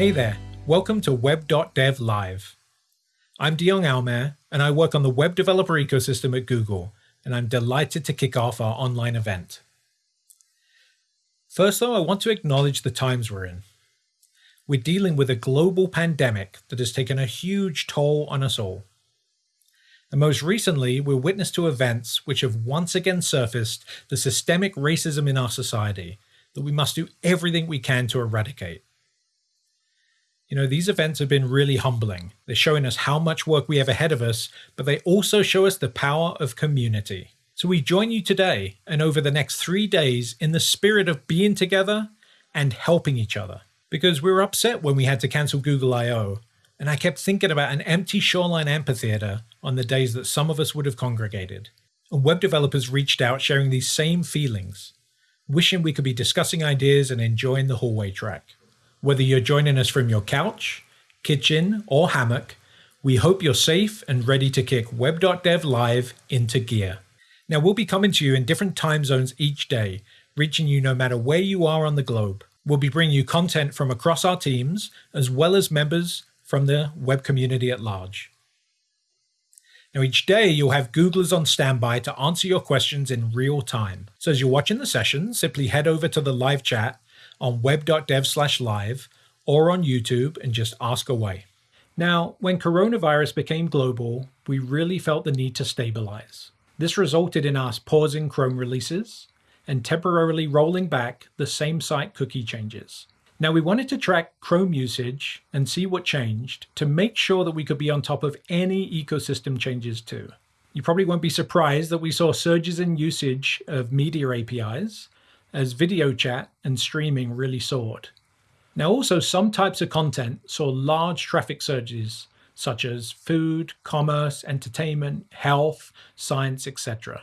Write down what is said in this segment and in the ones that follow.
Hey there, welcome to Web.dev Live. I'm Dion Almaer, and I work on the web developer ecosystem at Google, and I'm delighted to kick off our online event. First though, I want to acknowledge the times we're in. We're dealing with a global pandemic that has taken a huge toll on us all. And most recently, we're witness to events which have once again surfaced the systemic racism in our society that we must do everything we can to eradicate. You know, these events have been really humbling. They're showing us how much work we have ahead of us, but they also show us the power of community. So we join you today and over the next three days in the spirit of being together and helping each other. Because we were upset when we had to cancel Google I.O., and I kept thinking about an empty shoreline amphitheater on the days that some of us would have congregated. And web developers reached out sharing these same feelings, wishing we could be discussing ideas and enjoying the hallway track. Whether you're joining us from your couch, kitchen, or hammock, we hope you're safe and ready to kick web.dev live into gear. Now, we'll be coming to you in different time zones each day, reaching you no matter where you are on the globe. We'll be bringing you content from across our teams, as well as members from the web community at large. Now, each day you'll have Googlers on standby to answer your questions in real time. So as you're watching the session, simply head over to the live chat on web.dev slash live or on YouTube and just ask away. Now, when coronavirus became global, we really felt the need to stabilize. This resulted in us pausing Chrome releases and temporarily rolling back the same site cookie changes. Now we wanted to track Chrome usage and see what changed to make sure that we could be on top of any ecosystem changes too. You probably won't be surprised that we saw surges in usage of media APIs as video chat and streaming really soared. Now also some types of content saw large traffic surges such as food, commerce, entertainment, health, science, etc.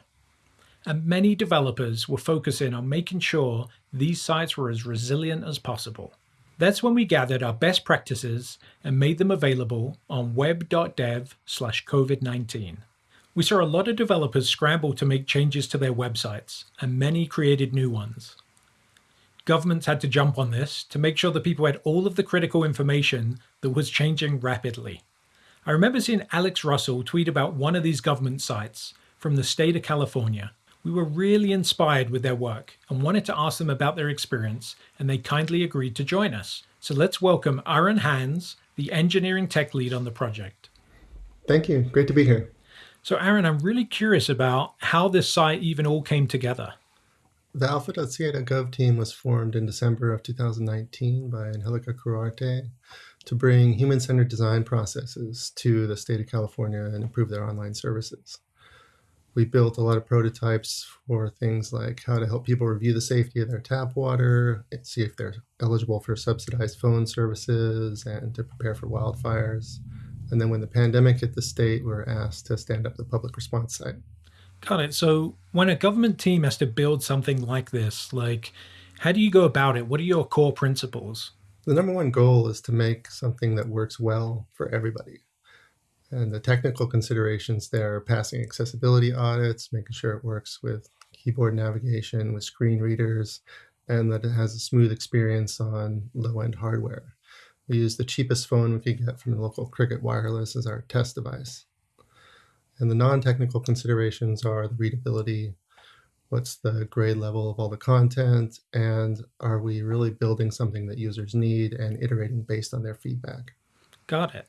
And many developers were focusing on making sure these sites were as resilient as possible. That's when we gathered our best practices and made them available on web.dev slash COVID-19. We saw a lot of developers scramble to make changes to their websites, and many created new ones. Governments had to jump on this to make sure that people had all of the critical information that was changing rapidly. I remember seeing Alex Russell tweet about one of these government sites from the state of California. We were really inspired with their work and wanted to ask them about their experience, and they kindly agreed to join us. So let's welcome Aaron Hans, the engineering tech lead on the project. Thank you. Great to be here. So Aaron, I'm really curious about how this site even all came together. The alpha.ca.gov team was formed in December of 2019 by Angelica Quirarte to bring human-centered design processes to the state of California and improve their online services. We built a lot of prototypes for things like how to help people review the safety of their tap water, see if they're eligible for subsidized phone services, and to prepare for wildfires. And then when the pandemic hit the state, we were asked to stand up the public response site. Got it. So when a government team has to build something like this, like how do you go about it? What are your core principles? The number one goal is to make something that works well for everybody. And the technical considerations there are passing accessibility audits, making sure it works with keyboard navigation, with screen readers, and that it has a smooth experience on low-end hardware. We use the cheapest phone we could get from the local Cricket Wireless as our test device. And the non-technical considerations are the readability, what's the grade level of all the content, and are we really building something that users need and iterating based on their feedback. Got it.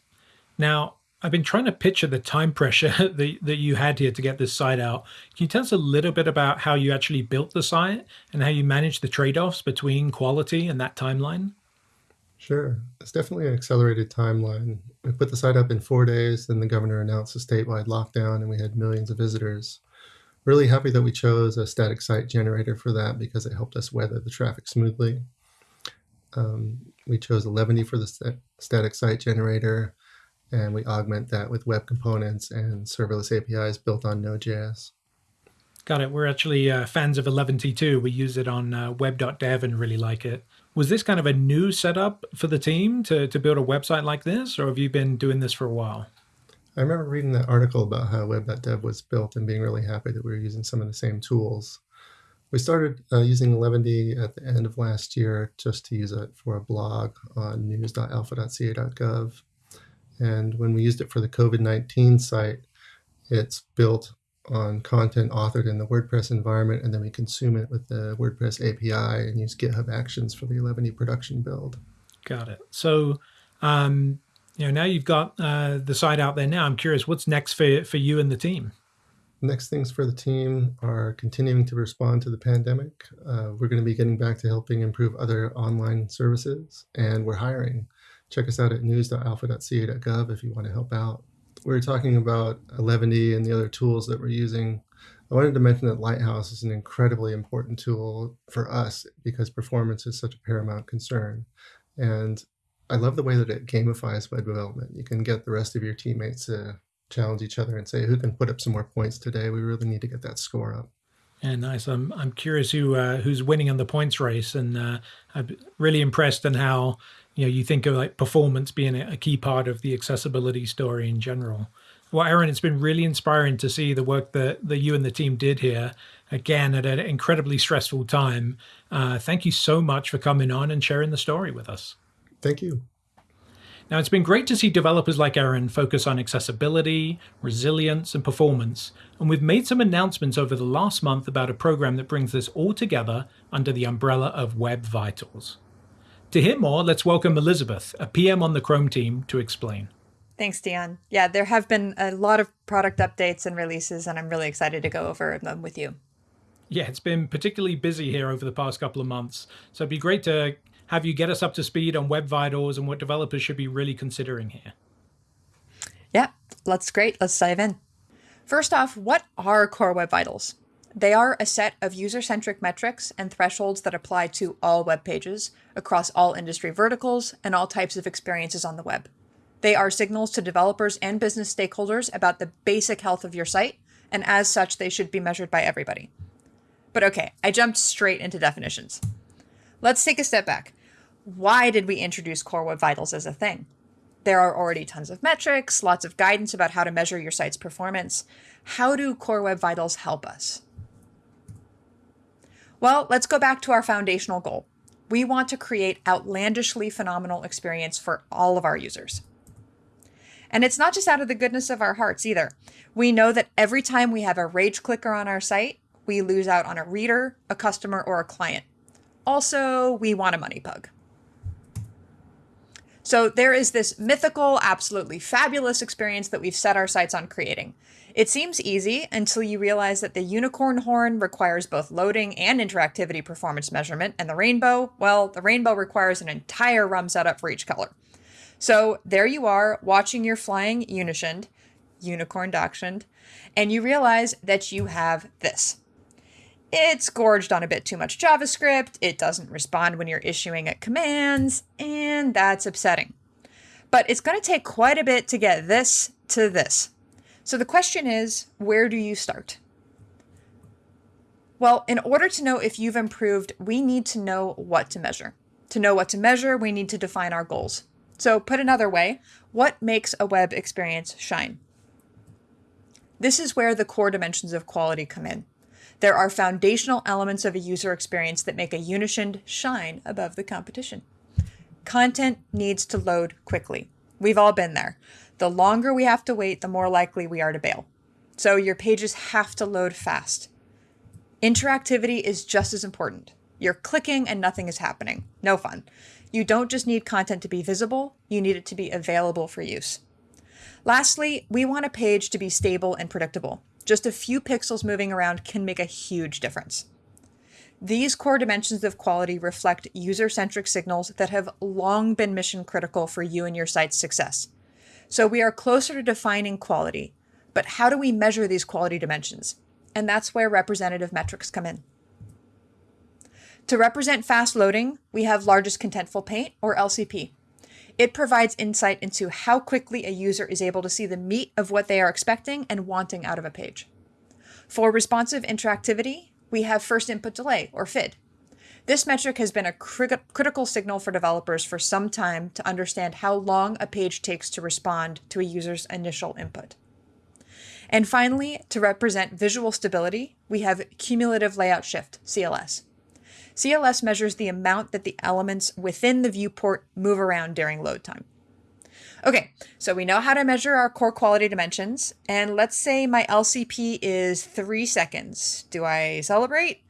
Now, I've been trying to picture the time pressure that, that you had here to get this site out. Can you tell us a little bit about how you actually built the site and how you managed the trade-offs between quality and that timeline? Sure. It's definitely an accelerated timeline. We put the site up in four days, then the governor announced a statewide lockdown, and we had millions of visitors. Really happy that we chose a static site generator for that because it helped us weather the traffic smoothly. Um, we chose Eleventy for the st static site generator, and we augment that with web components and serverless APIs built on Node.js. Got it. We're actually uh, fans of Eleventy too. We use it on uh, web.dev and really like it. Was this kind of a new setup for the team to, to build a website like this, or have you been doing this for a while? I remember reading that article about how web.dev was built and being really happy that we were using some of the same tools. We started uh, using Eleventy at the end of last year just to use it for a blog on news.alpha.ca.gov. And when we used it for the COVID 19 site, it's built on content authored in the WordPress environment, and then we consume it with the WordPress API and use GitHub Actions for the Eleventy production build. Got it. So, um, you know, now you've got uh, the site out there. Now, I'm curious, what's next for for you and the team? Next things for the team are continuing to respond to the pandemic. Uh, we're going to be getting back to helping improve other online services, and we're hiring. Check us out at news.alpha.ca.gov if you want to help out. We are talking about Eleventy and the other tools that we're using. I wanted to mention that Lighthouse is an incredibly important tool for us because performance is such a paramount concern. And I love the way that it gamifies web development. You can get the rest of your teammates to challenge each other and say who can put up some more points today. We really need to get that score up. Yeah, nice. I'm I'm curious who uh, who's winning in the points race, and uh, I'm really impressed in how you know you think of like performance being a key part of the accessibility story in general. Well, Aaron, it's been really inspiring to see the work that, that you and the team did here. Again, at an incredibly stressful time. Uh, thank you so much for coming on and sharing the story with us. Thank you. Now, it's been great to see developers like Aaron focus on accessibility, resilience, and performance, and we've made some announcements over the last month about a program that brings this all together under the umbrella of Web Vitals. To hear more, let's welcome Elizabeth, a PM on the Chrome team, to explain. Thanks, Dion. Yeah, there have been a lot of product updates and releases, and I'm really excited to go over them with you. Yeah, it's been particularly busy here over the past couple of months, so it'd be great to have you get us up to speed on Web Vitals and what developers should be really considering here. Yeah, that's great. Let's dive in. First off, what are Core Web Vitals? They are a set of user-centric metrics and thresholds that apply to all web pages across all industry verticals and all types of experiences on the web. They are signals to developers and business stakeholders about the basic health of your site, and as such, they should be measured by everybody. But okay, I jumped straight into definitions. Let's take a step back why did we introduce Core Web Vitals as a thing? There are already tons of metrics, lots of guidance about how to measure your site's performance. How do Core Web Vitals help us? Well, let's go back to our foundational goal. We want to create outlandishly phenomenal experience for all of our users. And it's not just out of the goodness of our hearts either. We know that every time we have a rage clicker on our site, we lose out on a reader, a customer, or a client. Also, we want a money pug. So there is this mythical, absolutely fabulous experience that we've set our sights on creating. It seems easy until you realize that the unicorn horn requires both loading and interactivity performance measurement, and the rainbow, well, the rainbow requires an entire RUM setup for each color. So there you are, watching your flying Unishind, unicorn dachshund, and you realize that you have this. It's gorged on a bit too much JavaScript, it doesn't respond when you're issuing it commands, and that's upsetting. But it's going to take quite a bit to get this to this. So the question is, where do you start? Well, in order to know if you've improved, we need to know what to measure. To know what to measure, we need to define our goals. So put another way, what makes a web experience shine? This is where the core dimensions of quality come in. There are foundational elements of a user experience that make a Unishind shine above the competition. Content needs to load quickly. We've all been there. The longer we have to wait, the more likely we are to bail. So your pages have to load fast. Interactivity is just as important. You're clicking and nothing is happening. No fun. You don't just need content to be visible, you need it to be available for use. Lastly, we want a page to be stable and predictable. Just a few pixels moving around can make a huge difference. These core dimensions of quality reflect user-centric signals that have long been mission critical for you and your site's success. So we are closer to defining quality, but how do we measure these quality dimensions? And that's where representative metrics come in. To represent fast loading, we have largest contentful paint, or LCP. It provides insight into how quickly a user is able to see the meat of what they are expecting and wanting out of a page. For responsive interactivity, we have first input delay, or FID. This metric has been a cri critical signal for developers for some time to understand how long a page takes to respond to a user's initial input. And finally, to represent visual stability, we have cumulative layout shift, CLS. CLS measures the amount that the elements within the viewport move around during load time. Okay, so we know how to measure our core quality dimensions, and let's say my LCP is three seconds. Do I celebrate?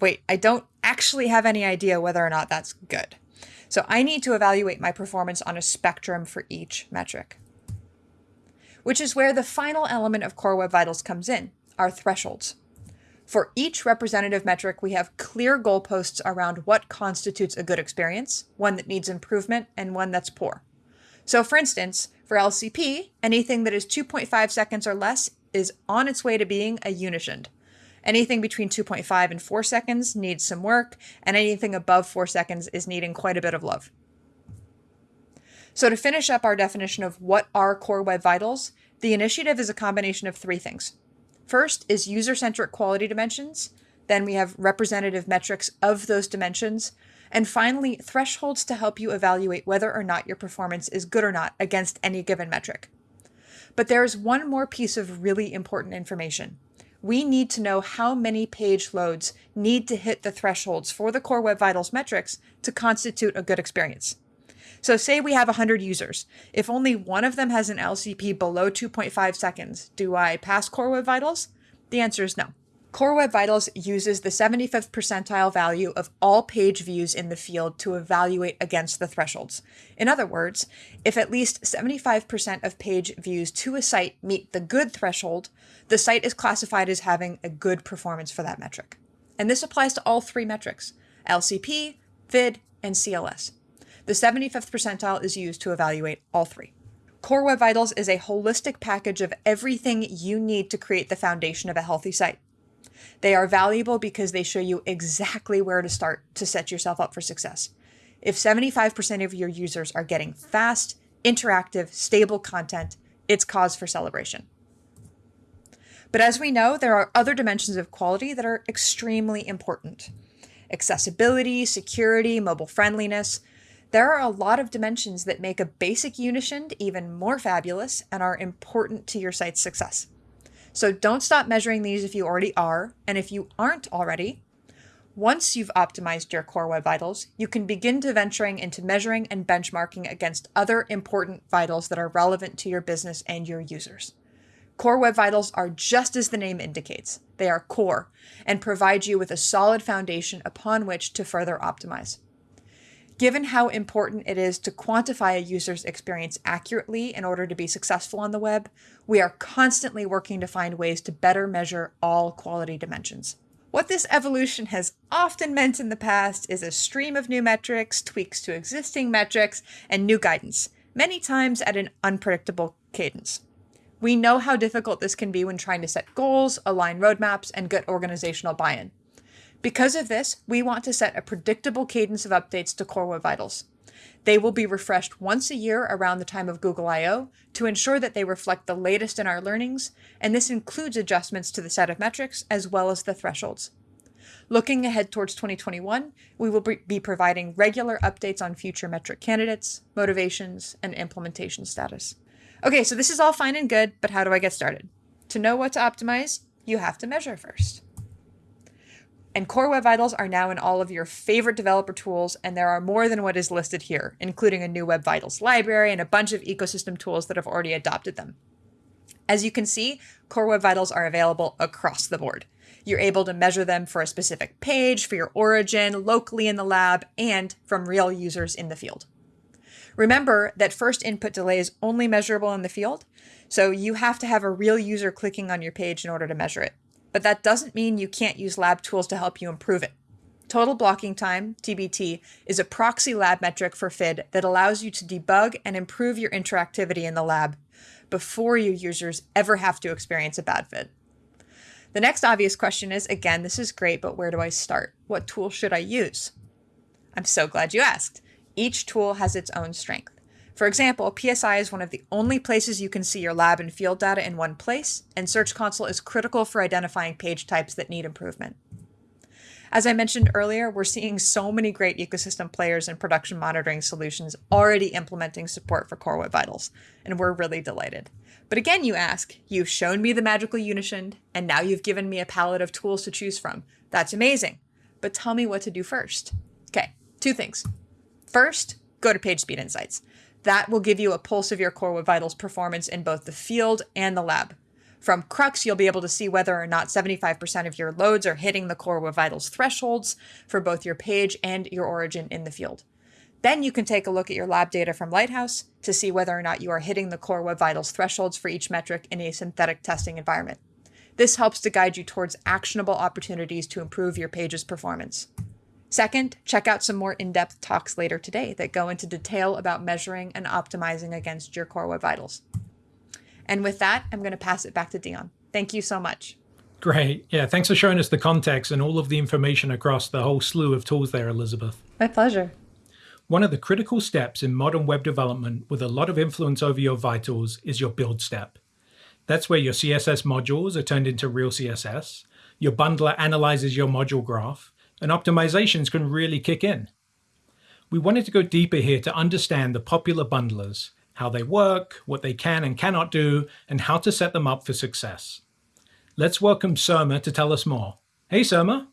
Wait, I don't actually have any idea whether or not that's good. So I need to evaluate my performance on a spectrum for each metric. Which is where the final element of Core Web Vitals comes in, our thresholds. For each representative metric, we have clear goalposts around what constitutes a good experience, one that needs improvement, and one that's poor. So for instance, for LCP, anything that is 2.5 seconds or less is on its way to being a Unishend. Anything between 2.5 and 4 seconds needs some work, and anything above 4 seconds is needing quite a bit of love. So to finish up our definition of what are core web vitals, the initiative is a combination of three things. First is user-centric quality dimensions, then we have representative metrics of those dimensions, and finally, thresholds to help you evaluate whether or not your performance is good or not against any given metric. But there is one more piece of really important information we need to know how many page loads need to hit the thresholds for the Core Web Vitals metrics to constitute a good experience. So say we have 100 users. If only one of them has an LCP below 2.5 seconds, do I pass Core Web Vitals? The answer is no. Core Web Vitals uses the 75th percentile value of all page views in the field to evaluate against the thresholds. In other words, if at least 75% of page views to a site meet the good threshold, the site is classified as having a good performance for that metric. And this applies to all three metrics, LCP, FID, and CLS. The 75th percentile is used to evaluate all three. Core Web Vitals is a holistic package of everything you need to create the foundation of a healthy site. They are valuable because they show you exactly where to start to set yourself up for success. If 75% of your users are getting fast, interactive, stable content, it's cause for celebration. But as we know, there are other dimensions of quality that are extremely important. Accessibility, security, mobile friendliness. There are a lot of dimensions that make a basic Unishend even more fabulous and are important to your site's success. So don't stop measuring these if you already are, and if you aren't already, once you've optimized your core web vitals, you can begin to venturing into measuring and benchmarking against other important vitals that are relevant to your business and your users. Core Web Vitals are just as the name indicates. They are core and provide you with a solid foundation upon which to further optimize. Given how important it is to quantify a user's experience accurately in order to be successful on the web, we are constantly working to find ways to better measure all quality dimensions. What this evolution has often meant in the past is a stream of new metrics, tweaks to existing metrics, and new guidance, many times at an unpredictable cadence. We know how difficult this can be when trying to set goals, align roadmaps, and get organizational buy-in. Because of this, we want to set a predictable cadence of updates to Core Web Vitals. They will be refreshed once a year around the time of Google I.O. to ensure that they reflect the latest in our learnings, and this includes adjustments to the set of metrics as well as the thresholds. Looking ahead towards 2021, we will be providing regular updates on future metric candidates, motivations, and implementation status. Okay, so this is all fine and good, but how do I get started? To know what to optimize, you have to measure first. And Core Web Vitals are now in all of your favorite developer tools, and there are more than what is listed here, including a new Web Vitals library and a bunch of ecosystem tools that have already adopted them. As you can see, Core Web Vitals are available across the board. You're able to measure them for a specific page, for your origin, locally in the lab, and from real users in the field. Remember that first input delay is only measurable in the field, so you have to have a real user clicking on your page in order to measure it but that doesn't mean you can't use lab tools to help you improve it. Total blocking time, TBT, is a proxy lab metric for FID that allows you to debug and improve your interactivity in the lab before your users ever have to experience a bad FID. The next obvious question is, again, this is great, but where do I start? What tool should I use? I'm so glad you asked. Each tool has its own strength. For example, PSI is one of the only places you can see your lab and field data in one place, and Search Console is critical for identifying page types that need improvement. As I mentioned earlier, we're seeing so many great ecosystem players and production monitoring solutions already implementing support for Core Web Vitals, and we're really delighted. But again, you ask, you've shown me the magical Unishind, and now you've given me a palette of tools to choose from. That's amazing. But tell me what to do first. Okay, two things. First, go to PageSpeed Insights. That will give you a pulse of your Core Web Vitals performance in both the field and the lab. From CrUX, you'll be able to see whether or not 75% of your loads are hitting the Core Web Vitals thresholds for both your page and your origin in the field. Then you can take a look at your lab data from Lighthouse to see whether or not you are hitting the Core Web Vitals thresholds for each metric in a synthetic testing environment. This helps to guide you towards actionable opportunities to improve your page's performance. Second, check out some more in-depth talks later today that go into detail about measuring and optimizing against your Core Web Vitals. And with that, I'm going to pass it back to Dion. Thank you so much. Great. Yeah, thanks for showing us the context and all of the information across the whole slew of tools there, Elizabeth. My pleasure. One of the critical steps in modern web development with a lot of influence over your vitals is your build step. That's where your CSS modules are turned into real CSS, your bundler analyzes your module graph, and optimizations can really kick in. We wanted to go deeper here to understand the popular bundlers how they work, what they can and cannot do, and how to set them up for success. Let's welcome Surma to tell us more. Hey, Surma.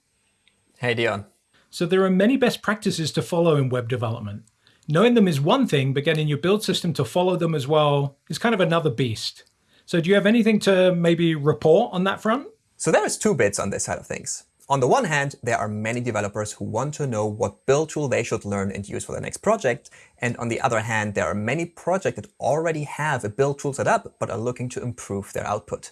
Hey, Dion. So there are many best practices to follow in web development. Knowing them is one thing, but getting your build system to follow them as well is kind of another beast. So do you have anything to maybe report on that front? So there is two bits on this side of things. On the one hand, there are many developers who want to know what build tool they should learn and use for their next project. And on the other hand, there are many projects that already have a build tool set up, but are looking to improve their output.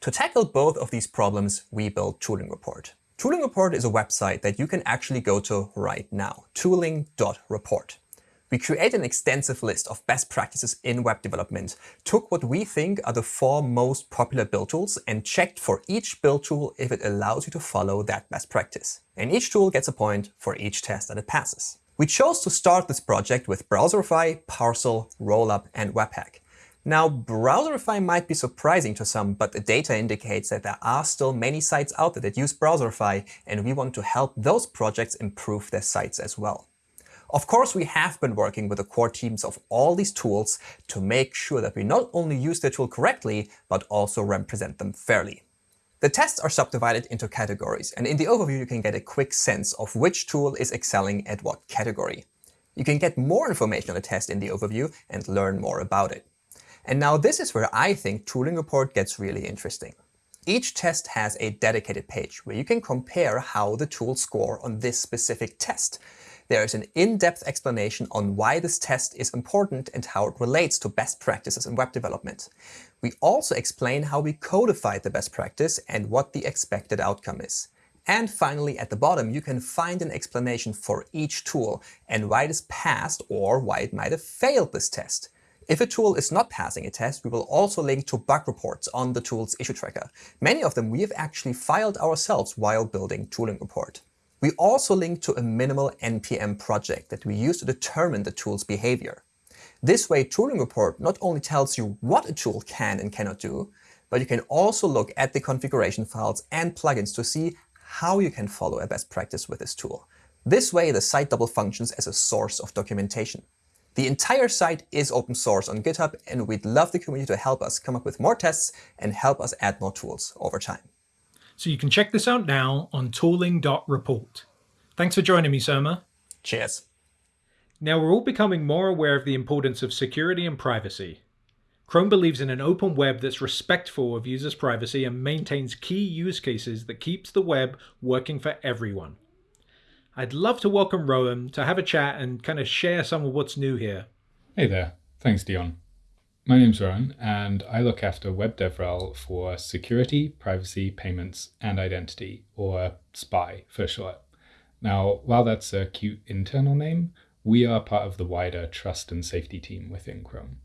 To tackle both of these problems, we built Tooling Report. Tooling Report is a website that you can actually go to right now, tooling.report. We created an extensive list of best practices in web development, took what we think are the four most popular build tools and checked for each build tool if it allows you to follow that best practice. And each tool gets a point for each test that it passes. We chose to start this project with Browserify, Parcel, Rollup, and Webpack. Now, Browserify might be surprising to some, but the data indicates that there are still many sites out there that use Browserify, and we want to help those projects improve their sites as well. Of course, we have been working with the core teams of all these tools to make sure that we not only use the tool correctly, but also represent them fairly. The tests are subdivided into categories, and in the overview you can get a quick sense of which tool is excelling at what category. You can get more information on the test in the overview and learn more about it. And now this is where I think Tooling Report gets really interesting. Each test has a dedicated page where you can compare how the tools score on this specific test there is an in-depth explanation on why this test is important and how it relates to best practices in web development. We also explain how we codified the best practice and what the expected outcome is. And finally, at the bottom, you can find an explanation for each tool and why it is passed or why it might have failed this test. If a tool is not passing a test, we will also link to bug reports on the tool's issue tracker. Many of them we have actually filed ourselves while building Tooling Report. We also link to a minimal NPM project that we use to determine the tool's behavior. This way, Tooling Report not only tells you what a tool can and cannot do, but you can also look at the configuration files and plugins to see how you can follow a best practice with this tool. This way, the site double functions as a source of documentation. The entire site is open source on GitHub, and we'd love the community to help us come up with more tests and help us add more tools over time. So you can check this out now on tooling.report. Thanks for joining me, Surma. Cheers. Now we're all becoming more aware of the importance of security and privacy. Chrome believes in an open web that's respectful of users' privacy and maintains key use cases that keeps the web working for everyone. I'd love to welcome Rowan to have a chat and kind of share some of what's new here. Hey there. Thanks, Dion. My name's Rowan, and I look after Web DevRel for security, privacy, payments, and identity, or SPY for short. Now, while that's a cute internal name, we are part of the wider trust and safety team within Chrome.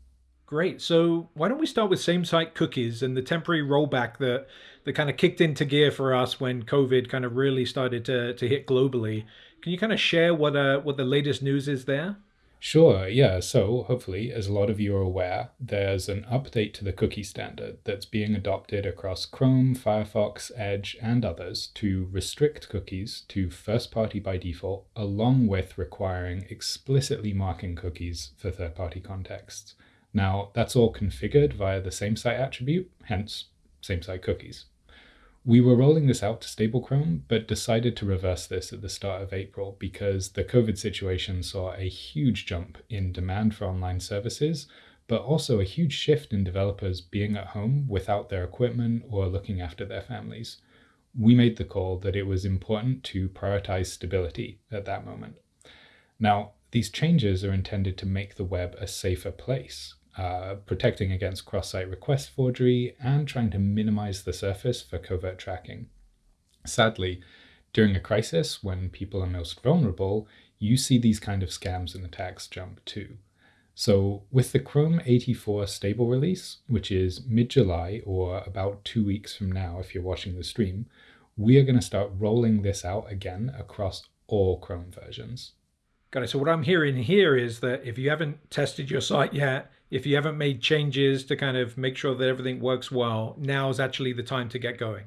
Great. So why don't we start with same-site cookies and the temporary rollback that, that kind of kicked into gear for us when COVID kind of really started to, to hit globally. Can you kind of share what uh, what the latest news is there? Sure, yeah. So, hopefully, as a lot of you are aware, there's an update to the cookie standard that's being adopted across Chrome, Firefox, Edge, and others to restrict cookies to first party by default, along with requiring explicitly marking cookies for third party contexts. Now, that's all configured via the same site attribute, hence, same site cookies. We were rolling this out to stable Chrome, but decided to reverse this at the start of April because the COVID situation saw a huge jump in demand for online services, but also a huge shift in developers being at home without their equipment or looking after their families. We made the call that it was important to prioritize stability at that moment. Now, these changes are intended to make the web a safer place, uh, protecting against cross-site request forgery, and trying to minimize the surface for covert tracking. Sadly, during a crisis when people are most vulnerable, you see these kind of scams and attacks jump too. So with the Chrome 84 stable release, which is mid-July or about two weeks from now if you're watching the stream, we are going to start rolling this out again across all Chrome versions. Got it. So what I'm hearing here is that if you haven't tested your site yet, if you haven't made changes to kind of make sure that everything works well, now is actually the time to get going.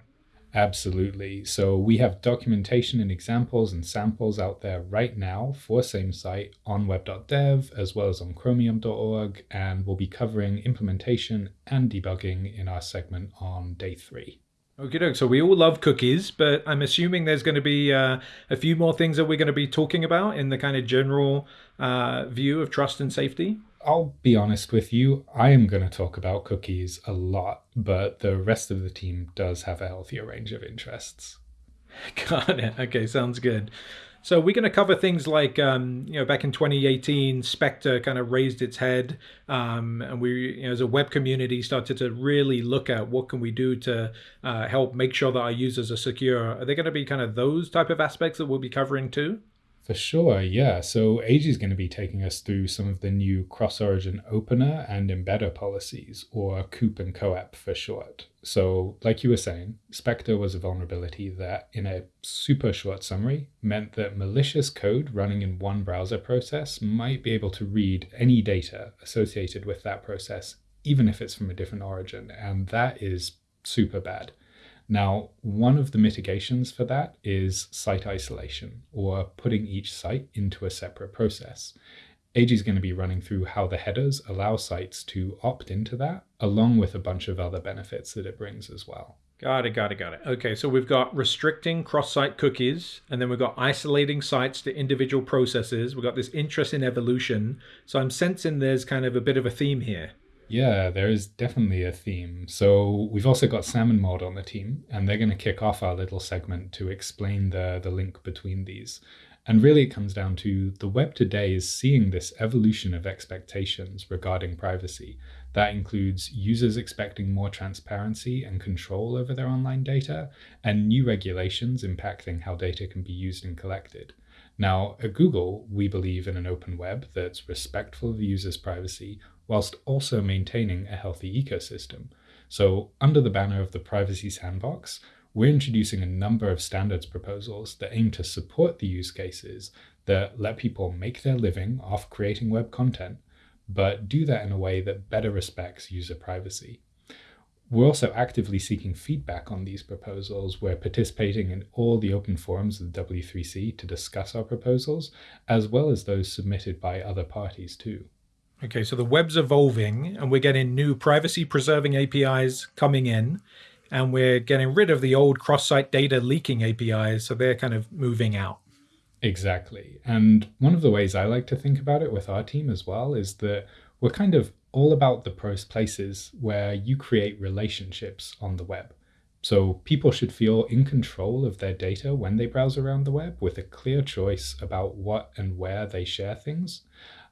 Absolutely. So we have documentation and examples and samples out there right now for same site on web.dev as well as on chromium.org, and we'll be covering implementation and debugging in our segment on day three. Okay, so we all love cookies, but I'm assuming there's going to be uh, a few more things that we're going to be talking about in the kind of general uh, view of trust and safety. I'll be honest with you, I am going to talk about cookies a lot, but the rest of the team does have a healthier range of interests. Got it. Okay, sounds good. So we're going to cover things like, um, you know, back in 2018, Spectre kind of raised its head, um, and we, you know, as a web community, started to really look at what can we do to uh, help make sure that our users are secure. Are there going to be kind of those type of aspects that we'll be covering too? For sure, yeah. So Eiji is going to be taking us through some of the new cross-origin opener and embedder policies, or COOP and COEP for short. So, like you were saying, Spectre was a vulnerability that, in a super short summary, meant that malicious code running in one browser process might be able to read any data associated with that process, even if it's from a different origin. And that is super bad. Now, one of the mitigations for that is site isolation, or putting each site into a separate process. Eiji is going to be running through how the headers allow sites to opt into that, along with a bunch of other benefits that it brings as well. Got it, got it, got it. Okay, so we've got restricting cross-site cookies, and then we've got isolating sites to individual processes. We've got this interest in evolution. So I'm sensing there's kind of a bit of a theme here. Yeah, there is definitely a theme. So we've also got Salmon Mod on the team, and they're going to kick off our little segment to explain the, the link between these. And really, it comes down to the web today is seeing this evolution of expectations regarding privacy. That includes users expecting more transparency and control over their online data, and new regulations impacting how data can be used and collected. Now, at Google, we believe in an open web that's respectful of the users' privacy whilst also maintaining a healthy ecosystem. So, under the banner of the Privacy Sandbox, we're introducing a number of standards proposals that aim to support the use cases that let people make their living off creating web content, but do that in a way that better respects user privacy. We're also actively seeking feedback on these proposals. We're participating in all the open forums of the W3C to discuss our proposals, as well as those submitted by other parties too. Okay, so the web's evolving and we're getting new privacy preserving APIs coming in and we're getting rid of the old cross-site data leaking APIs, so they're kind of moving out. Exactly. And one of the ways I like to think about it with our team as well is that we're kind of all about the places where you create relationships on the web. So people should feel in control of their data when they browse around the web with a clear choice about what and where they share things.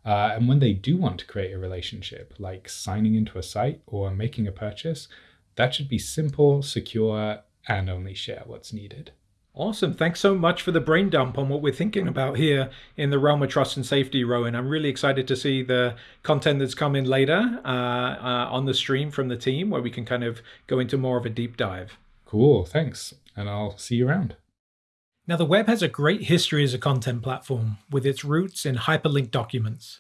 Uh, and when they do want to create a relationship, like signing into a site or making a purchase, that should be simple, secure, and only share what's needed. Awesome. Thanks so much for the brain dump on what we're thinking about here in the realm of trust and safety, Rowan. I'm really excited to see the content that's coming later uh, uh, on the stream from the team where we can kind of go into more of a deep dive. Cool. Thanks. And I'll see you around. Now, the web has a great history as a content platform with its roots in hyperlinked documents.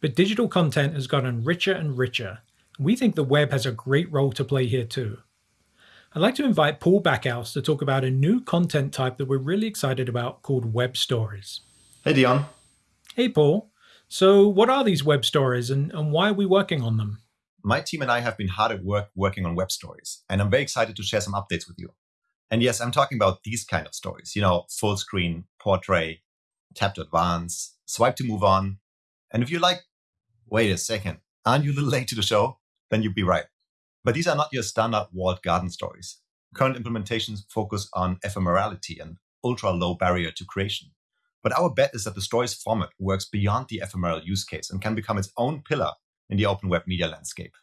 but digital content has gotten richer and richer. We think the web has a great role to play here too. I'd like to invite Paul Bakaus to talk about a new content type that we're really excited about called web stories. Hey, Dion. Hey, Paul. So, what are these web stories and, and why are we working on them? My team and I have been hard at work working on web stories, and I'm very excited to share some updates with you. And yes, I'm talking about these kind of stories, you know, full screen, portrait, tap to advance, swipe to move on. And if you're like, wait a second, aren't you a little late to the show? Then you'd be right. But these are not your standard walled garden stories. Current implementations focus on ephemerality and ultra low barrier to creation. But our bet is that the stories format works beyond the ephemeral use case and can become its own pillar in the open web media landscape.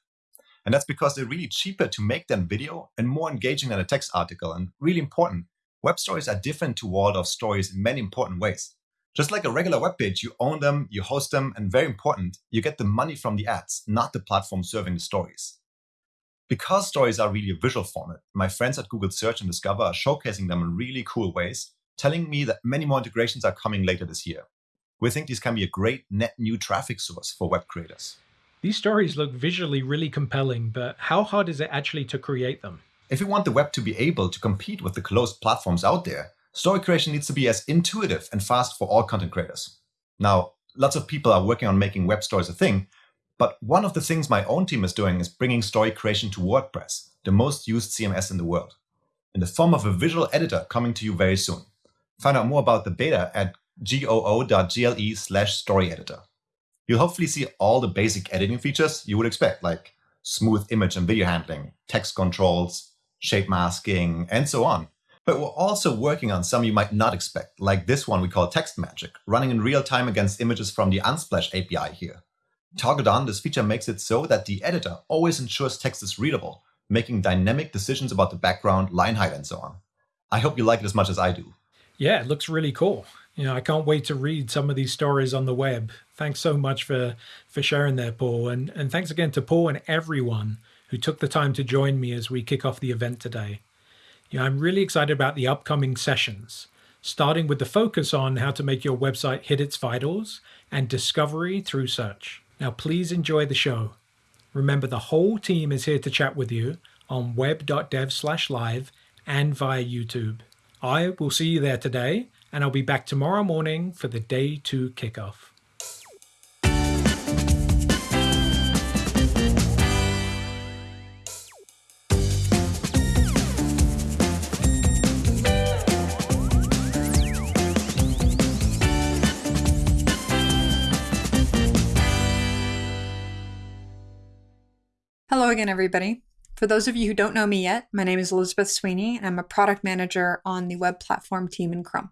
And that's because they're really cheaper to make than video and more engaging than a text article. And really important, web stories are different to walled-off stories in many important ways. Just like a regular web page, you own them, you host them, and very important, you get the money from the ads, not the platform serving the stories. Because stories are really a visual format, my friends at Google Search and Discover are showcasing them in really cool ways, telling me that many more integrations are coming later this year. We think these can be a great net new traffic source for web creators. These stories look visually really compelling, but how hard is it actually to create them? If you want the web to be able to compete with the closed platforms out there, story creation needs to be as intuitive and fast for all content creators. Now, lots of people are working on making web stories a thing, but one of the things my own team is doing is bringing story creation to WordPress, the most used CMS in the world, in the form of a visual editor coming to you very soon. Find out more about the beta at goo.gle slash story editor. You'll hopefully see all the basic editing features you would expect, like smooth image and video handling, text controls, shape masking, and so on. But we're also working on some you might not expect, like this one we call Text Magic, running in real time against images from the Unsplash API here. Target on, this feature makes it so that the editor always ensures text is readable, making dynamic decisions about the background, line height, and so on. I hope you like it as much as I do. Yeah, it looks really cool. You know, I can't wait to read some of these stories on the web. Thanks so much for for sharing there, Paul, and and thanks again to Paul and everyone who took the time to join me as we kick off the event today. Know, I'm really excited about the upcoming sessions, starting with the focus on how to make your website hit its vitals and discovery through search. Now, please enjoy the show. Remember, the whole team is here to chat with you on web.dev/live and via YouTube. I will see you there today, and I'll be back tomorrow morning for the day two kickoff. Hello again, everybody. For those of you who don't know me yet, my name is Elizabeth Sweeney, and I'm a product manager on the web platform team in Chrome.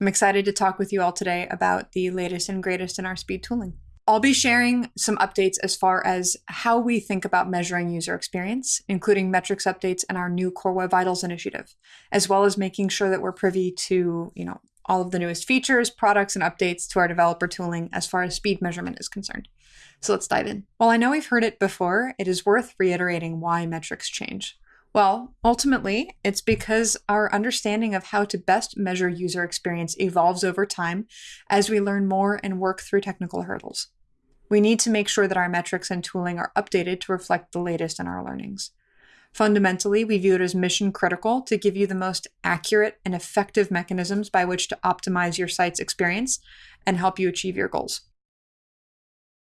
I'm excited to talk with you all today about the latest and greatest in our speed tooling. I'll be sharing some updates as far as how we think about measuring user experience, including metrics updates and our new Core Web Vitals initiative, as well as making sure that we're privy to, you know, all of the newest features, products, and updates to our developer tooling as far as speed measurement is concerned. So let's dive in. While I know we've heard it before, it is worth reiterating why metrics change. Well, ultimately, it's because our understanding of how to best measure user experience evolves over time as we learn more and work through technical hurdles. We need to make sure that our metrics and tooling are updated to reflect the latest in our learnings. Fundamentally, we view it as mission critical to give you the most accurate and effective mechanisms by which to optimize your site's experience and help you achieve your goals.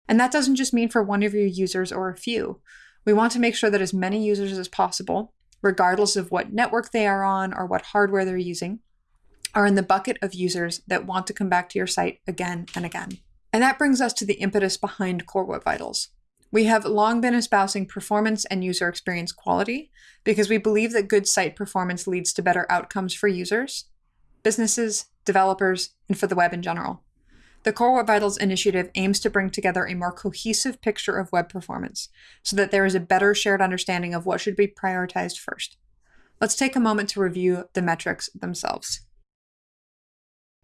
And that doesn't just mean for one of your users or a few. We want to make sure that as many users as possible, regardless of what network they are on or what hardware they're using, are in the bucket of users that want to come back to your site again and again. And that brings us to the impetus behind Core Web Vitals. We have long been espousing performance and user experience quality because we believe that good site performance leads to better outcomes for users, businesses, developers, and for the web in general. The Core Web Vitals initiative aims to bring together a more cohesive picture of web performance so that there is a better shared understanding of what should be prioritized first. Let's take a moment to review the metrics themselves.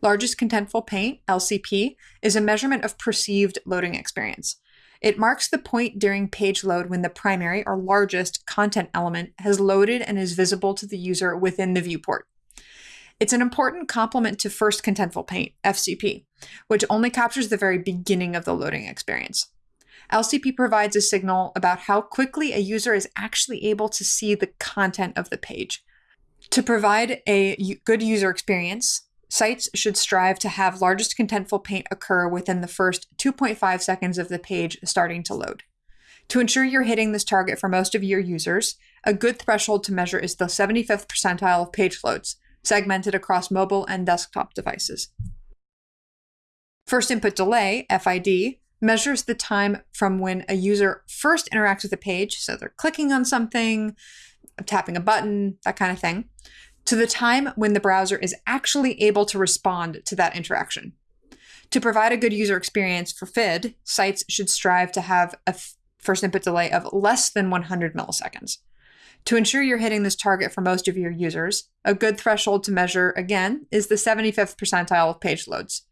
Largest Contentful Paint, LCP, is a measurement of perceived loading experience. It marks the point during page load when the primary or largest content element has loaded and is visible to the user within the viewport. It's an important complement to First Contentful Paint, FCP, which only captures the very beginning of the loading experience. LCP provides a signal about how quickly a user is actually able to see the content of the page. To provide a good user experience, sites should strive to have largest contentful paint occur within the first 2.5 seconds of the page starting to load. To ensure you're hitting this target for most of your users, a good threshold to measure is the 75th percentile of page loads, segmented across mobile and desktop devices. First input delay, FID, measures the time from when a user first interacts with a page, so they're clicking on something, tapping a button, that kind of thing, to the time when the browser is actually able to respond to that interaction. To provide a good user experience for FID, sites should strive to have a first input delay of less than 100 milliseconds. To ensure you're hitting this target for most of your users, a good threshold to measure, again, is the 75th percentile of page loads.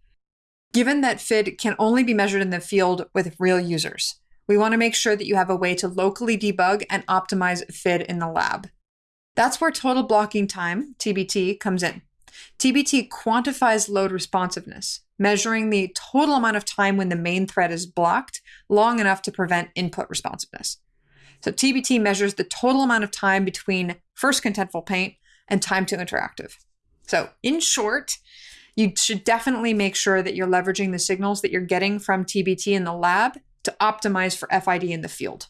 Given that FID can only be measured in the field with real users, we want to make sure that you have a way to locally debug and optimize FID in the lab. That's where total blocking time, TBT, comes in. TBT quantifies load responsiveness, measuring the total amount of time when the main thread is blocked long enough to prevent input responsiveness. So TBT measures the total amount of time between first contentful paint and time to interactive. So in short, you should definitely make sure that you're leveraging the signals that you're getting from TBT in the lab to optimize for FID in the field.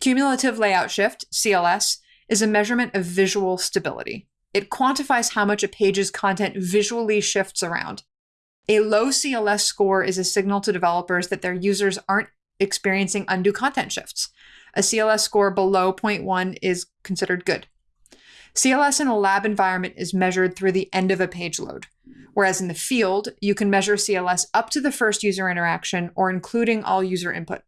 Cumulative layout shift, CLS, is a measurement of visual stability. It quantifies how much a page's content visually shifts around. A low CLS score is a signal to developers that their users aren't experiencing undue content shifts. A CLS score below 0.1 is considered good. CLS in a lab environment is measured through the end of a page load. Whereas in the field, you can measure CLS up to the first user interaction or including all user input.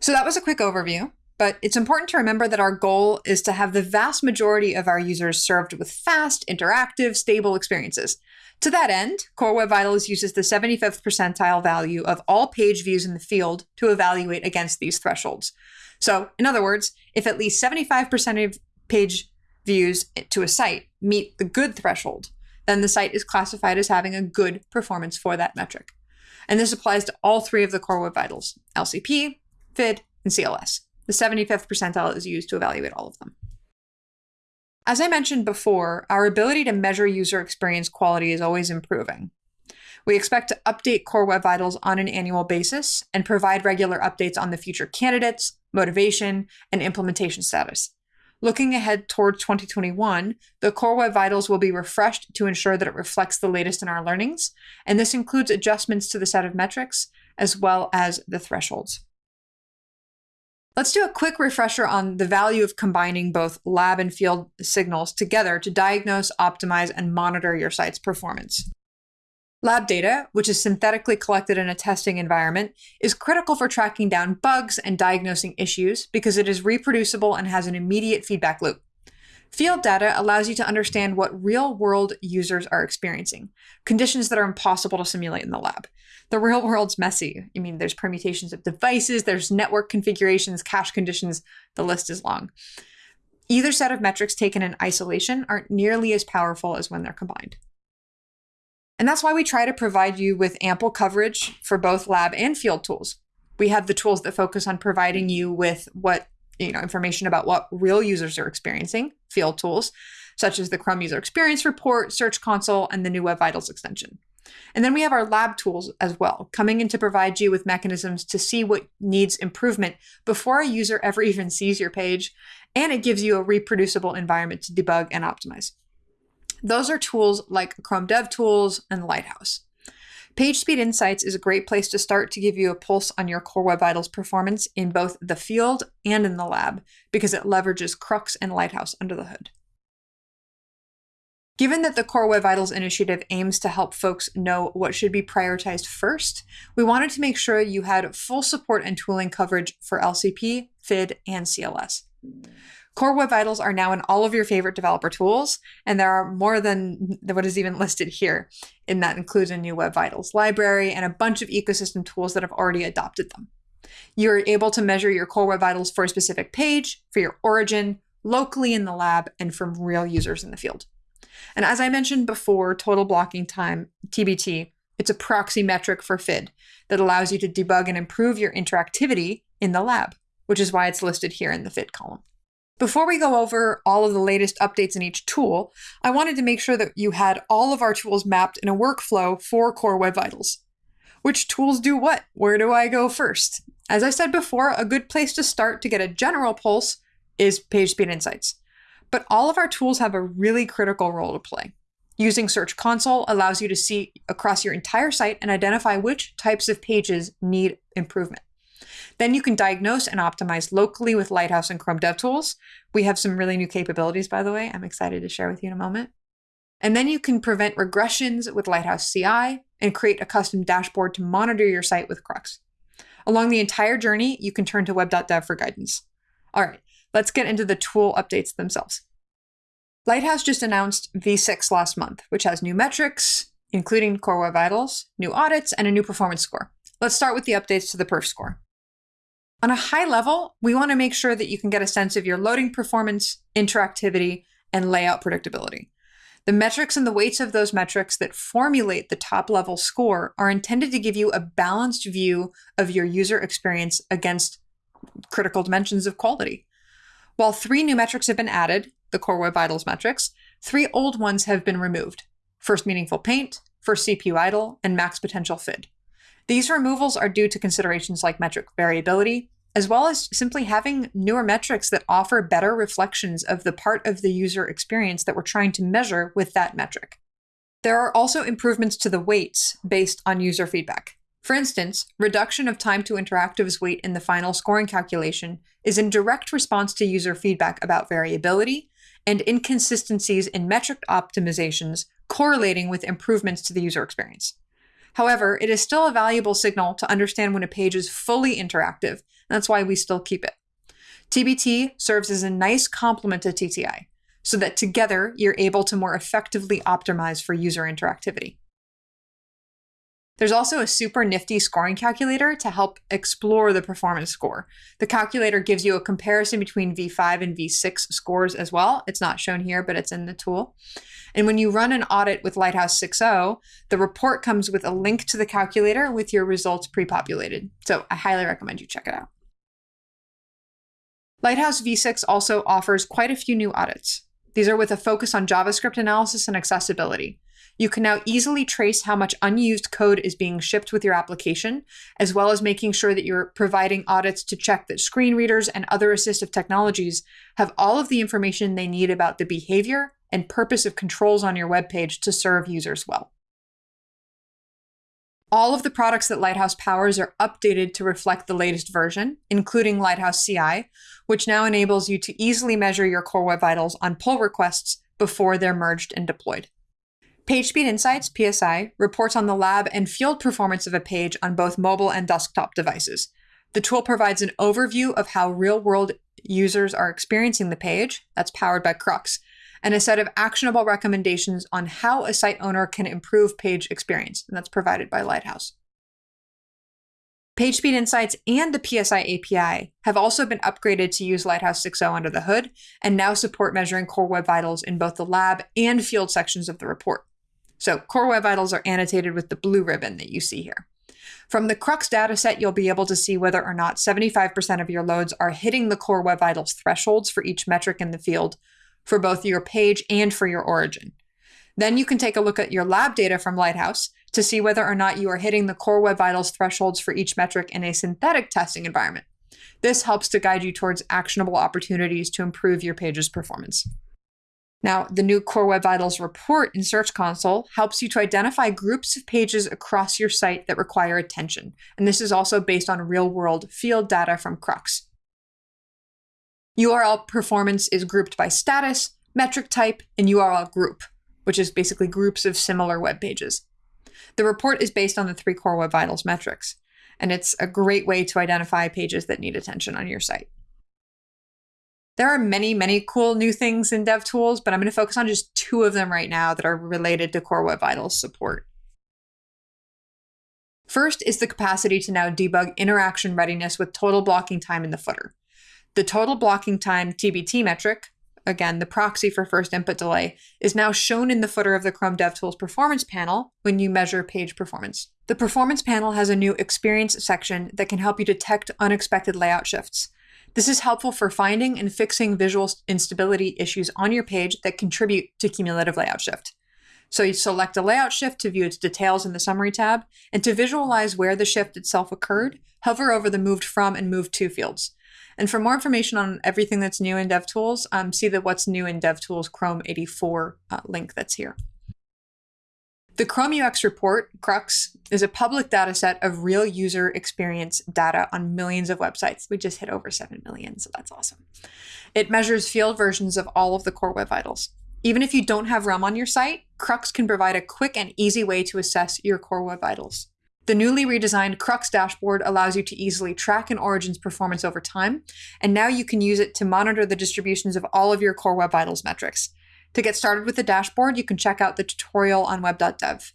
So that was a quick overview, but it's important to remember that our goal is to have the vast majority of our users served with fast, interactive, stable experiences. To that end, Core Web Vitals uses the 75th percentile value of all page views in the field to evaluate against these thresholds. So, in other words, if at least 75% of page views to a site meet the good threshold, then the site is classified as having a good performance for that metric. And this applies to all three of the core web vitals LCP, FID, and CLS. The 75th percentile is used to evaluate all of them. As I mentioned before, our ability to measure user experience quality is always improving. We expect to update Core Web Vitals on an annual basis and provide regular updates on the future candidates, motivation, and implementation status. Looking ahead toward 2021, the Core Web Vitals will be refreshed to ensure that it reflects the latest in our learnings, and this includes adjustments to the set of metrics as well as the thresholds. Let's do a quick refresher on the value of combining both lab and field signals together to diagnose, optimize, and monitor your site's performance. Lab data, which is synthetically collected in a testing environment, is critical for tracking down bugs and diagnosing issues because it is reproducible and has an immediate feedback loop. Field data allows you to understand what real world users are experiencing, conditions that are impossible to simulate in the lab. The real world's messy. I mean, there's permutations of devices, there's network configurations, cache conditions, the list is long. Either set of metrics taken in isolation aren't nearly as powerful as when they're combined. And that's why we try to provide you with ample coverage for both lab and field tools. We have the tools that focus on providing you with what, you know, information about what real users are experiencing, field tools, such as the Chrome User Experience Report, Search Console, and the new Web Vitals extension. And then we have our lab tools as well, coming in to provide you with mechanisms to see what needs improvement before a user ever even sees your page. And it gives you a reproducible environment to debug and optimize. Those are tools like Chrome DevTools and Lighthouse. PageSpeed Insights is a great place to start to give you a pulse on your Core Web Vitals performance in both the field and in the lab because it leverages CrUX and Lighthouse under the hood. Given that the Core Web Vitals initiative aims to help folks know what should be prioritized first, we wanted to make sure you had full support and tooling coverage for LCP, FID, and CLS. Core Web Vitals are now in all of your favorite developer tools, and there are more than what is even listed here. And that includes a new Web Vitals library and a bunch of ecosystem tools that have already adopted them. You're able to measure your Core Web Vitals for a specific page, for your origin, locally in the lab, and from real users in the field. And as I mentioned before, total blocking time, TBT, it's a proxy metric for FID that allows you to debug and improve your interactivity in the lab, which is why it's listed here in the FID column. Before we go over all of the latest updates in each tool, I wanted to make sure that you had all of our tools mapped in a workflow for Core Web Vitals. Which tools do what? Where do I go first? As I said before, a good place to start to get a general pulse is PageSpeed Insights. But all of our tools have a really critical role to play. Using Search Console allows you to see across your entire site and identify which types of pages need improvement. Then you can diagnose and optimize locally with Lighthouse and Chrome DevTools. We have some really new capabilities, by the way, I'm excited to share with you in a moment. And then you can prevent regressions with Lighthouse CI and create a custom dashboard to monitor your site with CrUX. Along the entire journey, you can turn to web.dev for guidance. All right, let's get into the tool updates themselves. Lighthouse just announced V6 last month, which has new metrics, including Core Web Vitals, new audits, and a new performance score. Let's start with the updates to the perf score. On a high level, we want to make sure that you can get a sense of your loading performance, interactivity, and layout predictability. The metrics and the weights of those metrics that formulate the top level score are intended to give you a balanced view of your user experience against critical dimensions of quality. While three new metrics have been added, the Core Web Vitals metrics, three old ones have been removed first meaningful paint, first CPU idle, and max potential FID. These removals are due to considerations like metric variability, as well as simply having newer metrics that offer better reflections of the part of the user experience that we're trying to measure with that metric. There are also improvements to the weights based on user feedback. For instance, reduction of time to interactives weight in the final scoring calculation is in direct response to user feedback about variability and inconsistencies in metric optimizations correlating with improvements to the user experience. However, it is still a valuable signal to understand when a page is fully interactive, and that's why we still keep it. TBT serves as a nice complement to TTI, so that together you're able to more effectively optimize for user interactivity. There's also a super nifty scoring calculator to help explore the performance score. The calculator gives you a comparison between V5 and V6 scores as well. It's not shown here, but it's in the tool. And when you run an audit with Lighthouse 6.0, the report comes with a link to the calculator with your results pre-populated. So I highly recommend you check it out. Lighthouse V6 also offers quite a few new audits. These are with a focus on JavaScript analysis and accessibility. You can now easily trace how much unused code is being shipped with your application, as well as making sure that you're providing audits to check that screen readers and other assistive technologies have all of the information they need about the behavior and purpose of controls on your web page to serve users well. All of the products that Lighthouse powers are updated to reflect the latest version, including Lighthouse CI, which now enables you to easily measure your Core Web Vitals on pull requests before they're merged and deployed. PageSpeed Insights, PSI, reports on the lab and field performance of a page on both mobile and desktop devices. The tool provides an overview of how real world users are experiencing the page, that's powered by CrUX, and a set of actionable recommendations on how a site owner can improve page experience, and that's provided by Lighthouse. PageSpeed Insights and the PSI API have also been upgraded to use Lighthouse 6.0 under the hood and now support measuring Core Web Vitals in both the lab and field sections of the report. So Core Web Vitals are annotated with the blue ribbon that you see here. From the CrUX dataset, you'll be able to see whether or not 75% of your loads are hitting the Core Web Vitals thresholds for each metric in the field, for both your page and for your origin. Then you can take a look at your lab data from Lighthouse to see whether or not you are hitting the Core Web Vitals thresholds for each metric in a synthetic testing environment. This helps to guide you towards actionable opportunities to improve your page's performance. Now, the new Core Web Vitals report in Search Console helps you to identify groups of pages across your site that require attention. And this is also based on real world field data from CrUX. URL performance is grouped by status, metric type, and URL group, which is basically groups of similar web pages. The report is based on the three core Web Vitals metrics, and it's a great way to identify pages that need attention on your site. There are many, many cool new things in DevTools, but I'm going to focus on just two of them right now that are related to Core Web Vitals support. First is the capacity to now debug interaction readiness with total blocking time in the footer. The total blocking time TBT metric again, the proxy for first input delay, is now shown in the footer of the Chrome DevTools performance panel when you measure page performance. The performance panel has a new experience section that can help you detect unexpected layout shifts. This is helpful for finding and fixing visual instability issues on your page that contribute to cumulative layout shift. So you select a layout shift to view its details in the Summary tab, and to visualize where the shift itself occurred, hover over the Moved From and Moved To fields. And for more information on everything that's new in DevTools, um, see the What's New in DevTools Chrome 84 uh, link that's here. The Chrome UX report, CrUX, is a public data set of real user experience data on millions of websites. We just hit over 7 million, so that's awesome. It measures field versions of all of the core web vitals. Even if you don't have RUM on your site, CrUX can provide a quick and easy way to assess your core web vitals. The newly redesigned CrUX dashboard allows you to easily track an origin's performance over time, and now you can use it to monitor the distributions of all of your core web vitals metrics. To get started with the dashboard, you can check out the tutorial on web.dev.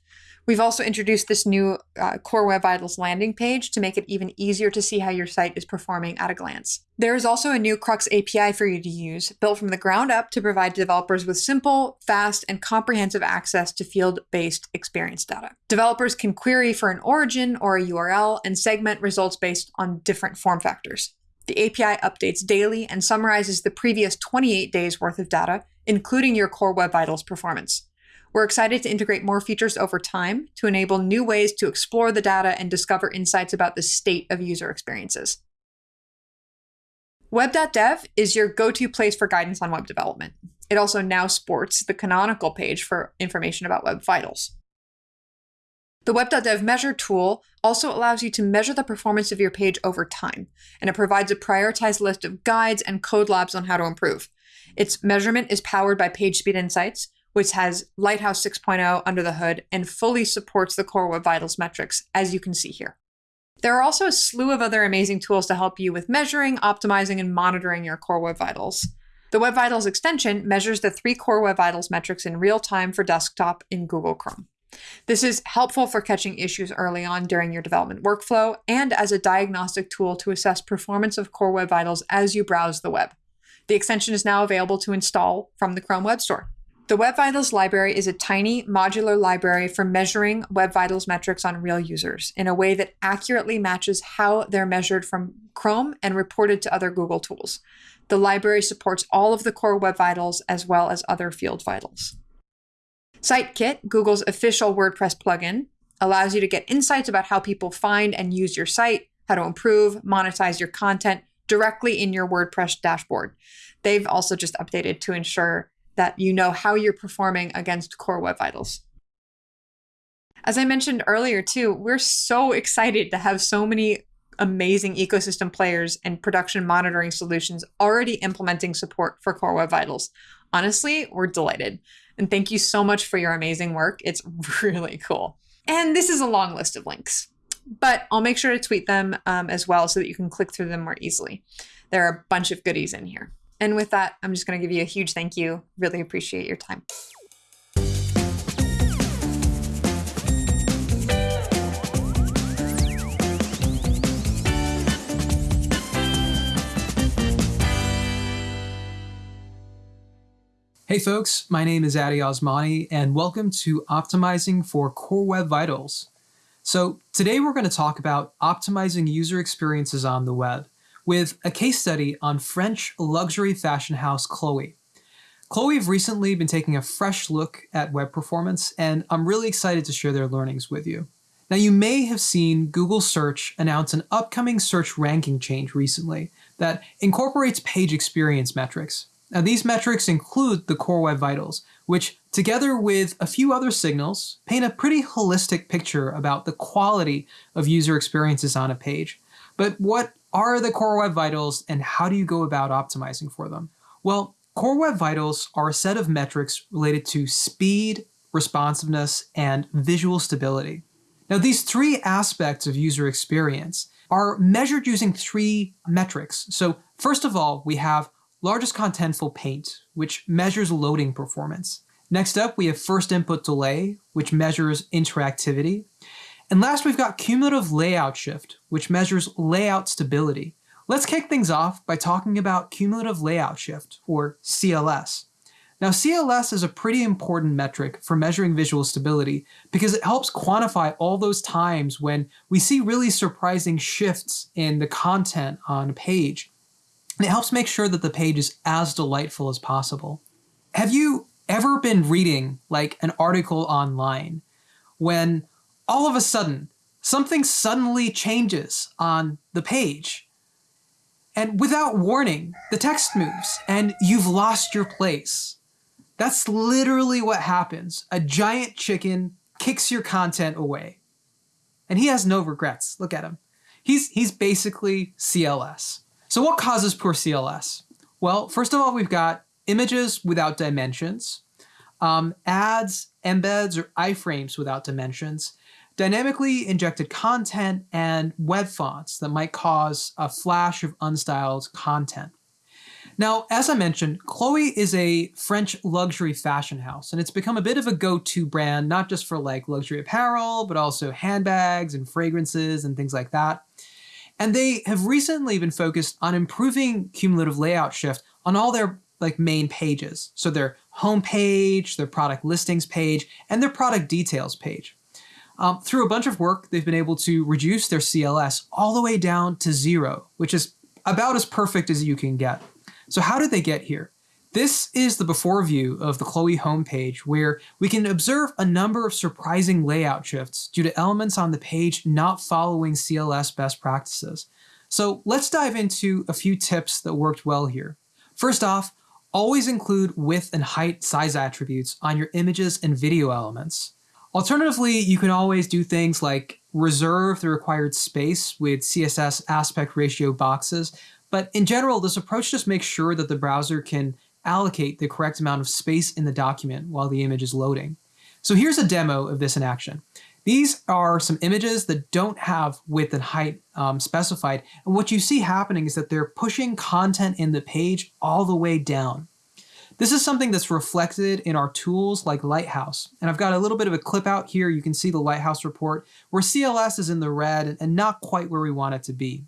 We've also introduced this new uh, Core Web Vitals landing page to make it even easier to see how your site is performing at a glance. There is also a new CrUX API for you to use, built from the ground up to provide developers with simple, fast, and comprehensive access to field-based experience data. Developers can query for an origin or a URL and segment results based on different form factors. The API updates daily and summarizes the previous 28 days worth of data, including your Core Web Vitals performance. We're excited to integrate more features over time to enable new ways to explore the data and discover insights about the state of user experiences. Web.dev is your go-to place for guidance on web development. It also now sports the canonical page for information about web vitals. The web.dev measure tool also allows you to measure the performance of your page over time, and it provides a prioritized list of guides and code labs on how to improve. Its measurement is powered by PageSpeed Insights, which has Lighthouse 6.0 under the hood and fully supports the Core Web Vitals metrics, as you can see here. There are also a slew of other amazing tools to help you with measuring, optimizing, and monitoring your Core Web Vitals. The Web Vitals extension measures the three Core Web Vitals metrics in real time for desktop in Google Chrome. This is helpful for catching issues early on during your development workflow and as a diagnostic tool to assess performance of Core Web Vitals as you browse the web. The extension is now available to install from the Chrome Web Store. The Web Vitals library is a tiny modular library for measuring Web Vitals metrics on real users in a way that accurately matches how they're measured from Chrome and reported to other Google tools. The library supports all of the core Web Vitals as well as other field vitals. SiteKit, Google's official WordPress plugin, allows you to get insights about how people find and use your site, how to improve, monetize your content directly in your WordPress dashboard. They've also just updated to ensure that you know how you're performing against core web vitals. As I mentioned earlier, too, we're so excited to have so many amazing ecosystem players and production monitoring solutions already implementing support for Core Web Vitals. Honestly, we're delighted. And thank you so much for your amazing work. It's really cool. And this is a long list of links, but I'll make sure to tweet them um, as well so that you can click through them more easily. There are a bunch of goodies in here. And with that, I'm just going to give you a huge thank you. Really appreciate your time. Hey folks, my name is Addy Osmani and welcome to Optimizing for Core Web Vitals. So today we're going to talk about optimizing user experiences on the web with a case study on French luxury fashion house Chloe. Chloe have recently been taking a fresh look at web performance, and I'm really excited to share their learnings with you. Now, you may have seen Google Search announce an upcoming search ranking change recently that incorporates page experience metrics. Now, these metrics include the Core Web Vitals, which, together with a few other signals, paint a pretty holistic picture about the quality of user experiences on a page. But what are the Core Web Vitals and how do you go about optimizing for them? Well, Core Web Vitals are a set of metrics related to speed, responsiveness, and visual stability. Now, these three aspects of user experience are measured using three metrics. So first of all, we have largest contentful paint, which measures loading performance. Next up, we have first input delay, which measures interactivity. And last, we've got cumulative layout shift, which measures layout stability. Let's kick things off by talking about cumulative layout shift, or CLS. Now, CLS is a pretty important metric for measuring visual stability because it helps quantify all those times when we see really surprising shifts in the content on a page. And it helps make sure that the page is as delightful as possible. Have you ever been reading like an article online when all of a sudden something suddenly changes on the page? And without warning, the text moves and you've lost your place that's literally what happens. A giant chicken kicks your content away. And he has no regrets. Look at him. He's, he's basically CLS. So, what causes poor CLS? Well, first of all, we've got images without dimensions, um, ads, embeds, or iframes without dimensions, dynamically injected content, and web fonts that might cause a flash of unstyled content. Now, as I mentioned, Chloe is a French luxury fashion house, and it's become a bit of a go to brand, not just for like luxury apparel, but also handbags and fragrances and things like that. And they have recently been focused on improving cumulative layout shift on all their like main pages. So their home page, their product listings page, and their product details page. Um, through a bunch of work, they've been able to reduce their CLS all the way down to zero, which is about as perfect as you can get. So how did they get here? This is the before view of the Chloe homepage where we can observe a number of surprising layout shifts due to elements on the page not following CLS best practices. So let's dive into a few tips that worked well here. First off, always include width and height size attributes on your images and video elements. Alternatively, you can always do things like reserve the required space with CSS aspect ratio boxes but in general, this approach just makes sure that the browser can allocate the correct amount of space in the document while the image is loading. So here's a demo of this in action. These are some images that don't have width and height um, specified. And what you see happening is that they're pushing content in the page all the way down. This is something that's reflected in our tools like Lighthouse. And I've got a little bit of a clip out here. You can see the Lighthouse report where CLS is in the red and not quite where we want it to be.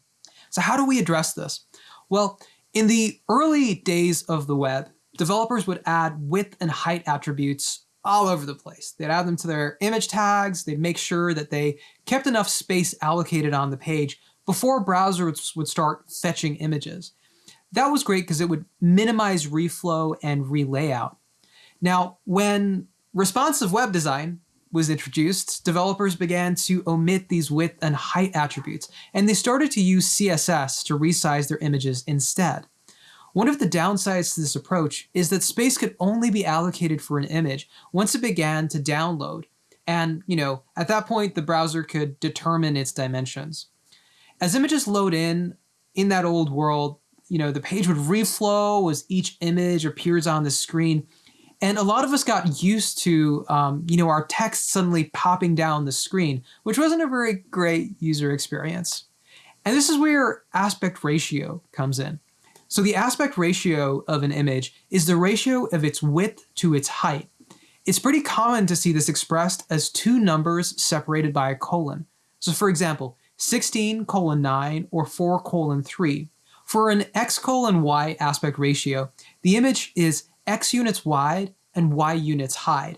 So how do we address this? Well, in the early days of the web, developers would add width and height attributes all over the place. They'd add them to their image tags, they'd make sure that they kept enough space allocated on the page before browsers would start fetching images. That was great because it would minimize reflow and relayout. Now, when responsive web design was introduced, developers began to omit these width and height attributes, and they started to use CSS to resize their images instead. One of the downsides to this approach is that space could only be allocated for an image once it began to download, and, you know, at that point the browser could determine its dimensions. As images load in, in that old world, you know, the page would reflow as each image appears on the screen, and a lot of us got used to, um, you know, our text suddenly popping down the screen, which wasn't a very great user experience. And this is where aspect ratio comes in. So the aspect ratio of an image is the ratio of its width to its height. It's pretty common to see this expressed as two numbers separated by a colon. So for example, 16 colon 9 or 4 colon 3. For an x colon y aspect ratio, the image is x units wide and y units high.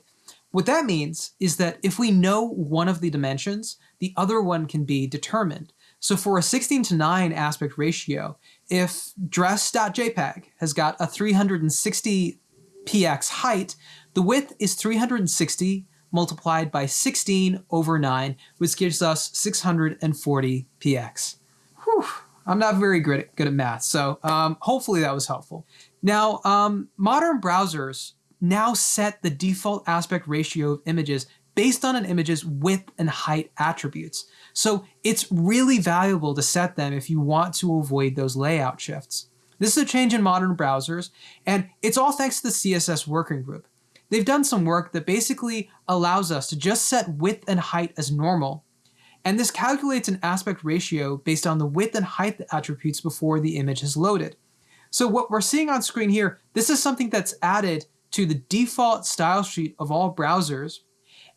What that means is that if we know one of the dimensions, the other one can be determined. So for a 16 to 9 aspect ratio, if dress.jpg has got a 360 px height, the width is 360 multiplied by 16 over 9, which gives us 640 px. Whew. I'm not very good at, good at math, so um, hopefully that was helpful. Now, um, modern browsers now set the default aspect ratio of images based on an image's width and height attributes. So it's really valuable to set them if you want to avoid those layout shifts. This is a change in modern browsers, and it's all thanks to the CSS working group. They've done some work that basically allows us to just set width and height as normal, and this calculates an aspect ratio based on the width and height attributes before the image is loaded. So what we're seeing on screen here, this is something that's added to the default style sheet of all browsers,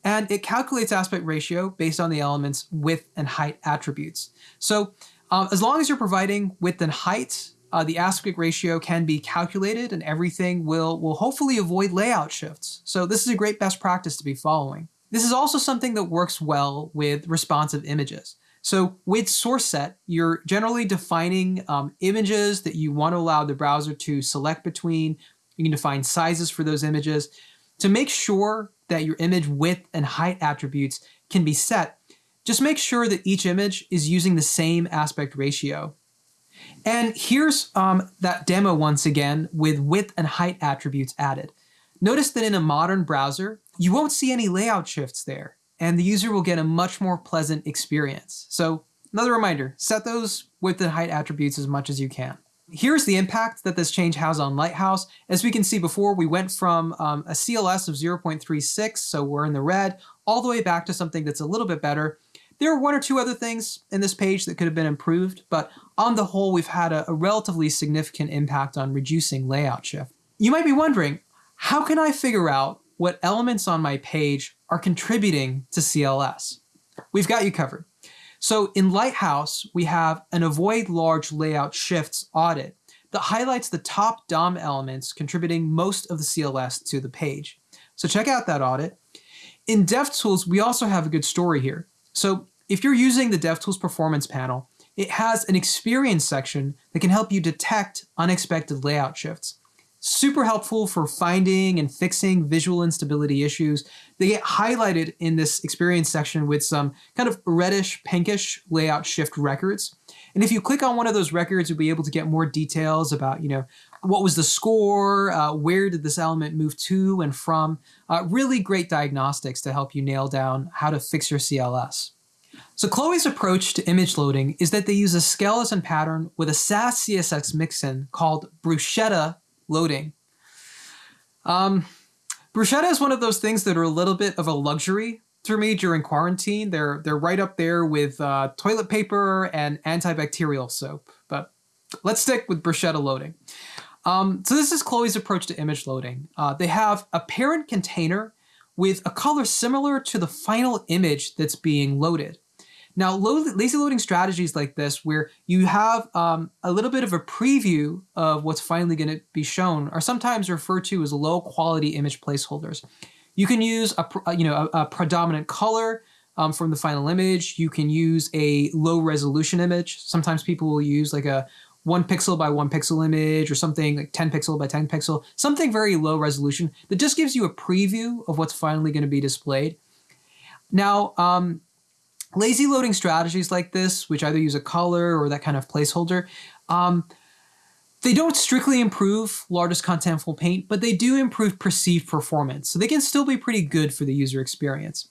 and it calculates aspect ratio based on the element's width and height attributes. So Um, as long as you're providing width and height, uh, the aspect ratio can be calculated and everything will, will hopefully avoid layout shifts. So this is a great best practice to be following. This is also something that works well with responsive images. So with source set, you're generally defining um, images that you want to allow the browser to select between. You can define sizes for those images. To make sure that your image width and height attributes can be set, just make sure that each image is using the same aspect ratio. And here's um, that demo once again with width and height attributes added. Notice that in a modern browser, you won't see any layout shifts there, and the user will get a much more pleasant experience. So another reminder, set those width and height attributes as much as you can. Here's the impact that this change has on Lighthouse. As we can see before, we went from um, a CLS of 0.36, so we're in the red, all the way back to something that's a little bit better. There are one or two other things in this page that could have been improved, but on the whole, we've had a, a relatively significant impact on reducing layout shift. You might be wondering, how can I figure out what elements on my page are contributing to CLS? We've got you covered. So in Lighthouse, we have an avoid large layout shifts audit that highlights the top DOM elements contributing most of the CLS to the page. So check out that audit. In DevTools, we also have a good story here. So if you're using the DevTools Performance panel, it has an experience section that can help you detect unexpected layout shifts. Super helpful for finding and fixing visual instability issues. They get highlighted in this experience section with some kind of reddish, pinkish layout shift records. And if you click on one of those records, you'll be able to get more details about, you know, what was the score, uh, where did this element move to and from. Uh, really great diagnostics to help you nail down how to fix your CLS. So Chloe's approach to image loading is that they use a skeleton pattern with a Sass CSS mixin called bruschetta loading. Um, bruschetta is one of those things that are a little bit of a luxury for me during quarantine. They're they're right up there with uh, toilet paper and antibacterial soap. But let's stick with bruschetta loading. Um, so this is Chloe's approach to image loading. Uh, they have a parent container with a color similar to the final image that's being loaded. Now, lazy loading strategies like this, where you have um, a little bit of a preview of what's finally going to be shown, are sometimes referred to as low quality image placeholders. You can use a you know a, a predominant color um, from the final image. You can use a low resolution image. Sometimes people will use like a one pixel by one pixel image or something like 10 pixel by 10 pixel, something very low resolution that just gives you a preview of what's finally going to be displayed. Now, um, Lazy loading strategies like this, which either use a color or that kind of placeholder, um, they don't strictly improve largest contentful paint, but they do improve perceived performance. So they can still be pretty good for the user experience.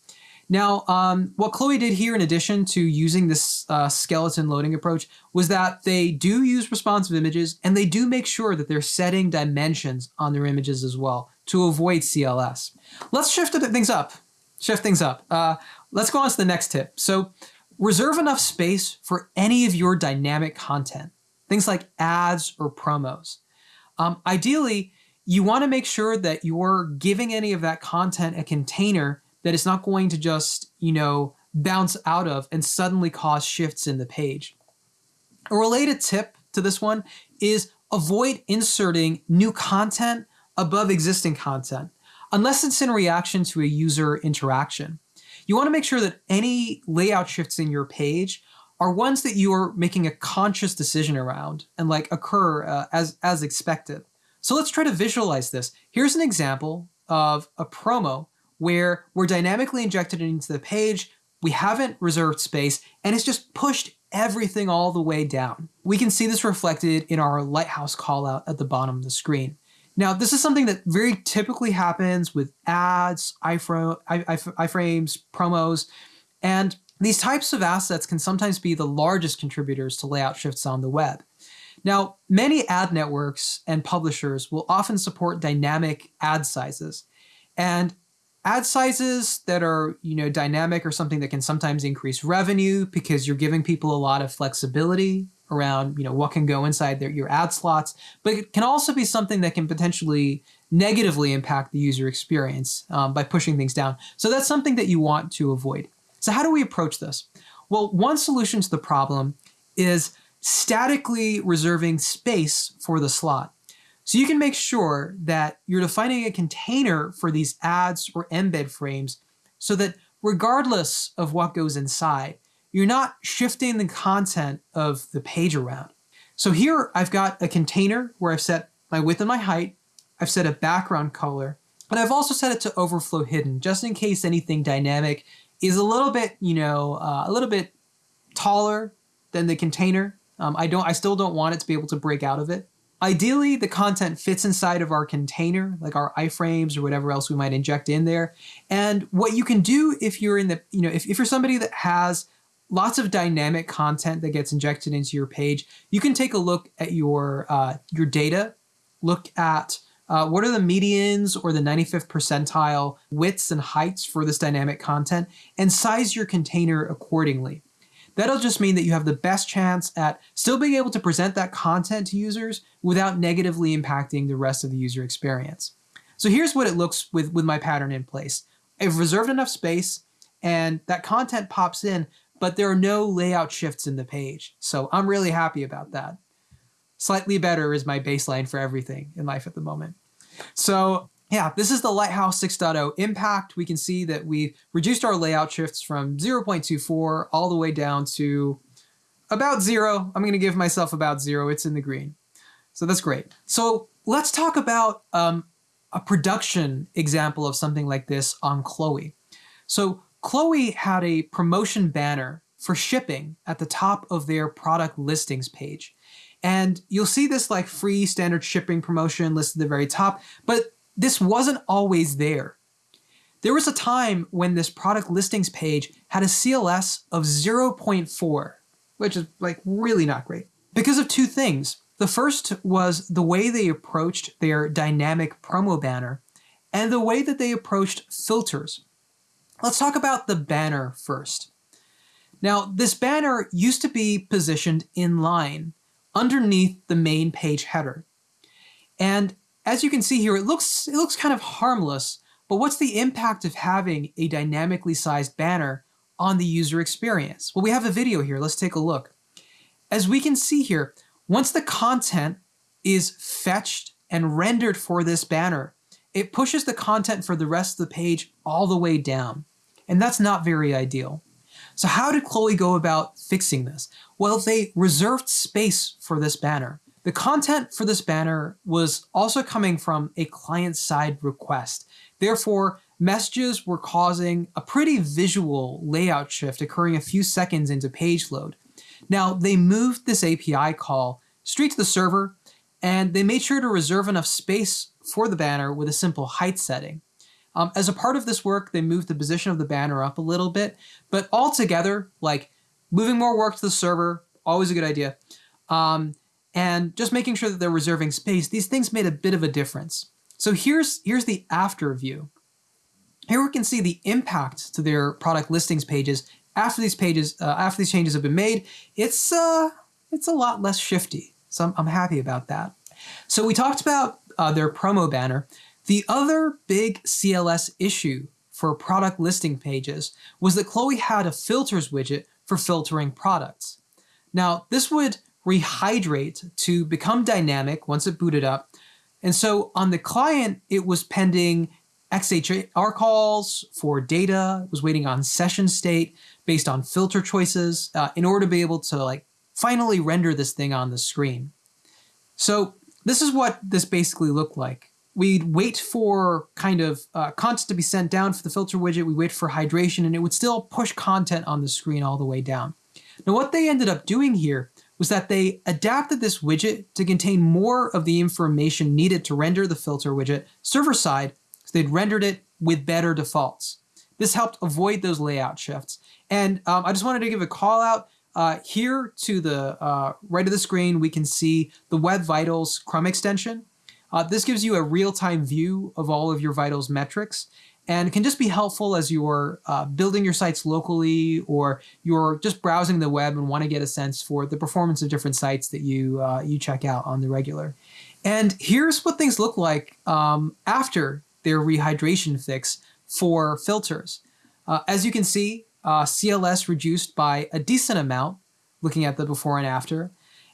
Now, um, what Chloe did here in addition to using this uh, skeleton loading approach was that they do use responsive images and they do make sure that they're setting dimensions on their images as well to avoid CLS. Let's shift things up. Shift things up. Uh, Let's go on to the next tip. So reserve enough space for any of your dynamic content, things like ads or promos. Um, ideally, you want to make sure that you're giving any of that content a container that is not going to just, you know, bounce out of and suddenly cause shifts in the page. A related tip to this one is avoid inserting new content above existing content unless it's in reaction to a user interaction. You want to make sure that any layout shifts in your page are ones that you are making a conscious decision around and like occur uh, as, as expected. So let's try to visualize this. Here's an example of a promo where we're dynamically injected into the page, we haven't reserved space, and it's just pushed everything all the way down. We can see this reflected in our lighthouse callout at the bottom of the screen. Now, this is something that very typically happens with ads, iframes, promos, and these types of assets can sometimes be the largest contributors to layout shifts on the web. Now, many ad networks and publishers will often support dynamic ad sizes. And ad sizes that are, you know, dynamic are something that can sometimes increase revenue because you're giving people a lot of flexibility around you know what can go inside their, your ad slots, but it can also be something that can potentially negatively impact the user experience um, by pushing things down. So that's something that you want to avoid. So how do we approach this? Well, one solution to the problem is statically reserving space for the slot. So you can make sure that you're defining a container for these ads or embed frames so that regardless of what goes inside, you're not shifting the content of the page around. So here I've got a container where I've set my width and my height, I've set a background color, and I've also set it to overflow hidden just in case anything dynamic is a little bit, you know, uh, a little bit taller than the container. Um, I don't, I still don't want it to be able to break out of it. Ideally, the content fits inside of our container, like our iframes or whatever else we might inject in there. And what you can do if you're in the, you know, if, if you're somebody that has lots of dynamic content that gets injected into your page, you can take a look at your uh, your data, look at uh, what are the medians or the 95th percentile widths and heights for this dynamic content, and size your container accordingly. That'll just mean that you have the best chance at still being able to present that content to users without negatively impacting the rest of the user experience. So here's what it looks with, with my pattern in place. I've reserved enough space and that content pops in, but there are no layout shifts in the page. So I'm really happy about that. Slightly better is my baseline for everything in life at the moment. So yeah, this is the Lighthouse 6.0 impact. We can see that we've reduced our layout shifts from 0.24 all the way down to about zero. I'm going to give myself about zero. It's in the green. So that's great. So let's talk about um, a production example of something like this on Chloe. So Chloe had a promotion banner for shipping at the top of their product listings page. And you'll see this like free standard shipping promotion listed at the very top, but this wasn't always there. There was a time when this product listings page had a CLS of 0.4, which is like really not great, because of two things. The first was the way they approached their dynamic promo banner and the way that they approached filters. Let's talk about the banner first. Now, this banner used to be positioned in line underneath the main page header. And as you can see here, it looks, it looks kind of harmless, but what's the impact of having a dynamically sized banner on the user experience? Well, we have a video here. Let's take a look. As we can see here, once the content is fetched and rendered for this banner, it pushes the content for the rest of the page all the way down. And that's not very ideal. So how did Chloe go about fixing this? Well, they reserved space for this banner. The content for this banner was also coming from a client-side request. Therefore, messages were causing a pretty visual layout shift occurring a few seconds into page load. Now, they moved this API call straight to the server, and they made sure to reserve enough space for the banner with a simple height setting. Um, as a part of this work, they moved the position of the banner up a little bit, but altogether, like moving more work to the server, always a good idea. Um, and just making sure that they're reserving space, these things made a bit of a difference. So here's, here's the after view. Here we can see the impact to their product listings pages after these pages, uh, after these changes have been made. It's, uh, it's a lot less shifty, so I'm, I'm happy about that. So we talked about uh, their promo banner. The other big CLS issue for product listing pages was that Chloe had a filters widget for filtering products. Now, this would rehydrate to become dynamic once it booted up. And so on the client, it was pending XHR calls for data, was waiting on session state based on filter choices uh, in order to be able to like finally render this thing on the screen. So this is what this basically looked like. We'd wait for kind of uh, content to be sent down for the filter widget, we wait for hydration, and it would still push content on the screen all the way down. Now what they ended up doing here was that they adapted this widget to contain more of the information needed to render the filter widget server side, so they'd rendered it with better defaults. This helped avoid those layout shifts. And um, I just wanted to give a call out uh, here to the uh, right of the screen, we can see the Web Vitals Chrome extension. Uh, this gives you a real-time view of all of your Vitals metrics and can just be helpful as you're uh, building your sites locally or you're just browsing the web and want to get a sense for the performance of different sites that you uh, you check out on the regular. And here's what things look like um, after their rehydration fix for filters. Uh, as you can see, uh, CLS reduced by a decent amount, looking at the before and after.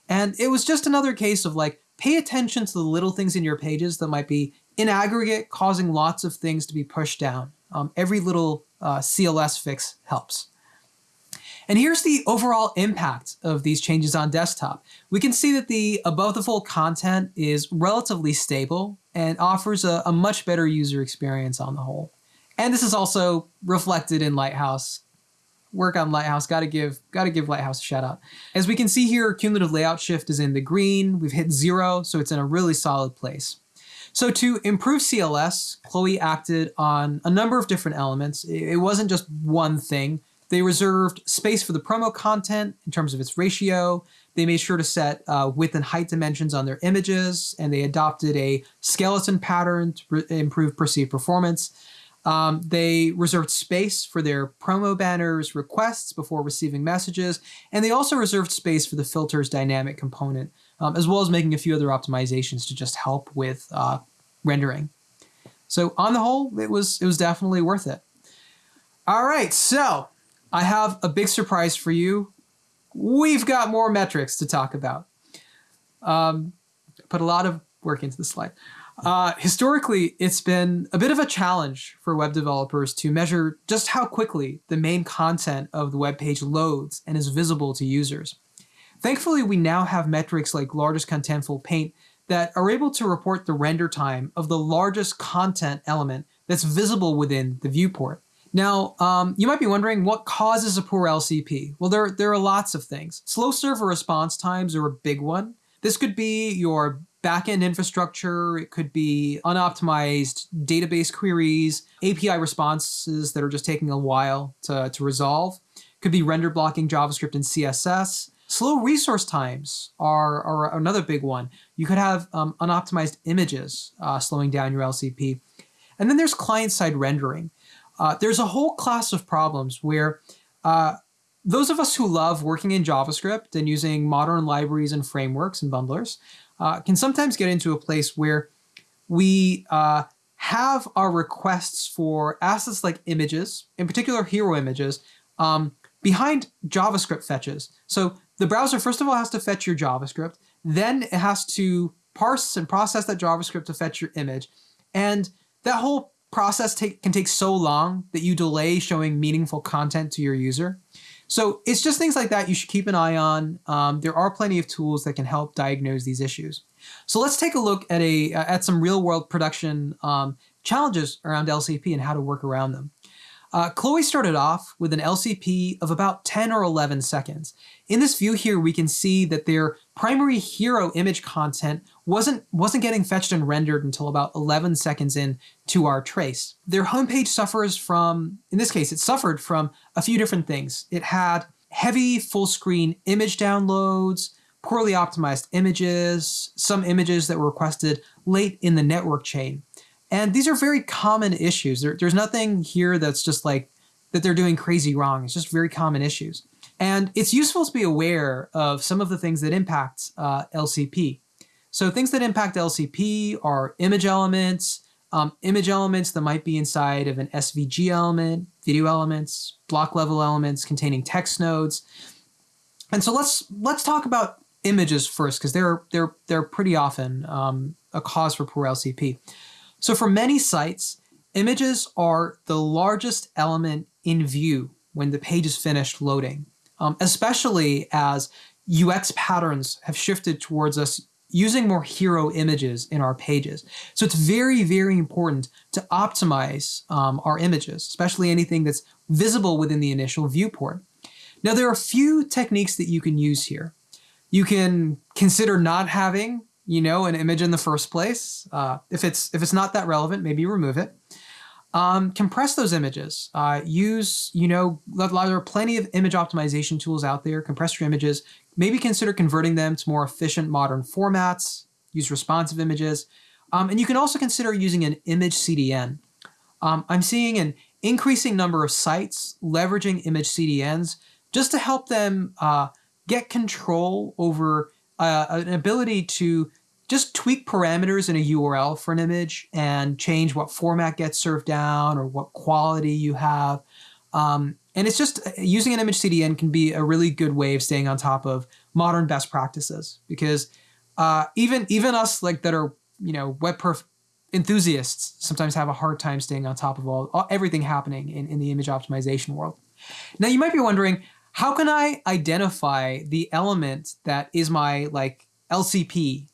And it was just another case of like, pay attention to the little things in your pages that might be in aggregate causing lots of things to be pushed down. Um, every little uh, CLS fix helps. And here's the overall impact of these changes on desktop. We can see that the above the fold content is relatively stable and offers a, a much better user experience on the whole. And this is also reflected in Lighthouse. Work on Lighthouse, gotta give, gotta give Lighthouse a shout out. As we can see here, cumulative layout shift is in the green. We've hit zero, so it's in a really solid place. So to improve CLS, Chloe acted on a number of different elements. It wasn't just one thing. They reserved space for the promo content in terms of its ratio. They made sure to set uh, width and height dimensions on their images, and they adopted a skeleton pattern to improve perceived performance. Um, they reserved space for their promo banners requests before receiving messages, and they also reserved space for the filters dynamic component, um, as well as making a few other optimizations to just help with uh, rendering. So on the whole, it was it was definitely worth it. All right, so I have a big surprise for you. We've got more metrics to talk about. Um, put a lot of work into the slide. Uh, historically, it's been a bit of a challenge for web developers to measure just how quickly the main content of the web page loads and is visible to users. Thankfully, we now have metrics like largest contentful paint that are able to report the render time of the largest content element that's visible within the viewport. Now, um, you might be wondering what causes a poor LCP? Well, there, there are lots of things. Slow server response times are a big one. This could be your backend infrastructure, it could be unoptimized database queries, API responses that are just taking a while to, to resolve. It could be render blocking JavaScript and CSS. Slow resource times are, are another big one. You could have um, unoptimized images uh, slowing down your LCP. And then there's client-side rendering. Uh, there's a whole class of problems where uh, those of us who love working in JavaScript and using modern libraries and frameworks and bundlers uh, can sometimes get into a place where we uh, have our requests for assets like images, in particular hero images, um, behind JavaScript fetches. So the browser, first of all, has to fetch your JavaScript, then it has to parse and process that JavaScript to fetch your image. And that whole process take, can take so long that you delay showing meaningful content to your user. So it's just things like that you should keep an eye on. Um, there are plenty of tools that can help diagnose these issues. So let's take a look at a at some real world production um, challenges around LCP and how to work around them. Uh, Chloe started off with an LCP of about 10 or 11 seconds. In this view here, we can see that their primary hero image content wasn't, wasn't getting fetched and rendered until about 11 seconds in to our trace. Their homepage suffers from, in this case, it suffered from a few different things. It had heavy full screen image downloads, poorly optimized images, some images that were requested late in the network chain. And these are very common issues. There, there's nothing here that's just like that they're doing crazy wrong. It's just very common issues. And it's useful to be aware of some of the things that impact uh, LCP. So things that impact LCP are image elements, um, image elements that might be inside of an SVG element, video elements, block level elements containing text nodes. And so let's let's talk about images first because they're they're they're pretty often um, a cause for poor LCP. So for many sites, images are the largest element in view when the page is finished loading, um, especially as UX patterns have shifted towards us using more hero images in our pages. So it's very, very important to optimize um, our images, especially anything that's visible within the initial viewport. Now, there are a few techniques that you can use here. You can consider not having you know, an image in the first place. Uh, if it's if it's not that relevant, maybe remove it. Um, compress those images. Uh, use, you know, there are plenty of image optimization tools out there. Compress your images. Maybe consider converting them to more efficient modern formats. Use responsive images. Um, and you can also consider using an image CDN. Um, I'm seeing an increasing number of sites leveraging image CDNs just to help them uh, get control over uh, an ability to just tweak parameters in a URL for an image and change what format gets served down or what quality you have. Um, and it's just using an image CDN can be a really good way of staying on top of modern best practices because uh, even even us like that are you know web perf enthusiasts sometimes have a hard time staying on top of all, all everything happening in, in the image optimization world. Now you might be wondering, how can I identify the element that is my like LCP?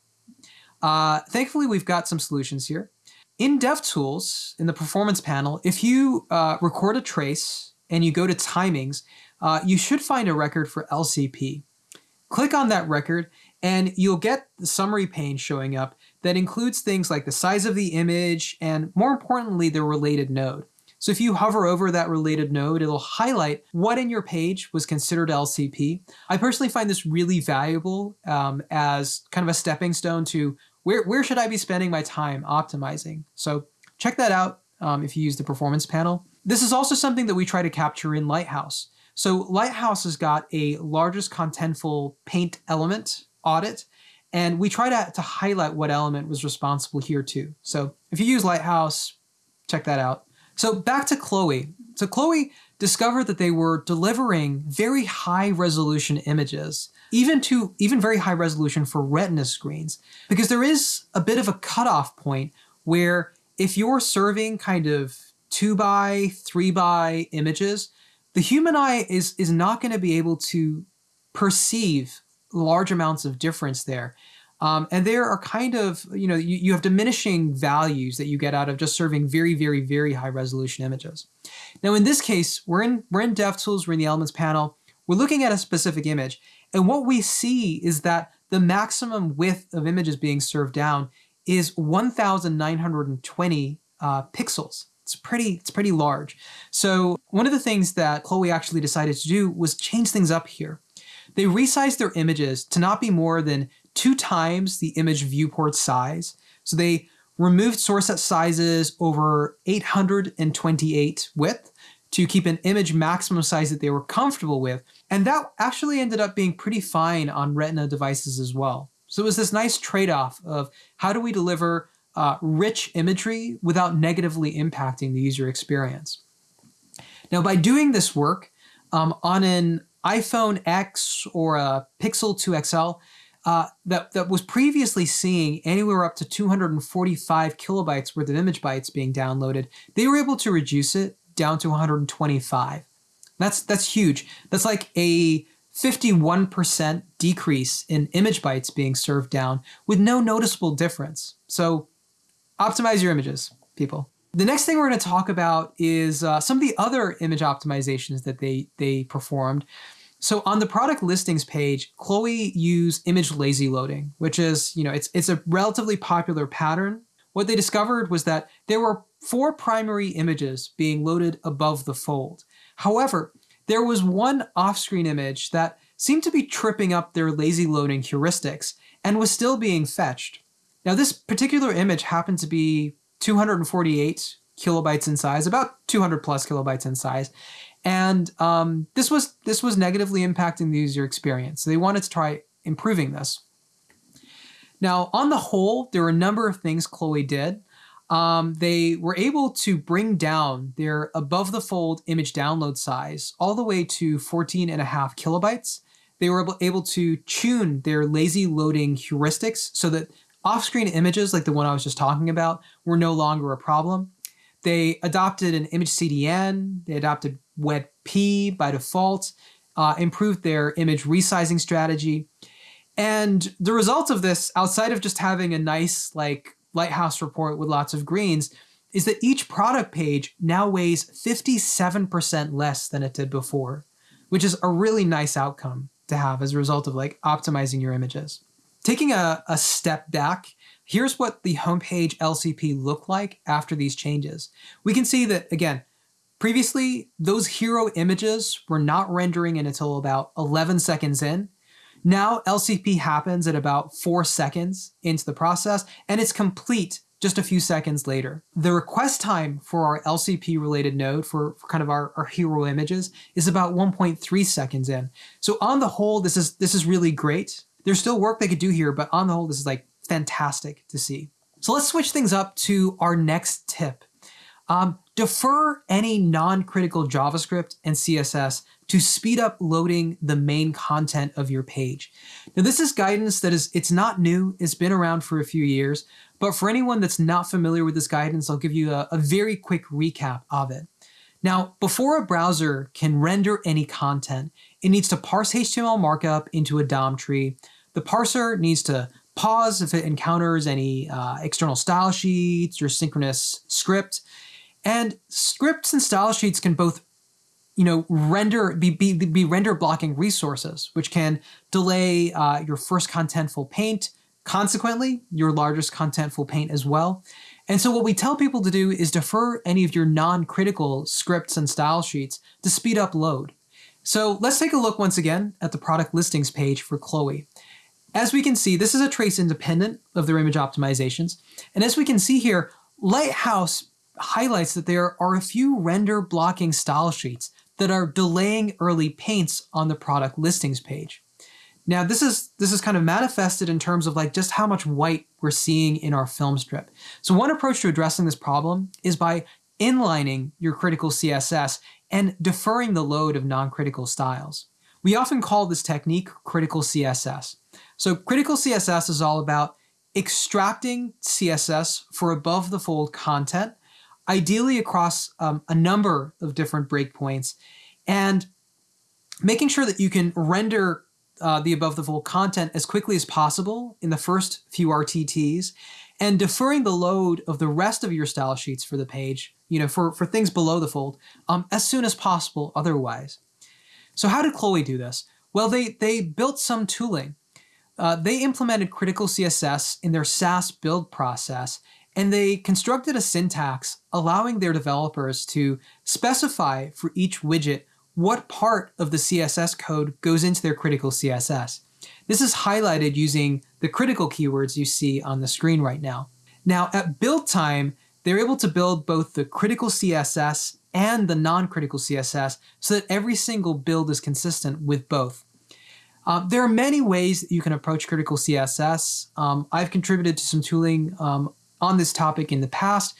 Uh, thankfully, we've got some solutions here. In DevTools, in the performance panel, if you uh, record a trace and you go to timings, uh, you should find a record for LCP. Click on that record and you'll get the summary pane showing up that includes things like the size of the image and more importantly, the related node. So if you hover over that related node, it'll highlight what in your page was considered LCP. I personally find this really valuable um, as kind of a stepping stone to where, where should I be spending my time optimizing. So check that out um, if you use the performance panel. This is also something that we try to capture in Lighthouse. So Lighthouse has got a largest contentful paint element audit, and we try to, to highlight what element was responsible here too. So if you use Lighthouse, check that out. So back to Chloe. So Chloe discovered that they were delivering very high resolution images, even to even very high resolution for retina screens, because there is a bit of a cutoff point where if you're serving kind of two by, three by images, the human eye is is not going to be able to perceive large amounts of difference there. Um, and there are kind of, you know, you, you have diminishing values that you get out of just serving very, very, very high resolution images. Now, in this case, we're in, we're in DevTools, we're in the Elements panel, we're looking at a specific image. And what we see is that the maximum width of images being served down is 1,920 uh, pixels. It's pretty, it's pretty large. So one of the things that Chloe actually decided to do was change things up here. They resized their images to not be more than two times the image viewport size. So they removed source set sizes over 828 width to keep an image maximum size that they were comfortable with. And that actually ended up being pretty fine on Retina devices as well. So it was this nice trade-off of how do we deliver uh, rich imagery without negatively impacting the user experience. Now by doing this work um, on an iPhone X or a Pixel 2 XL, uh, that, that was previously seeing anywhere up to 245 kilobytes worth of image bytes being downloaded, they were able to reduce it down to 125. That's, that's huge. That's like a 51% decrease in image bytes being served down with no noticeable difference. So optimize your images, people. The next thing we're going to talk about is uh, some of the other image optimizations that they, they performed. So on the product listings page, Chloe used image lazy loading, which is, you know, it's, it's a relatively popular pattern. What they discovered was that there were four primary images being loaded above the fold. However, there was one off-screen image that seemed to be tripping up their lazy loading heuristics and was still being fetched. Now this particular image happened to be 248 kilobytes in size, about 200 plus kilobytes in size, and um, this was this was negatively impacting the user experience. So they wanted to try improving this. Now, on the whole, there were a number of things Chloe did. Um, they were able to bring down their above the fold image download size all the way to 14 and a half kilobytes. They were able to tune their lazy loading heuristics so that off-screen images like the one I was just talking about were no longer a problem. They adopted an image CDN, they adopted WebP by default, uh, improved their image resizing strategy. And the result of this, outside of just having a nice like Lighthouse report with lots of greens, is that each product page now weighs 57% less than it did before, which is a really nice outcome to have as a result of like optimizing your images. Taking a, a step back, here's what the homepage LCP looked like after these changes. We can see that, again, Previously, those hero images were not rendering until about 11 seconds in. Now LCP happens at about 4 seconds into the process, and it's complete just a few seconds later. The request time for our LCP related node for, for kind of our, our hero images is about 1.3 seconds in. So on the whole, this is this is really great. There's still work they could do here, but on the whole, this is like fantastic to see. So let's switch things up to our next tip. Um, defer any non-critical JavaScript and CSS to speed up loading the main content of your page. Now this is guidance that is, it's not new, it's been around for a few years, but for anyone that's not familiar with this guidance, I'll give you a, a very quick recap of it. Now, before a browser can render any content, it needs to parse HTML markup into a DOM tree. The parser needs to pause if it encounters any uh, external style sheets or synchronous script. And scripts and style sheets can both you know, render be, be, be render blocking resources, which can delay uh, your first contentful paint, consequently, your largest contentful paint as well. And so what we tell people to do is defer any of your non-critical scripts and style sheets to speed up load. So let's take a look once again at the product listings page for Chloe. As we can see, this is a trace independent of their image optimizations. And as we can see here, Lighthouse highlights that there are a few render blocking style sheets that are delaying early paints on the product listings page. Now this is this is kind of manifested in terms of like just how much white we're seeing in our film strip. So one approach to addressing this problem is by inlining your critical CSS and deferring the load of non-critical styles. We often call this technique critical CSS. So critical CSS is all about extracting CSS for above the fold content ideally across um, a number of different breakpoints, and making sure that you can render uh, the above the fold content as quickly as possible in the first few RTTs, and deferring the load of the rest of your style sheets for the page, you know, for, for things below the fold, um, as soon as possible otherwise. So how did Chloe do this? Well, they, they built some tooling. Uh, they implemented critical CSS in their Sass build process and they constructed a syntax allowing their developers to specify for each widget what part of the CSS code goes into their critical CSS. This is highlighted using the critical keywords you see on the screen right now. Now at build time, they're able to build both the critical CSS and the non-critical CSS so that every single build is consistent with both. Um, there are many ways that you can approach critical CSS. Um, I've contributed to some tooling um, on this topic in the past,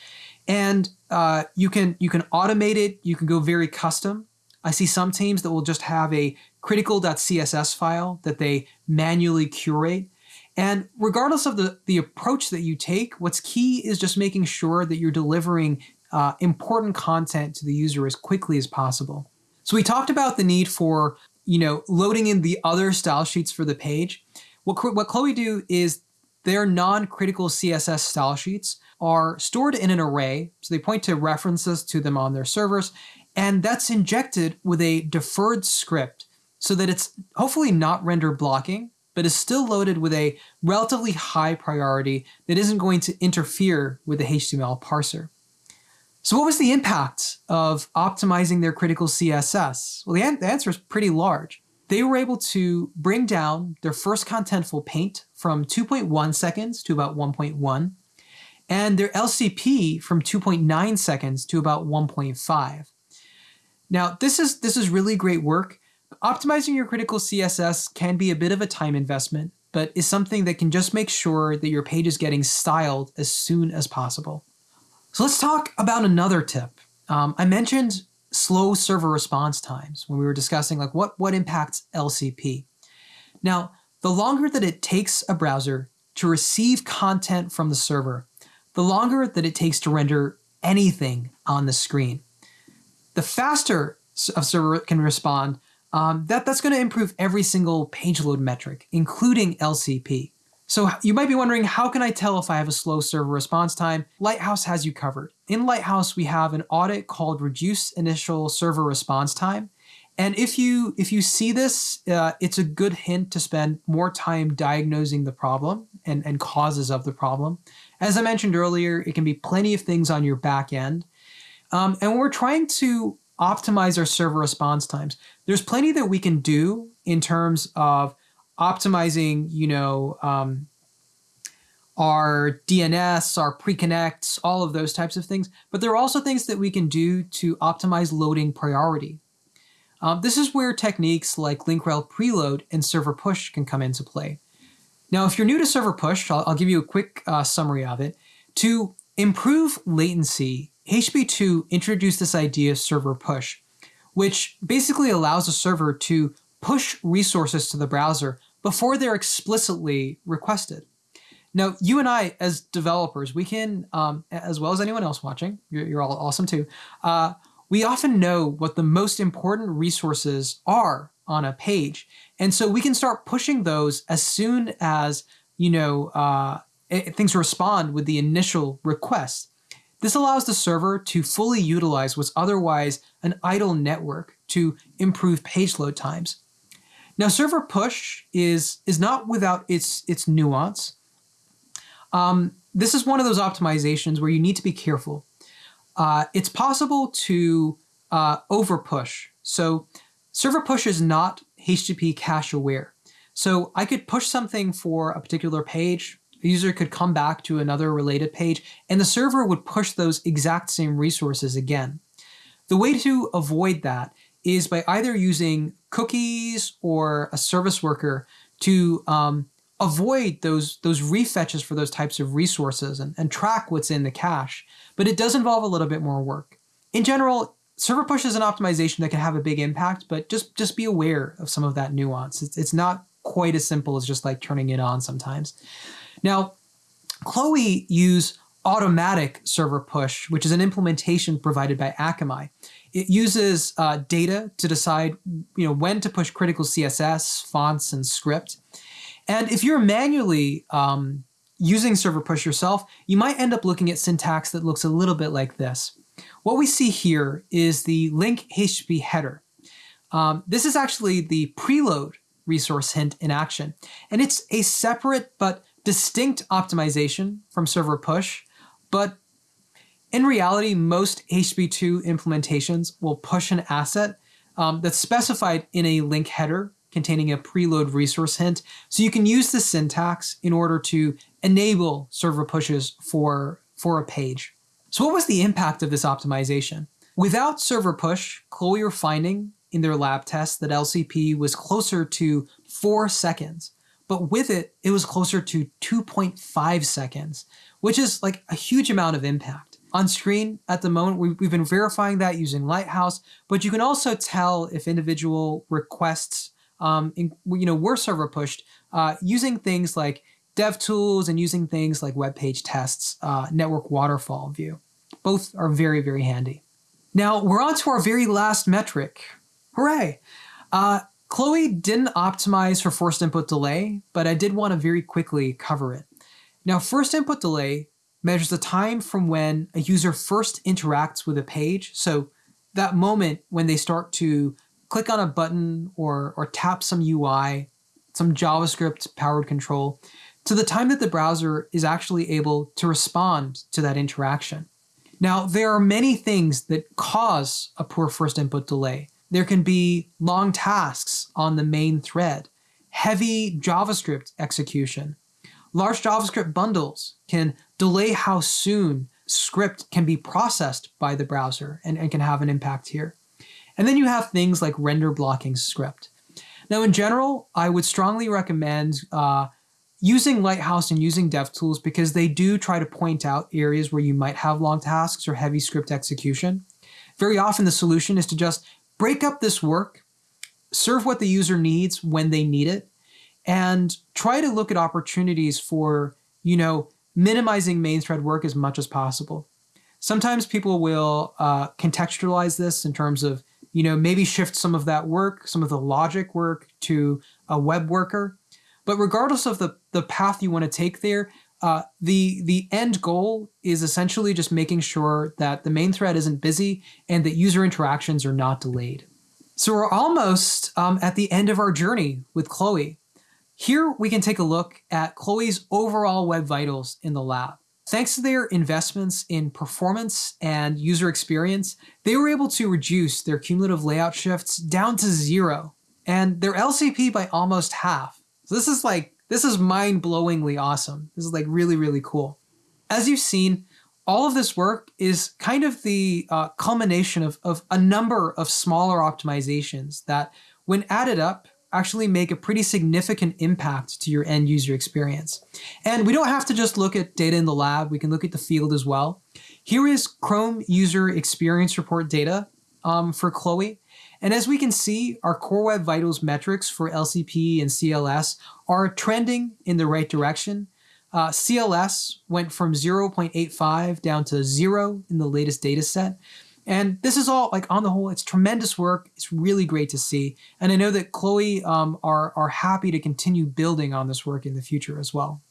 and uh, you can you can automate it. You can go very custom. I see some teams that will just have a critical.css file that they manually curate. And regardless of the, the approach that you take, what's key is just making sure that you're delivering uh, important content to the user as quickly as possible. So we talked about the need for, you know, loading in the other style sheets for the page. What, what Chloe do is their non-critical CSS style sheets are stored in an array, so they point to references to them on their servers, and that's injected with a deferred script so that it's hopefully not render blocking, but is still loaded with a relatively high priority that isn't going to interfere with the HTML parser. So what was the impact of optimizing their critical CSS? Well, the, the answer is pretty large they were able to bring down their first contentful paint from 2.1 seconds to about 1.1, and their LCP from 2.9 seconds to about 1.5. Now, this is, this is really great work. Optimizing your critical CSS can be a bit of a time investment, but is something that can just make sure that your page is getting styled as soon as possible. So let's talk about another tip. Um, I mentioned slow server response times when we were discussing like what, what impacts LCP. Now, the longer that it takes a browser to receive content from the server, the longer that it takes to render anything on the screen. The faster a server can respond, um, that, that's going to improve every single page load metric, including LCP. So you might be wondering, how can I tell if I have a slow server response time? Lighthouse has you covered. In Lighthouse, we have an audit called Reduce Initial Server Response Time. And if you if you see this, uh, it's a good hint to spend more time diagnosing the problem and, and causes of the problem. As I mentioned earlier, it can be plenty of things on your back end. Um, and we're trying to optimize our server response times, there's plenty that we can do in terms of optimizing, you know, um, our DNS, our pre-connects, all of those types of things. But there are also things that we can do to optimize loading priority. Um, this is where techniques like link rel preload and server push can come into play. Now, if you're new to server push, I'll, I'll give you a quick uh, summary of it. To improve latency HTTP2 introduced this idea of server push, which basically allows a server to push resources to the browser before they're explicitly requested. Now, you and I, as developers, we can, um, as well as anyone else watching, you're, you're all awesome too, uh, we often know what the most important resources are on a page. And so we can start pushing those as soon as, you know, uh, things respond with the initial request. This allows the server to fully utilize what's otherwise an idle network to improve page load times. Now, server push is, is not without its, its nuance. Um, this is one of those optimizations where you need to be careful. Uh, it's possible to uh, over push. So server push is not HTTP cache aware. So I could push something for a particular page, a user could come back to another related page, and the server would push those exact same resources again. The way to avoid that is by either using cookies or a service worker to um, avoid those, those refetches for those types of resources and, and track what's in the cache. But it does involve a little bit more work. In general, server push is an optimization that can have a big impact, but just, just be aware of some of that nuance. It's, it's not quite as simple as just like turning it on sometimes. Now, Chloe use automatic server push, which is an implementation provided by Akamai. It uses uh, data to decide you know, when to push critical CSS, fonts, and script. And if you're manually um, using server push yourself, you might end up looking at syntax that looks a little bit like this. What we see here is the link HTTP header. Um, this is actually the preload resource hint in action. And it's a separate but distinct optimization from server push, but in reality, most HTTP2 implementations will push an asset um, that's specified in a link header containing a preload resource hint. So you can use the syntax in order to enable server pushes for, for a page. So what was the impact of this optimization? Without server push, Chloe are finding in their lab tests that LCP was closer to four seconds but with it, it was closer to 2.5 seconds, which is like a huge amount of impact. On screen at the moment, we've been verifying that using Lighthouse, but you can also tell if individual requests um, in, you know, were server pushed uh, using things like DevTools and using things like web page tests, uh, network waterfall view. Both are very, very handy. Now we're on to our very last metric. Hooray! Uh, Chloe didn't optimize for first input delay, but I did want to very quickly cover it. Now, first input delay measures the time from when a user first interacts with a page. So that moment when they start to click on a button or, or tap some UI, some JavaScript powered control, to the time that the browser is actually able to respond to that interaction. Now, there are many things that cause a poor first input delay. There can be long tasks on the main thread, heavy JavaScript execution. Large JavaScript bundles can delay how soon script can be processed by the browser and, and can have an impact here. And then you have things like render blocking script. Now, in general, I would strongly recommend uh, using Lighthouse and using DevTools because they do try to point out areas where you might have long tasks or heavy script execution. Very often the solution is to just break up this work, serve what the user needs when they need it, and try to look at opportunities for, you know, minimizing main thread work as much as possible. Sometimes people will uh, contextualize this in terms of, you know, maybe shift some of that work, some of the logic work to a web worker. But regardless of the, the path you want to take there, uh, the the end goal is essentially just making sure that the main thread isn't busy and that user interactions are not delayed. So we're almost um, at the end of our journey with Chloe. Here we can take a look at Chloe's overall web vitals in the lab. Thanks to their investments in performance and user experience, they were able to reduce their cumulative layout shifts down to zero and their LCP by almost half. So this is like this is mind-blowingly awesome. This is like really, really cool. As you've seen, all of this work is kind of the uh, culmination of, of a number of smaller optimizations that, when added up, actually make a pretty significant impact to your end user experience. And we don't have to just look at data in the lab, we can look at the field as well. Here is Chrome User Experience Report data um, for Chloe. And as we can see, our Core Web Vitals metrics for LCP and CLS are trending in the right direction. Uh, CLS went from 0.85 down to zero in the latest data set. And this is all like on the whole, it's tremendous work. It's really great to see. And I know that Chloe um, are, are happy to continue building on this work in the future as well.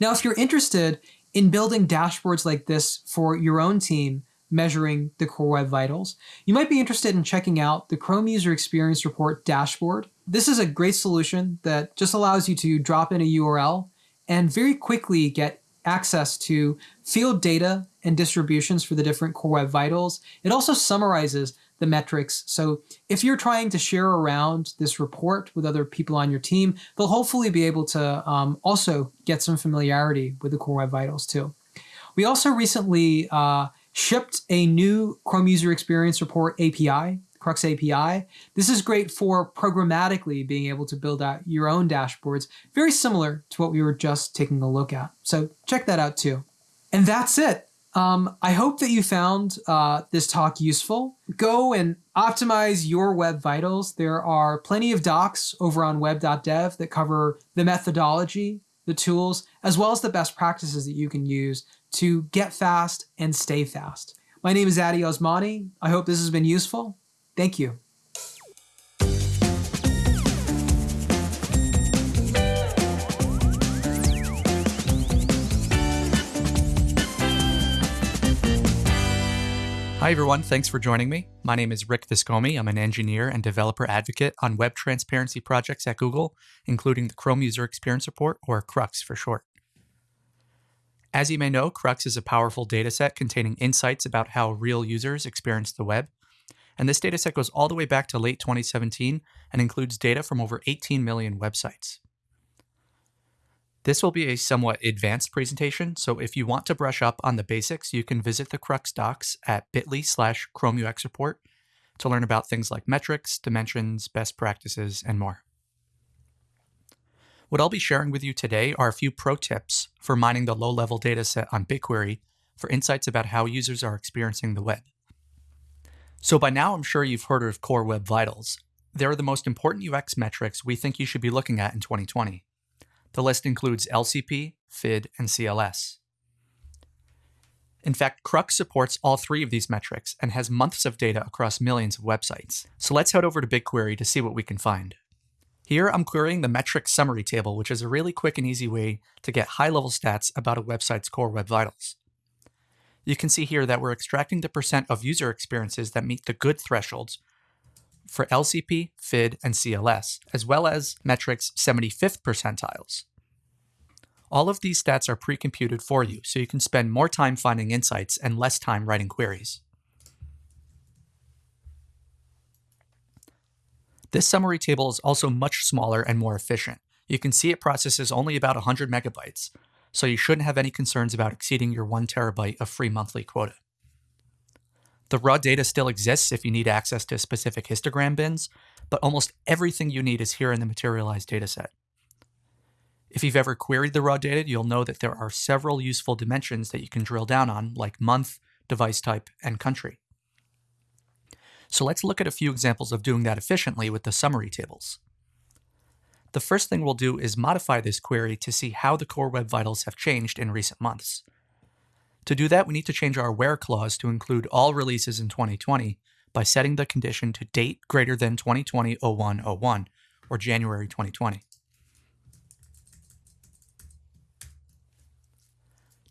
Now, if you're interested in building dashboards like this for your own team, measuring the Core Web Vitals, you might be interested in checking out the Chrome User Experience Report dashboard. This is a great solution that just allows you to drop in a URL and very quickly get access to field data and distributions for the different Core Web Vitals. It also summarizes the metrics. So if you're trying to share around this report with other people on your team, they'll hopefully be able to um, also get some familiarity with the Core Web Vitals too. We also recently uh, shipped a new Chrome User Experience Report API CrUX API. This is great for programmatically being able to build out your own dashboards, very similar to what we were just taking a look at. So check that out too. And that's it. Um, I hope that you found uh, this talk useful. Go and optimize your web vitals. There are plenty of docs over on web.dev that cover the methodology, the tools, as well as the best practices that you can use to get fast and stay fast. My name is Addy Osmani. I hope this has been useful. Thank you. Hi, everyone. Thanks for joining me. My name is Rick Viscomi. I'm an engineer and developer advocate on web transparency projects at Google, including the Chrome User Experience Report, or CrUX for short. As you may know, CrUX is a powerful dataset containing insights about how real users experience the web. And this dataset goes all the way back to late 2017 and includes data from over 18 million websites. This will be a somewhat advanced presentation, so if you want to brush up on the basics, you can visit the CrUX docs at bit.ly slash ChromeUX report to learn about things like metrics, dimensions, best practices, and more. What I'll be sharing with you today are a few pro tips for mining the low-level dataset on BigQuery for insights about how users are experiencing the web. So by now, I'm sure you've heard of Core Web Vitals. They're the most important UX metrics we think you should be looking at in 2020. The list includes LCP, FID, and CLS. In fact, CrUX supports all three of these metrics and has months of data across millions of websites. So let's head over to BigQuery to see what we can find. Here, I'm querying the metric summary table, which is a really quick and easy way to get high-level stats about a website's core web vitals. You can see here that we're extracting the percent of user experiences that meet the good thresholds for LCP, FID, and CLS, as well as metrics 75th percentiles. All of these stats are pre-computed for you, so you can spend more time finding insights and less time writing queries. This summary table is also much smaller and more efficient. You can see it processes only about 100 megabytes, so you shouldn't have any concerns about exceeding your one terabyte of free monthly quota. The raw data still exists if you need access to specific histogram bins, but almost everything you need is here in the materialized dataset. If you've ever queried the raw data, you'll know that there are several useful dimensions that you can drill down on, like month, device type, and country. So let's look at a few examples of doing that efficiently with the summary tables. The first thing we'll do is modify this query to see how the core web vitals have changed in recent months. To do that, we need to change our where clause to include all releases in 2020 by setting the condition to date greater than 2020-01-01, or January 2020.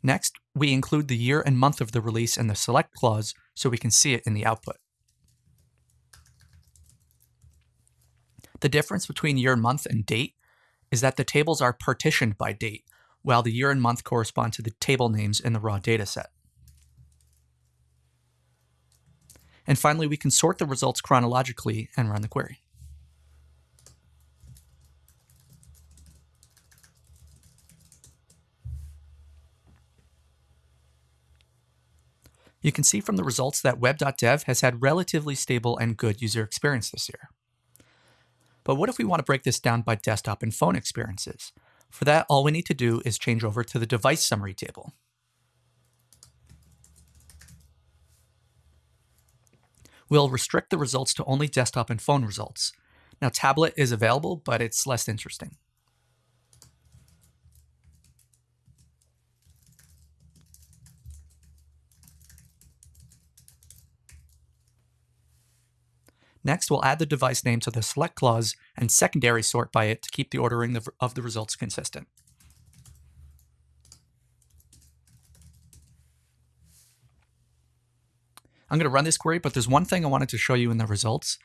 Next, we include the year and month of the release in the select clause so we can see it in the output. The difference between year month and date is that the tables are partitioned by date, while the year and month correspond to the table names in the raw dataset. And finally, we can sort the results chronologically and run the query. You can see from the results that web.dev has had relatively stable and good user experience this year. But what if we want to break this down by desktop and phone experiences? For that, all we need to do is change over to the device summary table. We'll restrict the results to only desktop and phone results. Now, tablet is available, but it's less interesting. Next, we'll add the device name to the select clause and secondary sort by it to keep the ordering of the results consistent. I'm going to run this query, but there's one thing I wanted to show you in the results.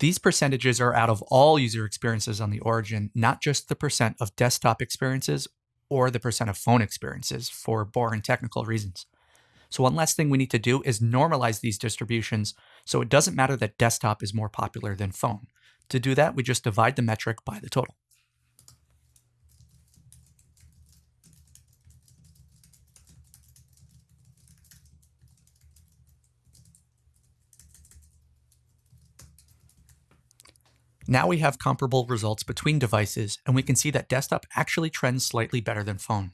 These percentages are out of all user experiences on the origin, not just the percent of desktop experiences or the percent of phone experiences for boring technical reasons. So one last thing we need to do is normalize these distributions so it doesn't matter that desktop is more popular than phone. To do that, we just divide the metric by the total. Now we have comparable results between devices, and we can see that desktop actually trends slightly better than phone.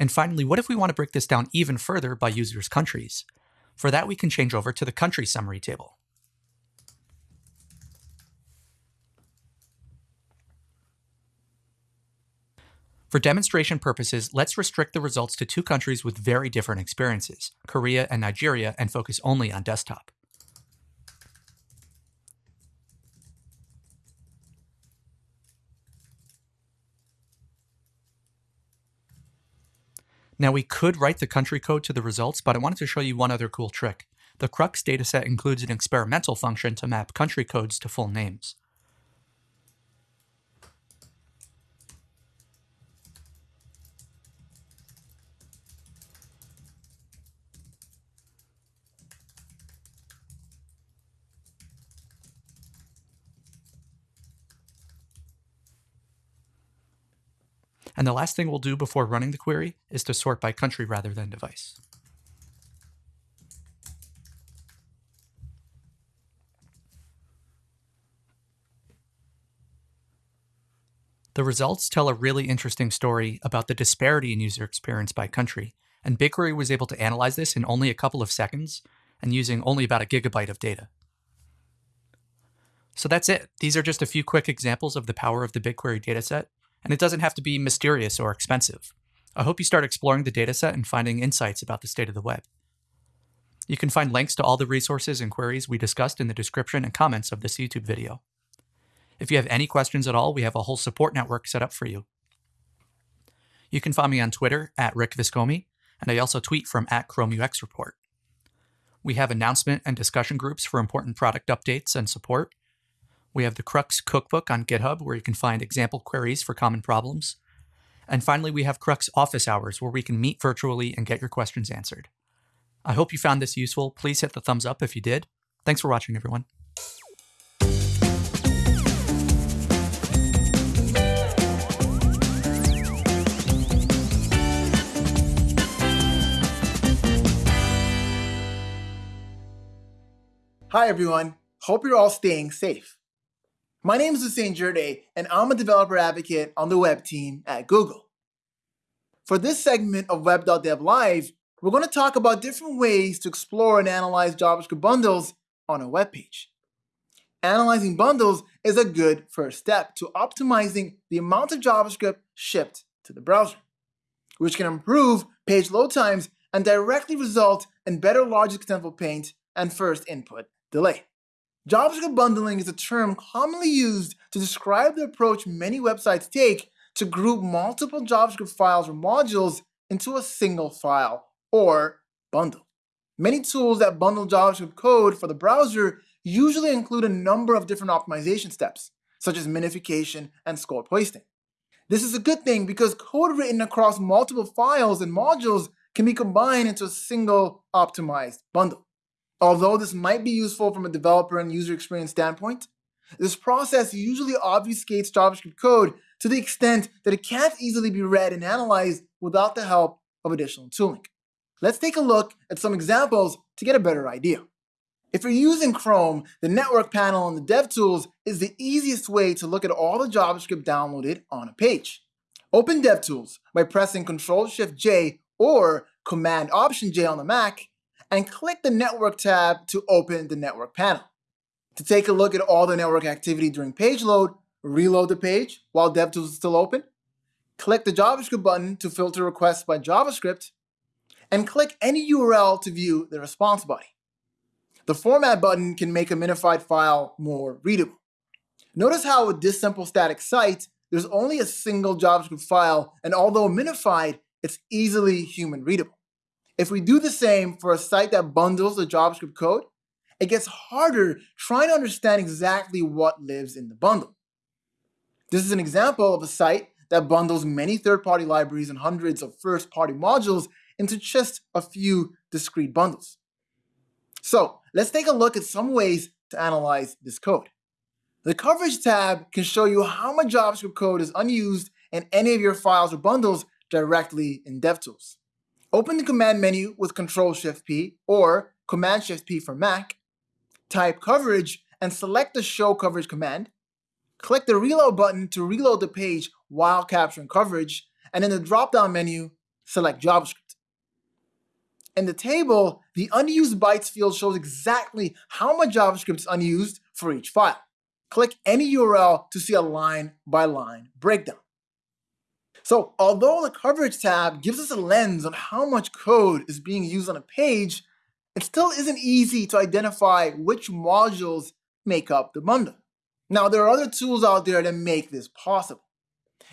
And finally, what if we want to break this down even further by users' countries? For that, we can change over to the country summary table. For demonstration purposes, let's restrict the results to two countries with very different experiences, Korea and Nigeria, and focus only on desktop. Now we could write the country code to the results, but I wanted to show you one other cool trick. The CrUX dataset includes an experimental function to map country codes to full names. And the last thing we'll do before running the query is to sort by country rather than device. The results tell a really interesting story about the disparity in user experience by country, and BigQuery was able to analyze this in only a couple of seconds and using only about a gigabyte of data. So that's it. These are just a few quick examples of the power of the BigQuery dataset, and it doesn't have to be mysterious or expensive. I hope you start exploring the dataset and finding insights about the state of the web. You can find links to all the resources and queries we discussed in the description and comments of this YouTube video. If you have any questions at all, we have a whole support network set up for you. You can find me on Twitter at Rick Viscomi, and I also tweet from at ChromeUX Report. We have announcement and discussion groups for important product updates and support, we have the CrUX Cookbook on GitHub, where you can find example queries for common problems. And finally, we have CrUX Office Hours, where we can meet virtually and get your questions answered. I hope you found this useful. Please hit the thumbs up if you did. Thanks for watching, everyone. Hi, everyone. Hope you're all staying safe. My name is Houssein Djirdeh, and I'm a developer advocate on the web team at Google. For this segment of Web.dev Live, we're going to talk about different ways to explore and analyze JavaScript bundles on a web page. Analyzing bundles is a good first step to optimizing the amount of JavaScript shipped to the browser, which can improve page load times and directly result in better largest contentful paint and first input delay. JavaScript bundling is a term commonly used to describe the approach many websites take to group multiple JavaScript files or modules into a single file or bundle. Many tools that bundle JavaScript code for the browser usually include a number of different optimization steps, such as minification and scope hoisting. This is a good thing because code written across multiple files and modules can be combined into a single optimized bundle. Although this might be useful from a developer and user experience standpoint, this process usually obfuscates JavaScript code to the extent that it can't easily be read and analyzed without the help of additional tooling. Let's take a look at some examples to get a better idea. If you're using Chrome, the network panel in the DevTools is the easiest way to look at all the JavaScript downloaded on a page. Open DevTools by pressing Ctrl-Shift-J or Command-Option-J on the Mac and click the Network tab to open the Network panel. To take a look at all the network activity during page load, reload the page while DevTools is still open, click the JavaScript button to filter requests by JavaScript, and click any URL to view the response body. The Format button can make a minified file more readable. Notice how with this simple static site, there's only a single JavaScript file, and although minified, it's easily human readable. If we do the same for a site that bundles the JavaScript code, it gets harder trying to understand exactly what lives in the bundle. This is an example of a site that bundles many third-party libraries and hundreds of first-party modules into just a few discrete bundles. So let's take a look at some ways to analyze this code. The Coverage tab can show you how much JavaScript code is unused in any of your files or bundles directly in DevTools. Open the command menu with Control-Shift-P or Command-Shift-P for Mac, type coverage, and select the Show Coverage command. Click the Reload button to reload the page while capturing coverage, and in the drop-down menu, select JavaScript. In the table, the unused bytes field shows exactly how much JavaScript is unused for each file. Click any URL to see a line-by-line -line breakdown. So although the coverage tab gives us a lens on how much code is being used on a page, it still isn't easy to identify which modules make up the bundle. Now, there are other tools out there that make this possible.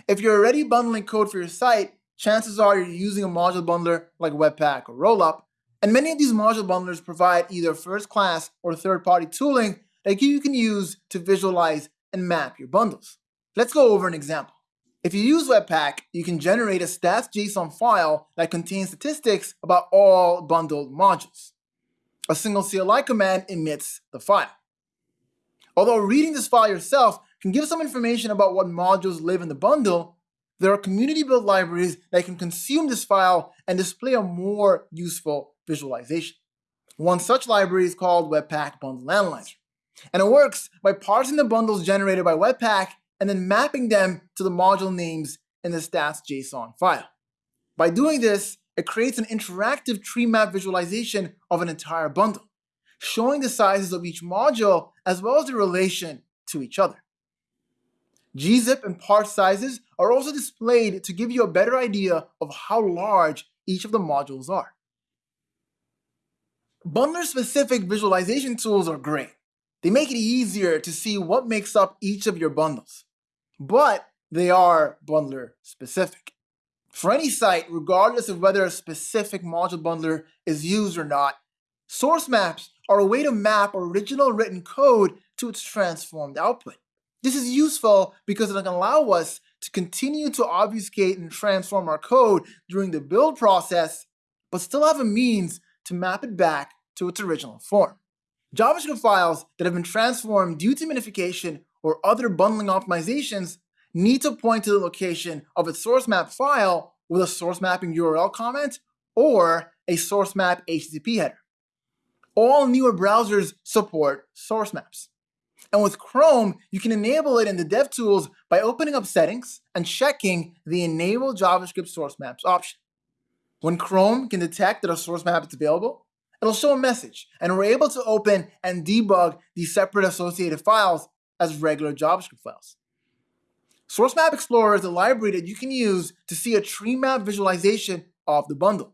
If you're already bundling code for your site, chances are you're using a module bundler like Webpack or Rollup, and many of these module bundlers provide either first-class or third-party tooling that you can use to visualize and map your bundles. Let's go over an example. If you use Webpack, you can generate a stats.json file that contains statistics about all bundled modules a single CLI command emits the file. Although reading this file yourself can give some information about what modules live in the bundle, there are community-built libraries that can consume this file and display a more useful visualization. One such library is called Webpack Bundle Analyzer, and it works by parsing the bundles generated by Webpack and then mapping them to the module names in the stats.json file. By doing this, it creates an interactive tree map visualization of an entire bundle, showing the sizes of each module as well as the relation to each other. gzip and parsed sizes are also displayed to give you a better idea of how large each of the modules are. Bundler-specific visualization tools are great. They make it easier to see what makes up each of your bundles, but they are bundler-specific. For any site, regardless of whether a specific module bundler is used or not, source maps are a way to map original written code to its transformed output. This is useful because it can allow us to continue to obfuscate and transform our code during the build process, but still have a means to map it back to its original form. JavaScript files that have been transformed due to minification or other bundling optimizations need to point to the location of its source map file with a source mapping URL comment or a source map HTTP header. All newer browsers support source maps. And with Chrome, you can enable it in the DevTools by opening up settings and checking the Enable JavaScript Source Maps option. When Chrome can detect that a source map is available, it'll show a message, and we're able to open and debug these separate associated files as regular JavaScript files. Source Map Explorer is a library that you can use to see a tree map visualization of the bundle.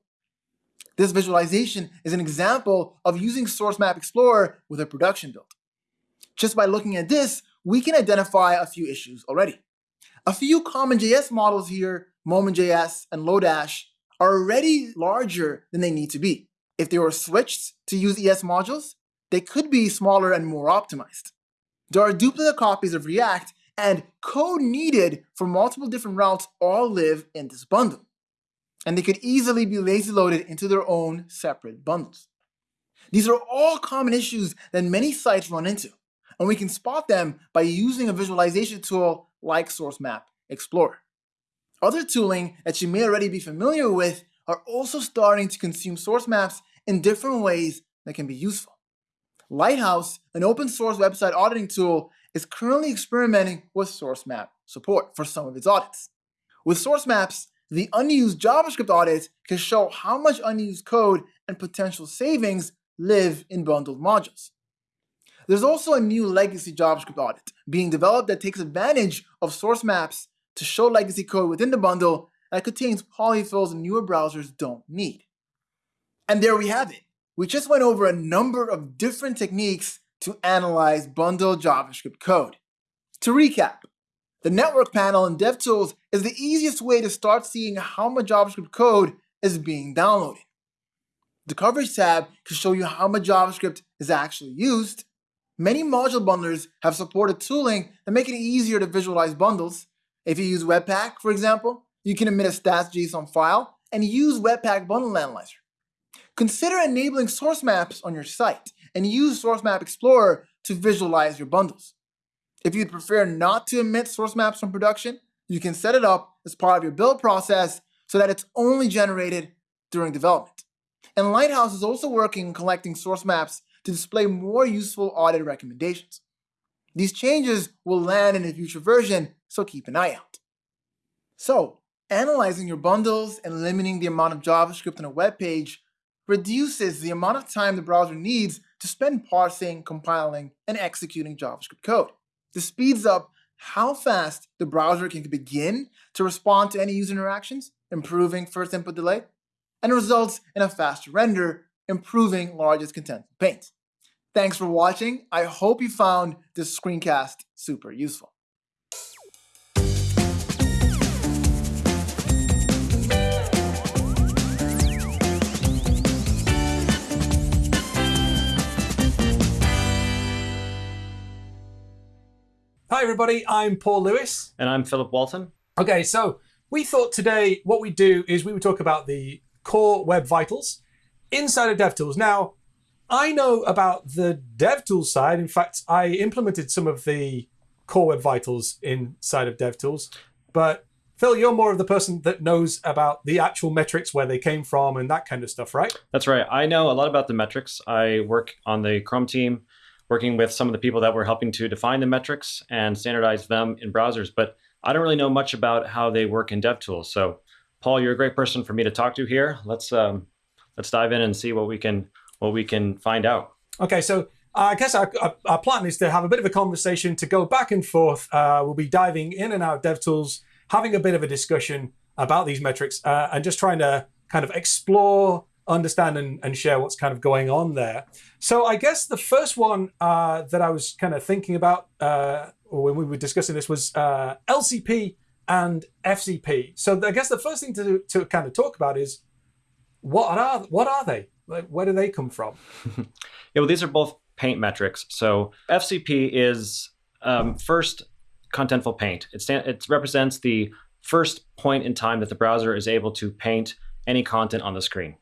This visualization is an example of using Source Map Explorer with a production build. Just by looking at this, we can identify a few issues already. A few CommonJS models here, Moment.js and Lodash, are already larger than they need to be. If they were switched to use ES modules, they could be smaller and more optimized. There are duplicate copies of React and code needed for multiple different routes all live in this bundle. And they could easily be lazy loaded into their own separate bundles. These are all common issues that many sites run into, and we can spot them by using a visualization tool like Source Map Explorer. Other tooling that you may already be familiar with are also starting to consume source maps in different ways that can be useful. Lighthouse, an open source website auditing tool, is currently experimenting with source map support for some of its audits. With source maps, the unused JavaScript audit can show how much unused code and potential savings live in bundled modules. There's also a new legacy JavaScript audit being developed that takes advantage of source maps to show legacy code within the bundle that contains polyfills newer browsers don't need. And there we have it. We just went over a number of different techniques to analyze bundled JavaScript code. To recap, the network panel in DevTools is the easiest way to start seeing how much JavaScript code is being downloaded. The coverage tab can show you how much JavaScript is actually used. Many module bundlers have supported tooling that make it easier to visualize bundles. If you use Webpack, for example, you can emit a stats.json file and use Webpack Bundle Analyzer. Consider enabling source maps on your site and use Source Map Explorer to visualize your bundles. If you'd prefer not to emit source maps from production, you can set it up as part of your build process so that it's only generated during development. And Lighthouse is also working on collecting source maps to display more useful audit recommendations. These changes will land in a future version, so keep an eye out. So, analyzing your bundles and limiting the amount of JavaScript on a web page reduces the amount of time the browser needs to spend parsing, compiling, and executing JavaScript code. This speeds up how fast the browser can begin to respond to any user interactions, improving first input delay, and results in a faster render, improving largest contentful paint. Thanks for watching. I hope you found this screencast super useful. Hi, everybody. I'm Paul Lewis. And I'm Philip Walton. Okay, so we thought today what we'd do is we would talk about the core web vitals inside of DevTools. Now, I know about the DevTools side. In fact, I implemented some of the core web vitals inside of DevTools. But Phil, you're more of the person that knows about the actual metrics, where they came from, and that kind of stuff, right? That's right. I know a lot about the metrics. I work on the Chrome team working with some of the people that were helping to define the metrics and standardize them in browsers. But I don't really know much about how they work in DevTools. So, Paul, you're a great person for me to talk to here. Let's um, let's dive in and see what we can what we can find out. Okay, so I guess our, our, plan is to have a bit of a conversation to go back and forth. Uh, we'll be diving in and out of DevTools, having a bit of a discussion about these metrics, uh, and just trying to kind of explore understand and, and share what's kind of going on there. So I guess the first one uh, that I was kind of thinking about uh, when we were discussing this was uh, LCP and FCP. So I guess the first thing to, to kind of talk about is what are what are they? Like, where do they come from? yeah, well, these are both paint metrics. So FCP is um, first contentful paint. It, stand, it represents the first point in time that the browser is able to paint any content on the screen.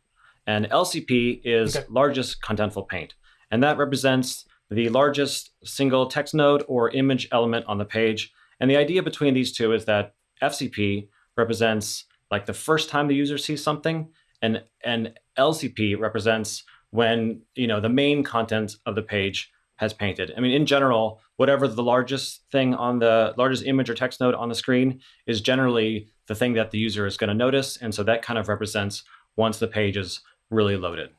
And LCP is okay. largest contentful paint. And that represents the largest single text node or image element on the page. And the idea between these two is that FCP represents like the first time the user sees something, and, and LCP represents when you know the main content of the page has painted. I mean, in general, whatever the largest thing on the largest image or text node on the screen is generally the thing that the user is going to notice. And so that kind of represents once the page is really loaded.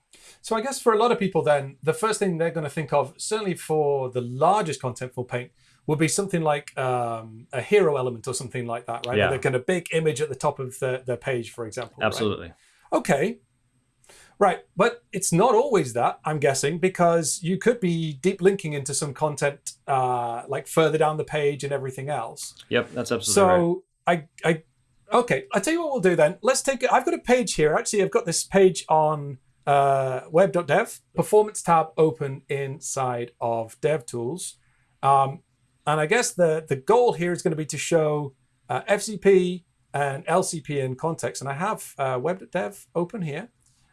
So I guess for a lot of people, then the first thing they're going to think of, certainly for the largest contentful paint, would be something like um, a hero element or something like that, right? Yeah. They're kind of big image at the top of the, the page, for example. Absolutely. Right? Okay. Right, but it's not always that, I'm guessing, because you could be deep linking into some content uh, like further down the page and everything else. Yep, that's absolutely so right. I, I Okay, I'll tell you what we'll do then. Let's take. I've got a page here. Actually, I've got this page on uh, web.dev performance tab open inside of DevTools, um, and I guess the the goal here is going to be to show uh, FCP and LCP in context. And I have uh, web.dev open here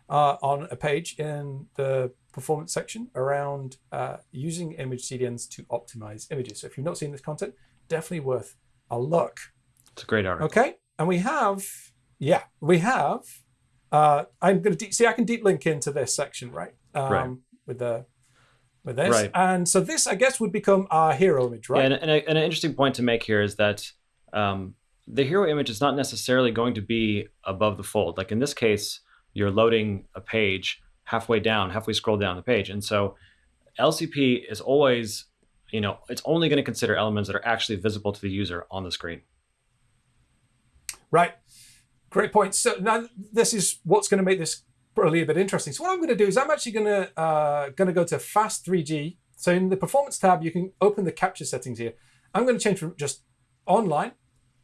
uh, on a page in the performance section around uh, using image CDNs to optimize images. So if you've not seen this content, definitely worth a look. It's a great article. Okay. And we have, yeah, we have, uh, I'm going to see, I can deep link into this section, right? Um, right. With the, with this. Right. And so this, I guess, would become our hero image, right? Yeah, and, and, a, and an interesting point to make here is that um, the hero image is not necessarily going to be above the fold. Like in this case, you're loading a page halfway down, halfway scroll down the page. And so LCP is always, you know, it's only going to consider elements that are actually visible to the user on the screen. Right. Great point. So now this is what's going to make this probably a bit interesting. So what I'm going to do is I'm actually going to uh, going to go to fast 3G. So in the performance tab, you can open the capture settings here. I'm going to change from just online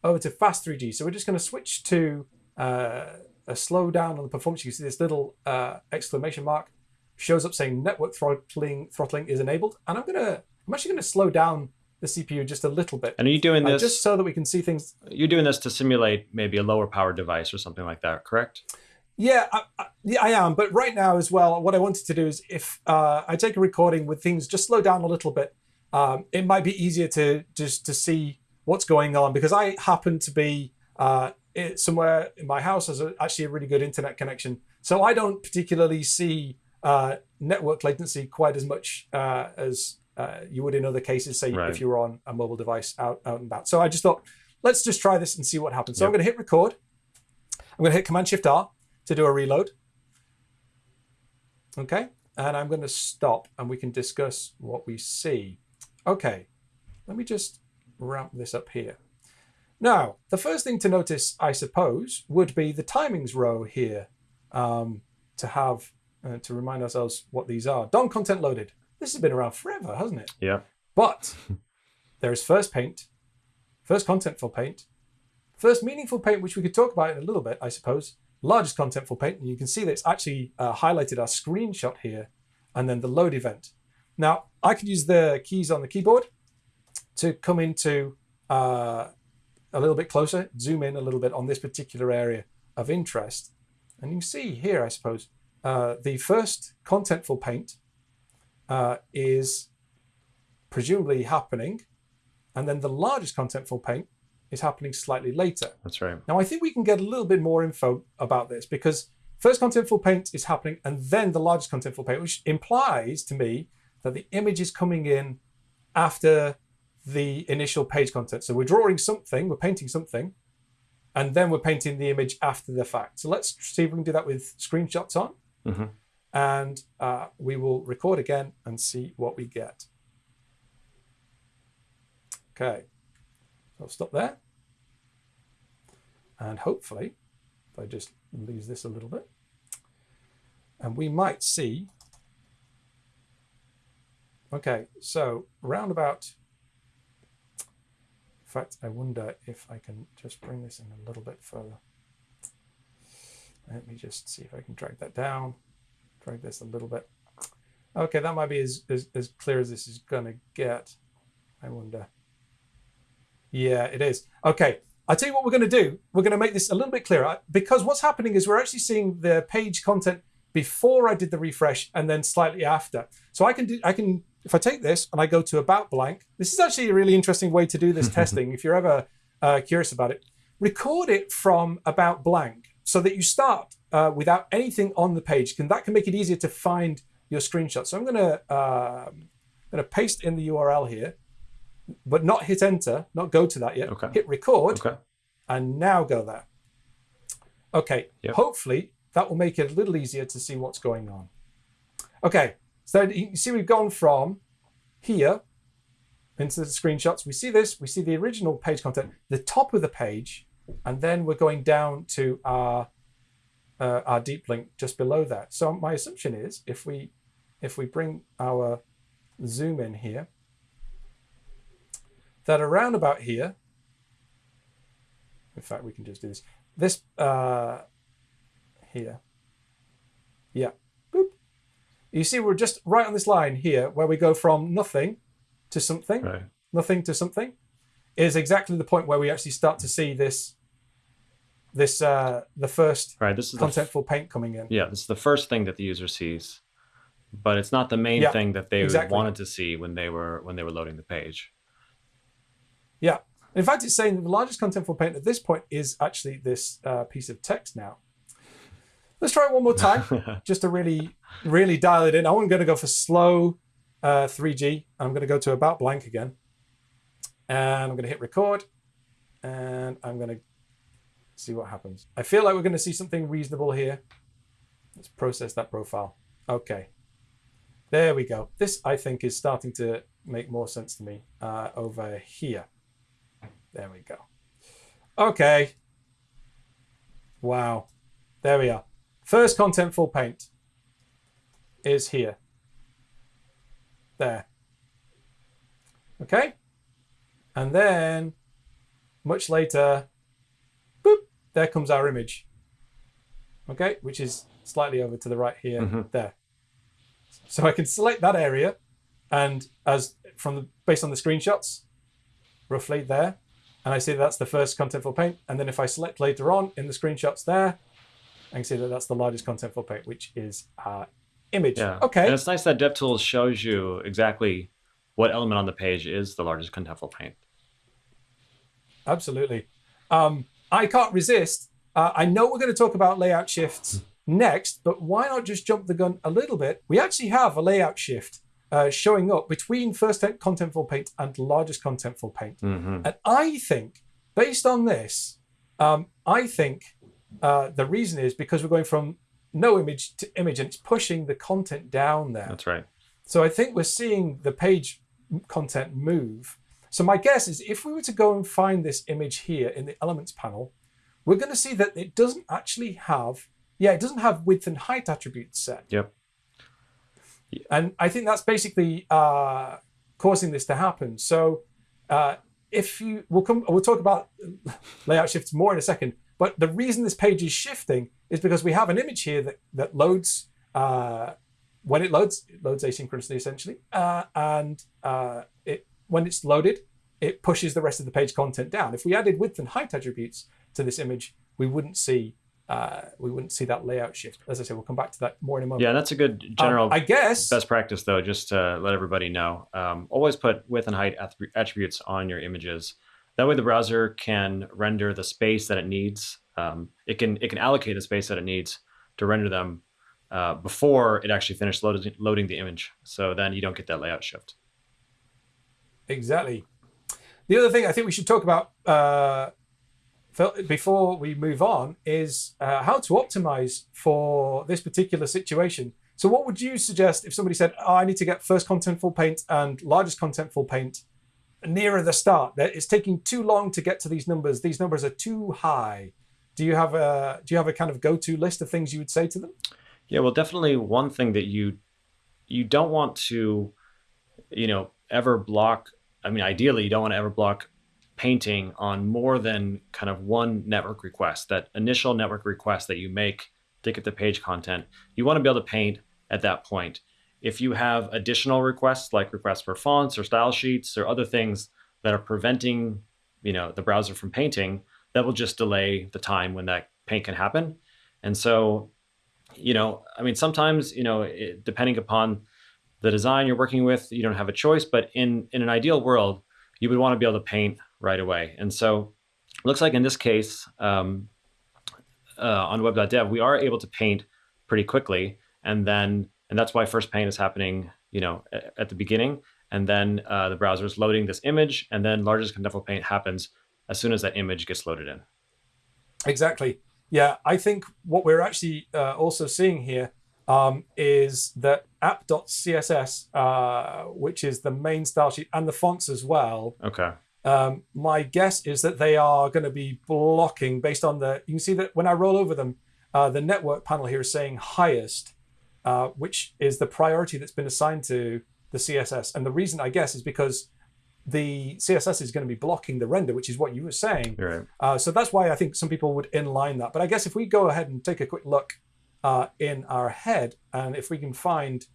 over to fast 3G. So we're just going to switch to uh, a slow down on the performance. You can see this little uh, exclamation mark shows up saying network throttling throttling is enabled. And I'm going to I'm actually going to slow down the CPU just a little bit. And are you doing uh, this just so that we can see things? You're doing this to simulate maybe a lower power device or something like that, correct? Yeah, I, I, yeah, I am. But right now as well, what I wanted to do is if uh, I take a recording with things just slow down a little bit, um, it might be easier to just to see what's going on because I happen to be uh, somewhere in my house has a, actually a really good internet connection, so I don't particularly see uh, network latency quite as much uh, as uh, you would in other cases. Say Right. if you were on a mobile device out out and about. So I just thought let's just try this and see what happens. So I'm going to hit record. I'm going to hit Command Shift R to do a reload. Okay, and I'm going to stop and we can discuss what we see. Okay, let me just wrap this up here. Now, the first thing to notice, I suppose, would be the timings row here um, to have uh, to remind ourselves what these are. DOM content loaded. This has been around forever, hasn't it? Yeah. But there is first paint, first contentful paint, first meaningful paint, which we could talk about in a little bit, I suppose. Largest contentful paint, and you can see that it's actually uh, highlighted our screenshot here, and then the load event. Now, I could use the keys on the keyboard to come into uh, a little bit closer, zoom in a little bit on this particular area of interest. And you can see here, I suppose, uh, the first contentful paint uh, is presumably happening, and then the largest contentful paint is happening slightly later. That's right. Now, I think we can get a little bit more info about this because first contentful paint is happening and then the largest contentful paint, which implies to me that the image is coming in after the initial page content. So we're drawing something, we're painting something, and then we're painting the image after the fact. So let's see if we can do that with screenshots on. Mhm. And uh, we will record again and see what we get. Okay, so I'll stop there. And hopefully, if I just lose this a little bit, and we might see. Okay, so roundabout. In fact, I wonder if I can just bring this in a little bit further. Let me just see if I can drag that down, drag this a little bit. Okay, that might be as, as, as clear as this is going to get. I wonder. Yeah, it is. Okay, I'll tell you what we're going to do. We're going to make this a little bit clearer because what's happening is we're actually seeing the page content before I did the refresh and then slightly after. So I can do, I can, if I take this and I go to about blank, this is actually a really interesting way to do this testing. If you're ever uh, curious about it, record it from about blank so that you start uh, without anything on the page. Can that can make it easier to find your screenshot. So I'm going to um, going to paste in the URL here, but not hit enter, not go to that yet. Okay. Hit record Okay. and now go there. Okay, Yep. hopefully that will make it a little easier to see what's going on. Okay, so you see we've gone from here into the screenshots. We see this, we see the original page content, the top of the page, and then we're going down to our uh, our deep link just below that. So my assumption is if we if we bring our zoom in here, that around about here, in fact, we can just do this. This uh, here, yeah, boop. You see, we're just right on this line here, where we go from nothing to something, Right. nothing to something, is exactly the point where we actually start to see this, this uh, the first Right. This is contentful paint coming in. yeah. This is the first thing that the user sees, but it's not the main Yeah, thing that they exactly. wanted to see when they were when they were loading the page. Yeah. In fact, it's saying the largest contentful paint at this point is actually this uh, piece of text now. Let's try it one more time, just to really, really dial it in. I'm going to go for slow uh, 3G. I'm going to go to about blank again. And I'm going to hit record. and I'm going to see what happens. I feel like we're going to see something reasonable here. Let's process that profile. Okay. There we go. This, I think, is starting to make more sense to me uh, over here. There we go. Okay. Wow. There we are. First contentful paint is here. There. Okay. And then much later, there comes our image. Okay, which is slightly over to the right here, Mhm. there. So I can select that area and as from the based on the screenshots, roughly there, and I see that's the first contentful paint. And then if I select later on in the screenshots there, I can see that that's the largest contentful paint, which is our image. Yeah. Okay. And it's nice that DevTools shows you exactly what element on the page is the largest contentful paint. Absolutely. Um, I can't resist. Uh, I know we're going to talk about layout shifts next, but why not just jump the gun a little bit? We actually have a layout shift uh, showing up between first contentful paint and largest contentful paint. hmm And I think, based on this, um, I think uh, the reason is because we're going from no image to image and it's pushing the content down there. That's right. So I think we're seeing the page content move. So my guess is if we were to go and find this image here in the elements panel, we're going to see that it doesn't actually have, yeah, it doesn't have width and height attributes set. Yep. And I think that's basically uh, causing this to happen. So uh, if you, we'll come, we'll talk about layout shifts more in a second. But the reason this page is shifting is because we have an image here that that loads. Uh, when it loads, it loads asynchronously essentially, uh, and uh, it when it's loaded, it pushes the rest of the page content down. If we added width and height attributes to this image, we wouldn't see uh, we wouldn't see that layout shift. As I said, we'll come back to that more in a moment. Yeah, that's a good Um, general I guess best practice, though, just to let everybody know. Um, always put width and height attributes on your images. That way, the browser can render the space that it needs. Um, it can it can allocate the space that it needs to render them uh, before it actually finished loading, loading the image. So then you don't get that layout shift. Exactly. The other thing I think we should talk about uh, before we move on is uh, how to optimize for this particular situation. So, what would you suggest if somebody said, oh, "I need to get first contentful paint and largest contentful paint nearer the start. That it's taking too long to get to these numbers. These numbers are too high." Do you have a do you have a kind of go to list of things you would say to them? Yeah, well, definitely one thing that you you don't want to, you know, ever block. I mean, ideally, you don't want to ever block painting on more than kind of one network request. That initial network request that you make to get the page content, you want to be able to paint at that point. If you have additional requests, like requests for fonts or style sheets or other things that are preventing, you know, the browser from painting, that will just delay the time when that paint can happen. And so you know, I mean, sometimes, you know, it, depending upon the design you're working with, you don't have a choice. But in in an ideal world, you would want to be able to paint right away. And so, it looks like in this case, um, uh, on web.dev, we are able to paint pretty quickly, and then and that's why first paint is happening, you know, at, at the beginning, and then uh, the browser is loading this image, and then largest contentful paint happens as soon as that image gets loaded in. Exactly. Yeah, I think what we're actually uh, also seeing here um, is that app.css, uh, which is the main style sheet and the fonts as well. Okay. Um, my guess is that they are going to be blocking based on the. You can see that when I roll over them, uh, the network panel here is saying highest, uh, which is the priority that's been assigned to the CSS. And the reason, I guess, is because the CSS is going to be blocking the render, which is what you were saying. Right. Uh, so that's why I think some people would inline that. But I guess if we go ahead and take a quick look uh, in our head, and if we can find,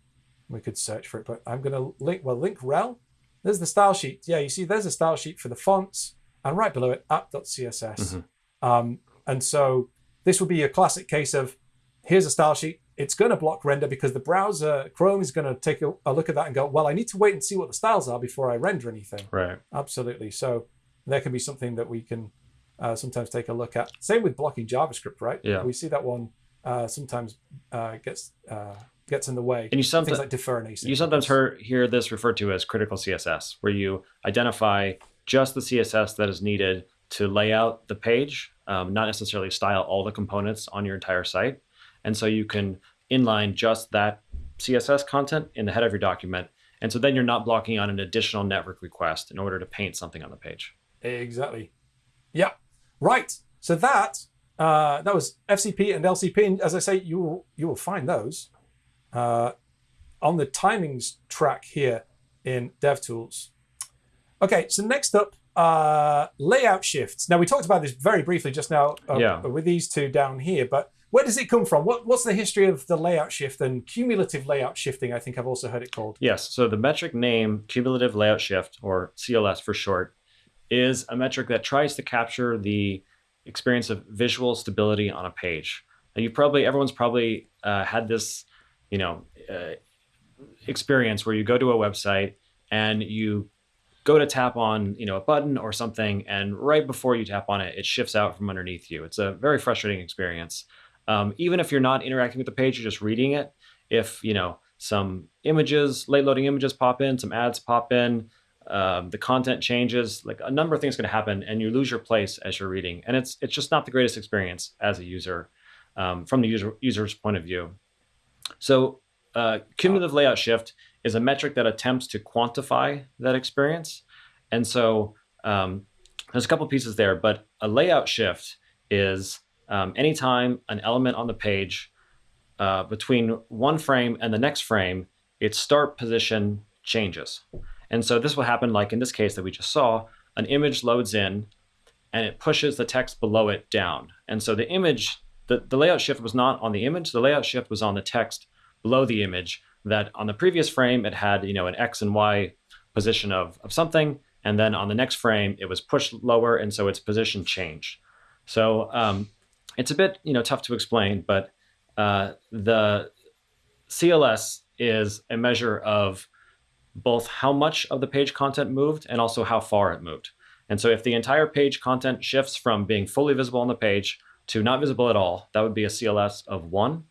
we could search for it, but I'm going to link, well, link rel. There's the style sheet. Yeah, you see there's a style sheet for the fonts, and right below it, app.css. Mhm. Um, and so this would be a classic case of here's a style sheet. It's going to block render because the browser, Chrome, is going to take a, a look at that and go, well, I need to wait and see what the styles are before I render anything. Right. Absolutely. So there can be something that we can uh, sometimes take a look at. Same with blocking JavaScript, right? Yeah. We see that one uh, sometimes uh, gets uh, gets in the way. And you sometimes like defer async. you sometimes hear, hear this referred to as critical CSS, where you identify just the CSS that is needed to lay out the page, um, not necessarily style all the components on your entire site. And so you can inline just that CSS content in the head of your document. And so then you're not blocking on an additional network request in order to paint something on the page. Exactly. Yeah. Right. So that uh, that was FCP and LCP, and as I say, you will you will find those uh, on the timings track here in DevTools. Okay, so next up, uh, layout shifts. Now we talked about this very briefly just now uh, Yeah. with these two down here, but where does it come from? What, what's the history of the layout shift and cumulative layout shifting? I think I've also heard it called. Yes. So the metric name, cumulative layout shift, or CLS for short, is a metric that tries to capture the experience of visual stability on a page. And you probably, everyone's probably uh, had this, you know, uh, experience where you go to a website and you go to tap on, you know, a button or something, and right before you tap on it, it shifts out from underneath you. It's a very frustrating experience. Um, even if you're not interacting with the page, you're just reading it. If you know some images, late loading images pop in, some ads pop in, um, the content changes, like a number of things going to happen, and you lose your place as you're reading. And it's it's just not the greatest experience as a user um, from the user user's point of view. So uh, cumulative layout shift is a metric that attempts to quantify that experience. And so um, there's a couple pieces there, but a layout shift is um, anytime an element on the page uh, between one frame and the next frame, its start position changes. And so this will happen like in this case that we just saw, an image loads in and it pushes the text below it down. And so the image, the, the layout shift was not on the image, the layout shift was on the text below the image that on the previous frame it had, you know, an X and Y position of, of something. And then on the next frame, it was pushed lower, and so its position changed. So um, it's a bit, you know, tough to explain, but uh, the CLS is a measure of both how much of the page content moved and also how far it moved. And so if the entire page content shifts from being fully visible on the page to not visible at all, that would be a CLS of one.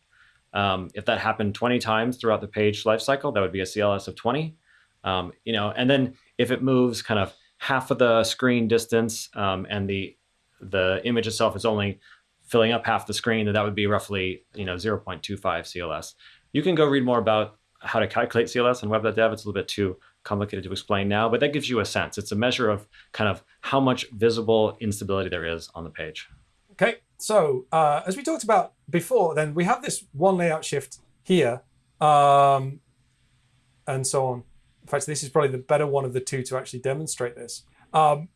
Um, if that happened 20 times throughout the page lifecycle, that would be a CLS of 20. Um, you know, and then if it moves kind of half of the screen distance um, and the the image itself is only filling up half the screen, then that would be roughly you know 0.25 CLS. You can go read more about how to calculate CLS on web.dev. It's a little bit too complicated to explain now, but that gives you a sense. It's a measure of kind of how much visible instability there is on the page. Okay, so uh, as we talked about before, then we have this one layout shift here, um, and so on. In fact, this is probably the better one of the two to actually demonstrate this. Um,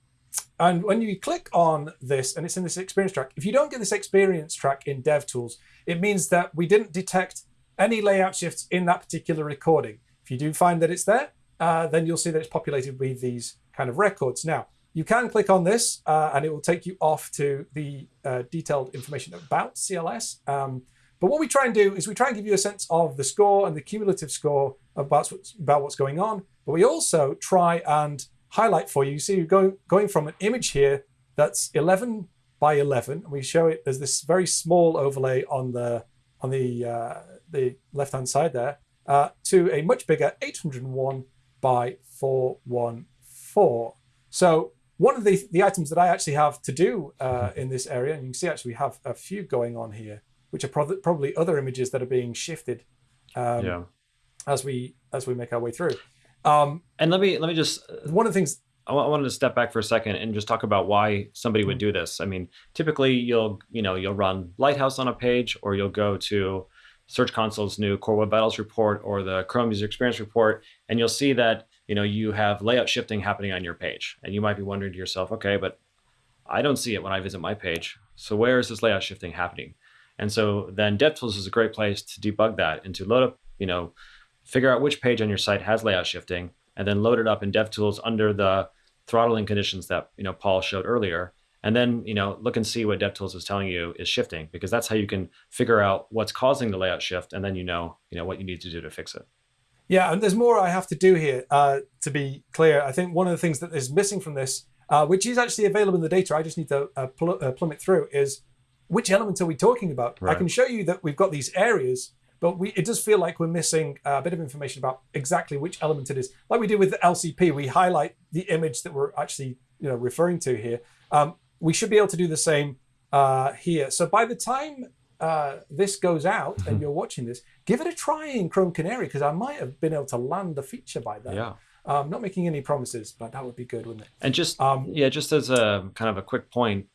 and when you click on this, and it's in this experience track, if you don't get this experience track in DevTools, it means that we didn't detect any layout shifts in that particular recording. If you do find that it's there, uh, then you'll see that it's populated with these kind of records. Now, you can click on this uh, and it will take you off to the uh, detailed information about CLS. Um, but what we try and do is we try and give you a sense of the score and the cumulative score about what's, about what's going on. But we also try and highlight for you. You see, you're going, going from an image here that's 11 by 11. And we show it, as this very small overlay on the, on the, uh, the left-hand side there, uh, to a much bigger 801 by 414. So one of the, the items that I actually have to do uh, in this area, and you can see actually we have a few going on here, which are prob- probably other images that are being shifted um, yeah. as we as we make our way through. Um, And let me let me just one of the things I I wanted to step back for a second and just talk about why somebody would do this. I mean, typically you'll you know you'll run Lighthouse on a page, or you'll go to Search Console's new Core Web Vitals report or the Chrome User Experience report, and you'll see that you know you have layout shifting happening on your page, and you might be wondering to yourself, okay, but I don't see it when I visit my page. So where is this layout shifting happening? And so then DevTools is a great place to debug that and to load up, you know, figure out which page on your site has layout shifting, and then load it up in DevTools under the throttling conditions that you know Paul showed earlier. And then you know look and see what DevTools is telling you is shifting because that's how you can figure out what's causing the layout shift, and then you know you know what you need to do to fix it. Yeah, and there's more I have to do here uh, to be clear. I think one of the things that is missing from this, uh, which is actually available in the data, I just need to uh, pl- uh, plumb it through, is which element are we talking about? I can show you that we've got these areas, but we, it does feel like we're missing a bit of information about exactly which element it is. Like we did with the LCP, we highlight the image that we're actually you know referring to here. Um, we should be able to do the same uh, here. So by the time uh, this goes out and you're watching this, give it a try in Chrome Canary because I might have been able to land the feature by then. Yeah. Um, not making any promises, but that would be good, wouldn't it? And just Um, yeah, just as a kind of a quick point,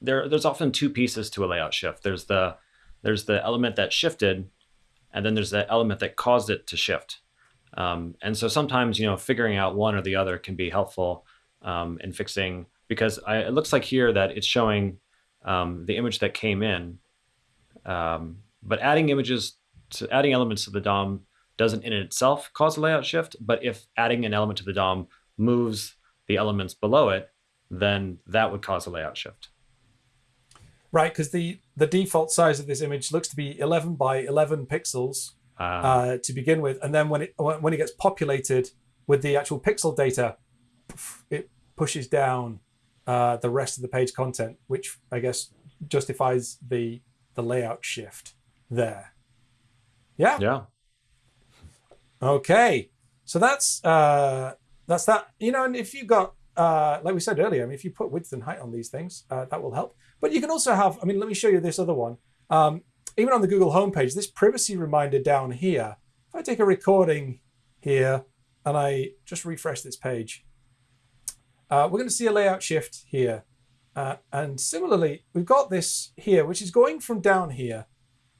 there there's often two pieces to a layout shift. There's the there's the element that shifted, and then there's the element that caused it to shift. Um, and so sometimes you know figuring out one or the other can be helpful um, in fixing because I, it looks like here that it's showing um, the image that came in, um, but adding images to adding elements to the DOM doesn't in itself cause a layout shift. But if adding an element to the DOM moves the elements below it, then that would cause a layout shift. Right, because the the default size of this image looks to be 11 by 11 pixels Uh, uh, to begin with, and then when it when when it gets populated with the actual pixel data, it pushes down uh, the rest of the page content, which I guess justifies the the layout shift there. Yeah. yeah. Okay, so that's uh, that's that. You know, and if you got uh, like we said earlier, I mean, if you put width and height on these things, uh, that will help. But you can also have. I mean, let me show you this other one. Um, even on the Google homepage, this privacy reminder down here. If I take a recording here and I just refresh this page, uh, we're going to see a layout shift here. Uh, and similarly, we've got this here, which is going from down here.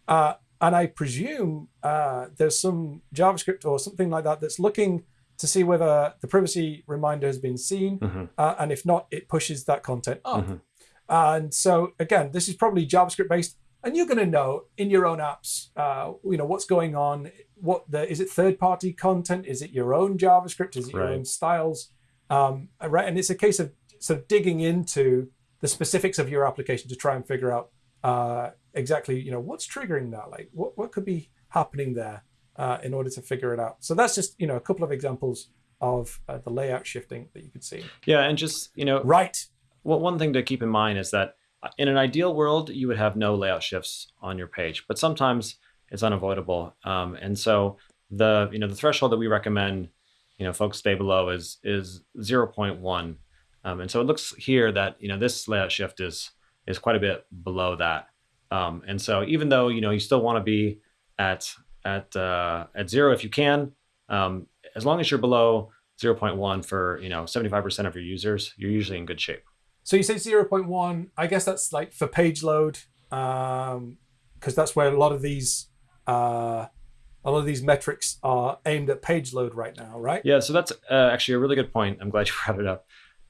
Uh, and I presume uh, there's some JavaScript or something like that that's looking to see whether the privacy reminder has been seen. Mhm. Uh, and if not, it pushes that content up. Mhm. And so, again, this is probably JavaScript based. And you're going to know in your own apps, uh, you know, what's going on. What the is it third party content? Is it your own JavaScript? Is it your own styles? Um, right. And it's a case of sort of digging into the specifics of your application to try and figure out uh, exactly, you know, what's triggering that. Like, what what could be happening there uh, in order to figure it out. So that's just you know a couple of examples of uh, the layout shifting that you could see. Yeah, and just you know, Right. well, one thing to keep in mind is that uh, in an ideal world, you would have no layout shifts on your page, but sometimes it's unavoidable. Um, and so the you know the threshold that we recommend, you know, folks stay below is is 0.1. Um, and so it looks here that you know this layout shift is is quite a bit below that. Um, and so even though you know you still want to be at at uh, at zero if you can, um, as long as you're below 0.1 for you know 75% of your users, you're usually in good shape. So you say 0.1. I guess that's like for page load, because that's where a lot of these uh, a lot of these metrics are aimed at page load right now, right? Yeah, so that's uh, actually a really good point. I'm glad you brought it up.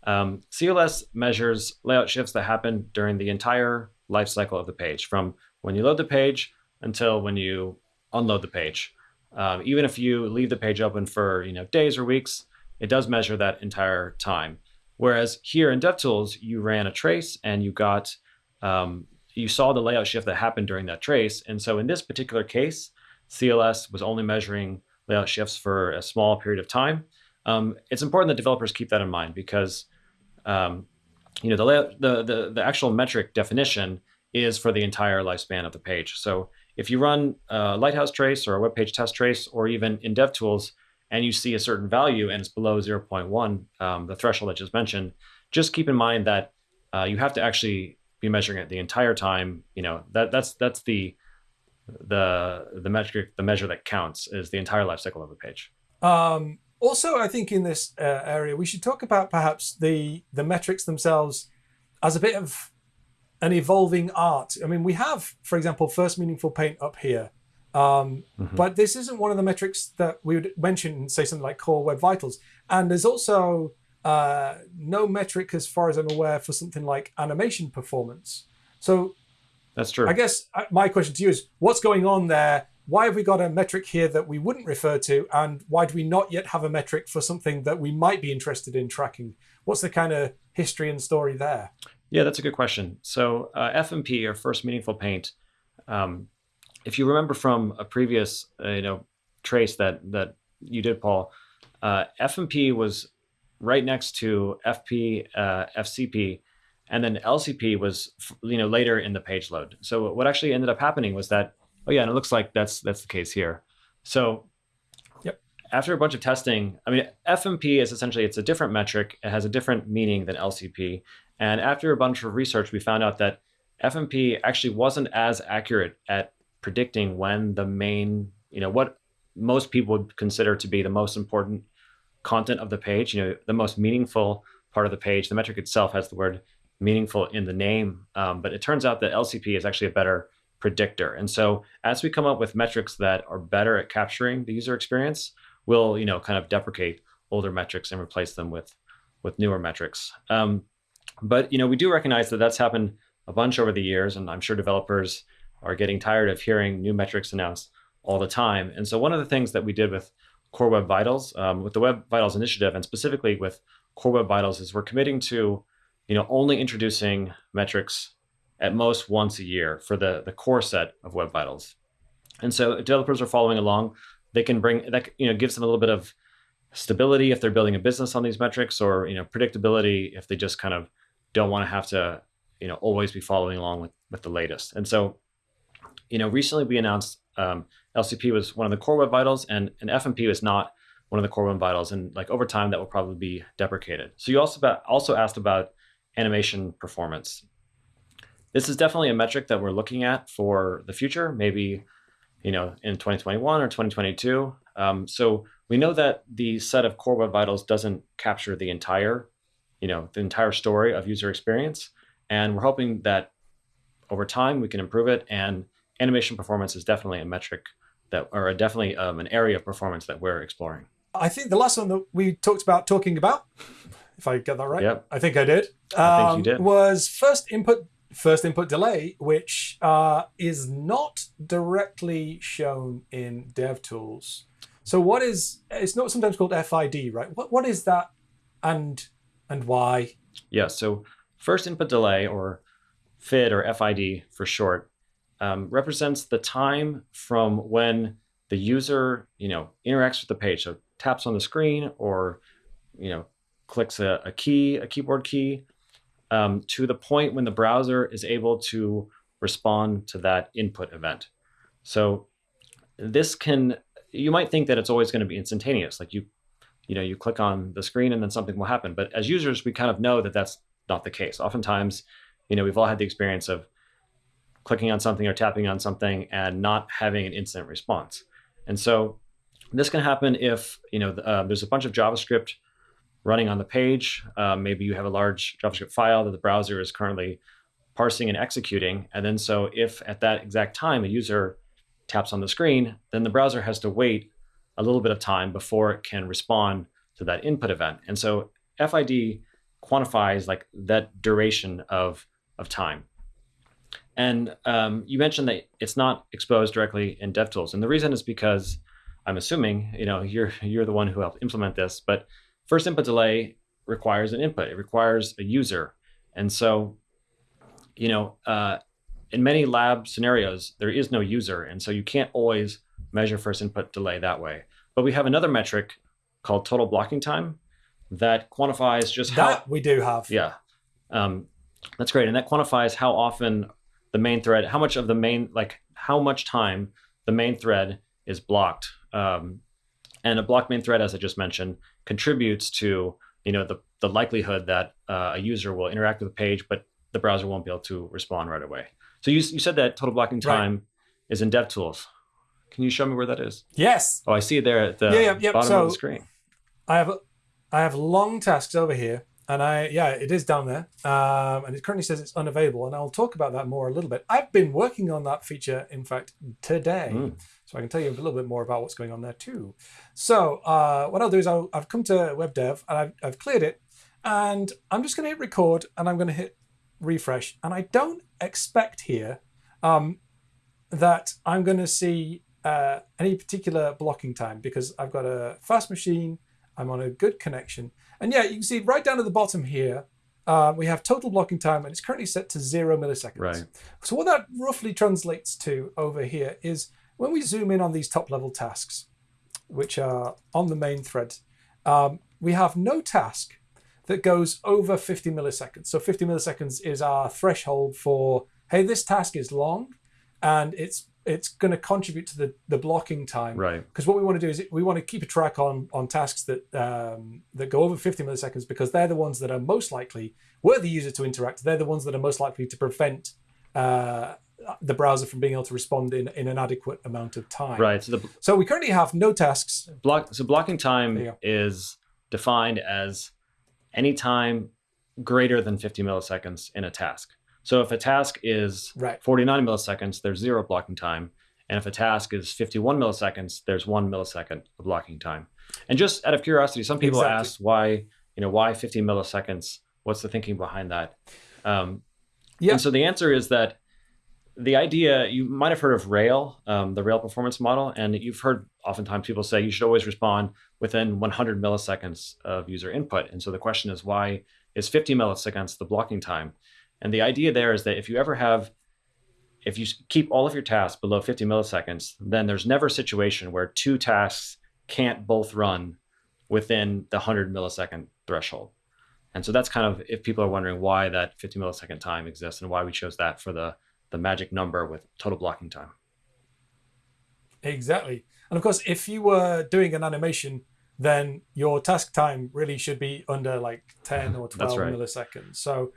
Um, CLS measures layout shifts that happen during the entire life cycle of the page, from when you load the page until when you unload the page. Um, even if you leave the page open for you know days or weeks, it does measure that entire time. Whereas here in DevTools, you ran a trace and you got um, you saw the layout shift that happened during that trace. And so in this particular case, CLS was only measuring layout shifts for a small period of time. Um, it's important that developers keep that in mind because um, you know the, layout, the the the actual metric definition is for the entire lifespan of the page. So if you run a Lighthouse trace or a WebPageTest trace, or even in DevTools, and you see a certain value and it's below 0.1, um, the threshold I just mentioned, just keep in mind that uh, you have to actually be measuring it the entire time. You know that that's that's the the the metric the measure that counts is the entire life cycle of a page. Um, also, I think in this uh, area we should talk about perhaps the the metrics themselves as a bit of an evolving art. I mean, we have, for example, first meaningful paint up here, um, Mhm. but this isn't one of the metrics that we would mention say, something like Core Web Vitals. And there's also uh, no metric, as far as I'm aware, for something like animation performance. So That's true. I guess uh, my question to you is what's going on there? Why have we got a metric here that we wouldn't refer to? And why do we not yet have a metric for something that we might be interested in tracking? What's the kind of history and story there? Yeah, that's a good question. So uh, FMP or First Meaningful Paint, um, if you remember from a previous uh, you know trace that that you did, Paul, uh, FMP was right next to FP uh, FCP, and then LCP was you know later in the page load. So what actually ended up happening was that oh yeah, and it looks like that's that's the case here. So Yep. after a bunch of testing, I mean FMP is essentially it's a different metric. It has a different meaning than LCP And after a bunch of research, we found out that FMP actually wasn't as accurate at predicting when the main, you know, what most people would consider to be the most important content of the page, you know, the most meaningful part of the page. The metric itself has the word meaningful in the name, um, but it turns out that LCP is actually a better predictor. And so as we come up with metrics that are better at capturing the user experience, we'll, you know, kind of deprecate older metrics and replace them with with newer metrics. Um, but you know, we do recognize that that's happened a bunch over the years, and I'm sure developers are getting tired of hearing new metrics announced all the time. And so one of the things that we did with Core Web Vitals, um, with the Web Vitals initiative, and specifically with Core Web Vitals, is we're committing to, you know, only introducing metrics at most once a year for the the core set of Web Vitals. And so developers are following along, they can bring that you know gives them a little bit of stability if they're building a business on these metrics, or you know predictability if they just kind of don't want to have to you know always be following along with with the latest. And so, you know, recently we announced um, LCP was one of the core web vitals, and, and FMP was not one of the core web vitals. And like over time, that will probably be deprecated. So you also about, also asked about animation performance. This is definitely a metric that we're looking at for the future, maybe you know in 2021 or 2022. Um, so we know that the set of core web vitals doesn't capture the entire, you know, the entire story of user experience, and we're hoping that over time we can improve it. And animation performance is definitely a metric that, or definitely um, an area of performance that we're exploring. I think the last one that we talked about talking about, if I get that right, Yep. I think I did. I think you um, did. Was first input first input delay, which uh, is not directly shown in DevTools. So what is it's not sometimes called FID, right? What what is that, and and why? Yeah, so first input delay, or FID or FID for short, um, represents the time from when the user, you know, interacts with the page. So taps on the screen or, you know, clicks a, a key, a keyboard key, um, to the point when the browser is able to respond to that input event. So this can, you might think that it's always going to be instantaneous. Like you, you know, you click on the screen and then something will happen. But as users, we kind of know that that's not the case. Oftentimes, you know, we've all had the experience of clicking on something or tapping on something and not having an instant response. And so this can happen if, you know, uh, there's a bunch of JavaScript running on the page. Um, maybe you have a large JavaScript file that the browser is currently parsing and executing. And then so if at that exact time a user taps on the screen, then the browser has to wait a little bit of time before it can respond to that input event. And so FID quantifies like that duration of, of time. And um, you mentioned that it's not exposed directly in DevTools, and the reason is because I'm assuming you know you're you're the one who helped implement this. But first input delay requires an input; it requires a user, and so you know uh, in many lab scenarios there is no user, and so you can't always measure first input delay that way. But we have another metric called total blocking time that quantifies just how That we do have. yeah. Um, that's great. And that quantifies how often the main thread, how much of the main, like how much time the main thread is blocked. Um, and a blocked main thread, as I just mentioned, contributes to, you know, the, the likelihood that uh, a user will interact with the page, but the browser won't be able to respond right away. So you, you said that total blocking Right. time is in DevTools. Can you show me where that is? Yes, Oh, I see it there at the Yeah, yeah, yeah. bottom So- of the screen. I have I have long tasks over here, and I yeah, it is down there, um, and it currently says it's unavailable, and I'll talk about that more a little bit. I've been working on that feature, in fact, today, Mm. so I can tell you a little bit more about what's going on there too. So uh, what I'll do is I'll, I've come to Web Dev and I've, I've cleared it, and I'm just going to hit record, and I'm going to hit refresh, and I don't expect here um, that I'm going to see uh, any particular blocking time because I've got a fast machine, I'm on a good connection. And yeah, you can see right down at the bottom here, uh, we have total blocking time and it's currently set to zero milliseconds. Right. So what that roughly translates to over here is when we zoom in on these top level tasks, which are on the main thread, um, we have no task that goes over 50 milliseconds. So 50 milliseconds is our threshold for, hey, this task is long and it's it's going to contribute to the the blocking time. Right. Because what we want to do is we want to keep a track on on tasks that um, that go over 50 milliseconds because they're the ones that are most likely were the user to interact. They're the ones that are most likely to prevent uh, the browser from being able to respond in, in an adequate amount of time. Right. So the So we currently have no tasks. block so blocking time is defined as any time greater than 50 milliseconds in a task. So if a task is Right. 49 milliseconds, there's zero blocking time. And if a task is 51 milliseconds, there's one millisecond of blocking time. And just out of curiosity, some people Exactly. ask why, you know, why 50 milliseconds? What's the thinking behind that? Um, Yeah. And so the answer is that the idea you might have heard of Rail, um, the Rail performance model, and you've heard oftentimes people say you should always respond within 100 milliseconds of user input. And so the question is, why is 50 milliseconds the blocking time? And the idea there is that if you ever have, if you keep all of your tasks below 50 milliseconds, then there's never a situation where two tasks can't both run within the 100 millisecond threshold. And so that's kind of if people are wondering why that 50 millisecond time exists and why we chose that for the the magic number with total blocking time. Exactly. And of course, if you were doing an animation, then your task time really should be under like 10 or 12 right. milliseconds. So,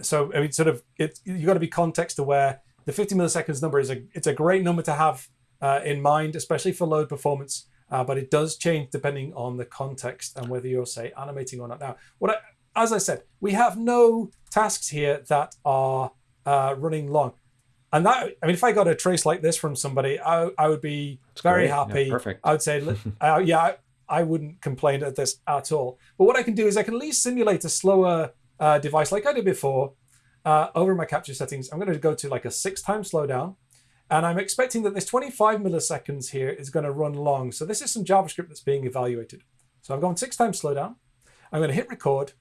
so I mean, sort of, it you got to be context aware. The 50 milliseconds number is a it's a great number to have uh, in mind, especially for load performance. Uh, but it does change depending on the context and whether you're say animating or not. Now, what I, as I said, we have no tasks here that are uh, running long. And that, I mean, if I got a trace like this from somebody, I, I would be very great. Yeah, happy. perfect. I would say, uh, yeah, I, I wouldn't complain at this at all. But what I can do is I can at least simulate a slower uh, device like I did before uh, over my capture settings. I'm going to go to like a six time slowdown. And I'm expecting that this 25 milliseconds here is going to run long. So this is some JavaScript that's being evaluated. So I've gone six times slowdown. I'm going to hit record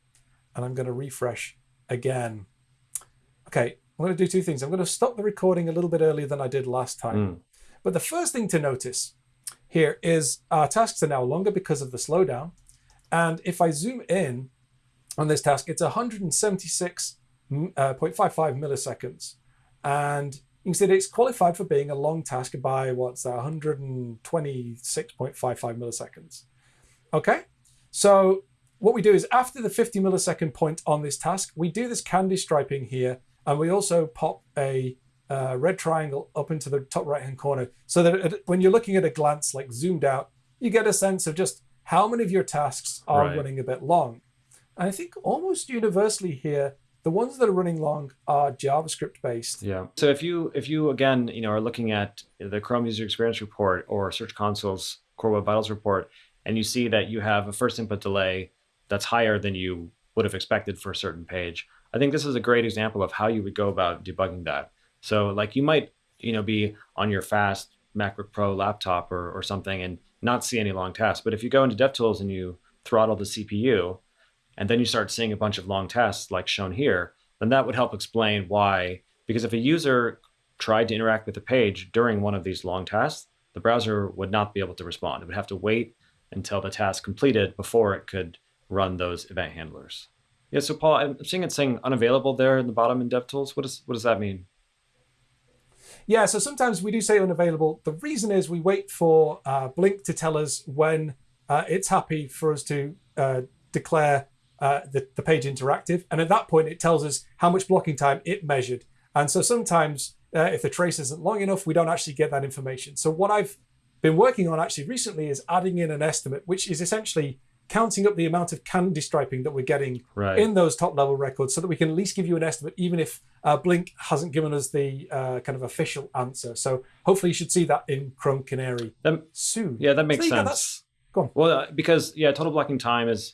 and I'm going to refresh again. Okay, I'm going to do two things. I'm going to stop the recording a little bit earlier than I did last time. Mm. But the first thing to notice here is our tasks are now longer because of the slowdown. And if I zoom in on this task, it's 176.55 uh, milliseconds. And you can see that it's qualified for being a long task by what's that, 126.55 milliseconds. Okay, so what we do is after the 50 millisecond point on this task, we do this candy striping here, and we also pop a uh, red triangle up into the top right hand corner so that it, when you're looking at a glance, like zoomed out, you get a sense of just how many of your tasks are Right. running a bit long. I think almost universally here, the ones that are running long are JavaScript based. Yeah. So if you if you again you know are looking at the Chrome User Experience report or Search Console's Core Web Vitals report, and you see that you have a first input delay that's higher than you would have expected for a certain page, I think this is a great example of how you would go about debugging that. So like you might you know be on your fast MacBook Pro laptop or or something and not see any long tasks, but if you go into DevTools and you throttle the CPU, and then you start seeing a bunch of long tests like shown here, then that would help explain why. Because if a user tried to interact with the page during one of these long tasks, the browser would not be able to respond. It would have to wait until the task completed before it could run those event handlers. Yeah, so Paul, I'm seeing it saying unavailable there in the bottom in DevTools. What, is, what does that mean? Yeah, so sometimes we do say unavailable. The reason is we wait for uh, Blink to tell us when uh, it's happy for us to uh, declare uh, the, the page interactive. And at that point, it tells us how much blocking time it measured. And so sometimes, uh, if the trace isn't long enough, we don't actually get that information. So, what I've been working on actually recently is adding in an estimate, which is essentially counting up the amount of candy striping that we're getting Right. in those top level records so that we can at least give you an estimate, even if uh, Blink hasn't given us the uh, kind of official answer. So hopefully you should see that in Chrome Canary soon. yeah, that makes So, sense. that's- go on. Well, uh, because yeah, total blocking time is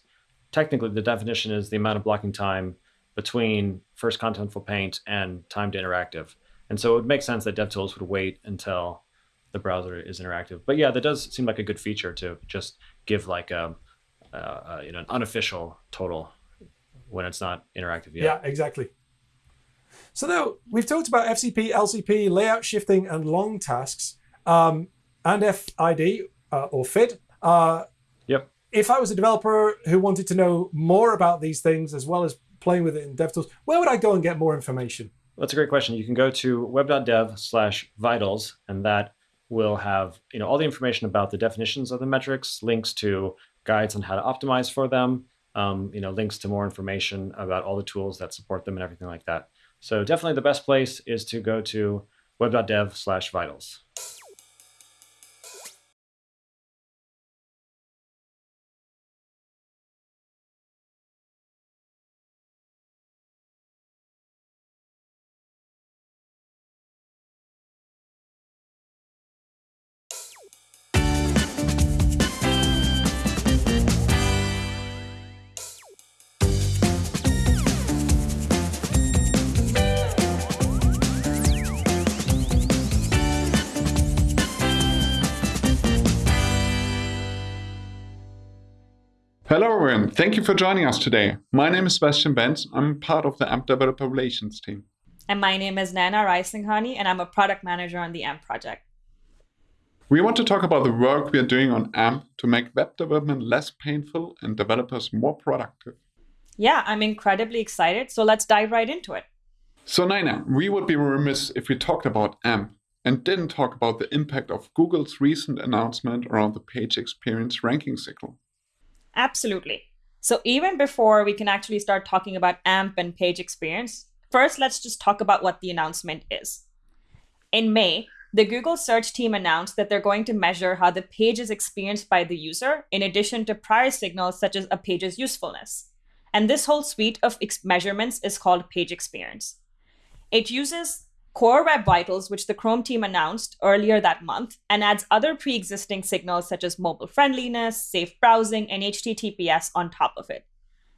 technically the definition is the amount of blocking time between first contentful paint and time to interactive. And so it would make sense that DevTools would wait until the browser is interactive. But yeah, that does seem like a good feature to just give like a, uh, uh, you know an unofficial total when it's not interactive yet. Yeah, exactly. So now we've talked about FCP, LCP, layout shifting, and long tasks, um, and FID uh, or FID. Uh. If I was a developer who wanted to know more about these things as well as playing with it in DevTools, where would I go and get more information? That's a great question. You can go to web.dev slash vitals, and that will have you know all the information about the definitions of the metrics, links to guides on how to optimize for them, um, you know, links to more information about all the tools that support them and everything like that. So definitely the best place is to go to web.dev slash vitals. Thank you for joining us today. My name is Sebastian Benz. I'm part of the AMP Developer Relations team. And my name is Naina Raisinghani, and I'm a product manager on the AMP project. We want to talk about the work we are doing on AMP to make web development less painful and developers more productive. Yeah, I'm incredibly excited, so let's dive right into it. So, Naina, we would be remiss if we talked about AMP and didn't talk about the impact of Google's recent announcement around the page experience ranking signal. Absolutely. So even before we can actually start talking about AMP and page experience, first let's just talk about what the announcement is. In May, the Google search team announced that they're going to measure how the page is experienced by the user, in addition to prior signals such as a page's usefulness. And this whole suite of measurements is called page experience. It uses Core Web Vitals, which the Chrome team announced earlier that month, and adds other pre existing signals such as mobile friendliness, safe browsing, and HTTPS on top of it.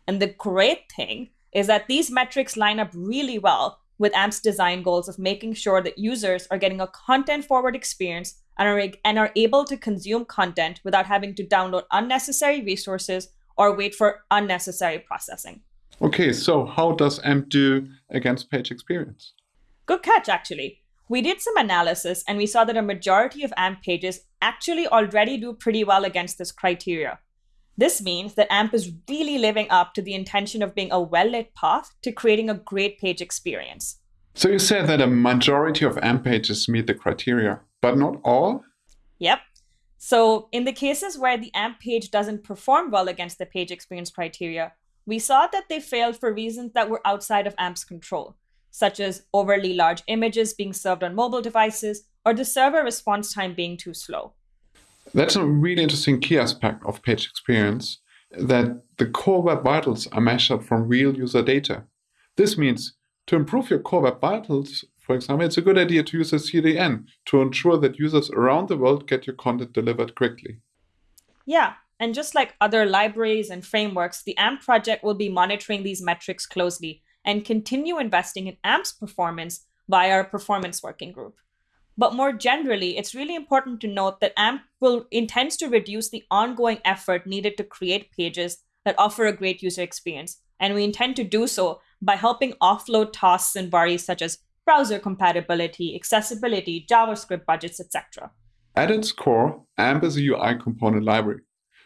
And the great thing is that these metrics line up really well with AMP's design goals of making sure that users are getting a content forward experience and are, and are able to consume content without having to download unnecessary resources or wait for unnecessary processing. Okay, so how does AMP do against page experience? Good catch, actually. We did some analysis and we saw that a majority of AMP pages actually already do pretty well against this criteria. This means that AMP is really living up to the intention of being a well lit path to creating a great page experience. So you said that a majority of AMP pages meet the criteria, but not all? Yep. So, in the cases where the AMP page doesn't perform well against the page experience criteria, we saw that they failed for reasons that were outside of AMP's control such as overly large images being served on mobile devices or the server response time being too slow. That's a really interesting key aspect of page experience that the core web vitals are measured from real user data. This means to improve your core web vitals, for example, it's a good idea to use a CDN to ensure that users around the world get your content delivered quickly. Yeah, and just like other libraries and frameworks, the AMP project will be monitoring these metrics closely and continue investing in AMP's performance via our performance working group. But more generally, it's really important to note that AMP will intends to reduce the ongoing effort needed to create pages that offer a great user experience. And we intend to do so by helping offload tasks and worries such as browser compatibility, accessibility, JavaScript budgets, etc. At its core, AMP is a UI component library.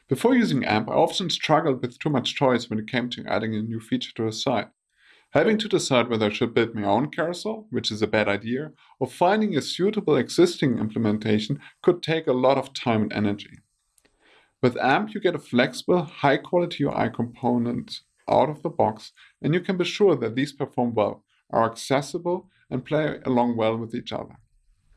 Before using AMP, I often struggled with too much choice when it came to adding a new feature to a site. Having to decide whether I should build my own carousel, which is a bad idea, or finding a suitable existing implementation could take a lot of time and energy. With AMP, you get a flexible, high quality UI component out of the box, and you can be sure that these perform well, are accessible, and play along well with each other.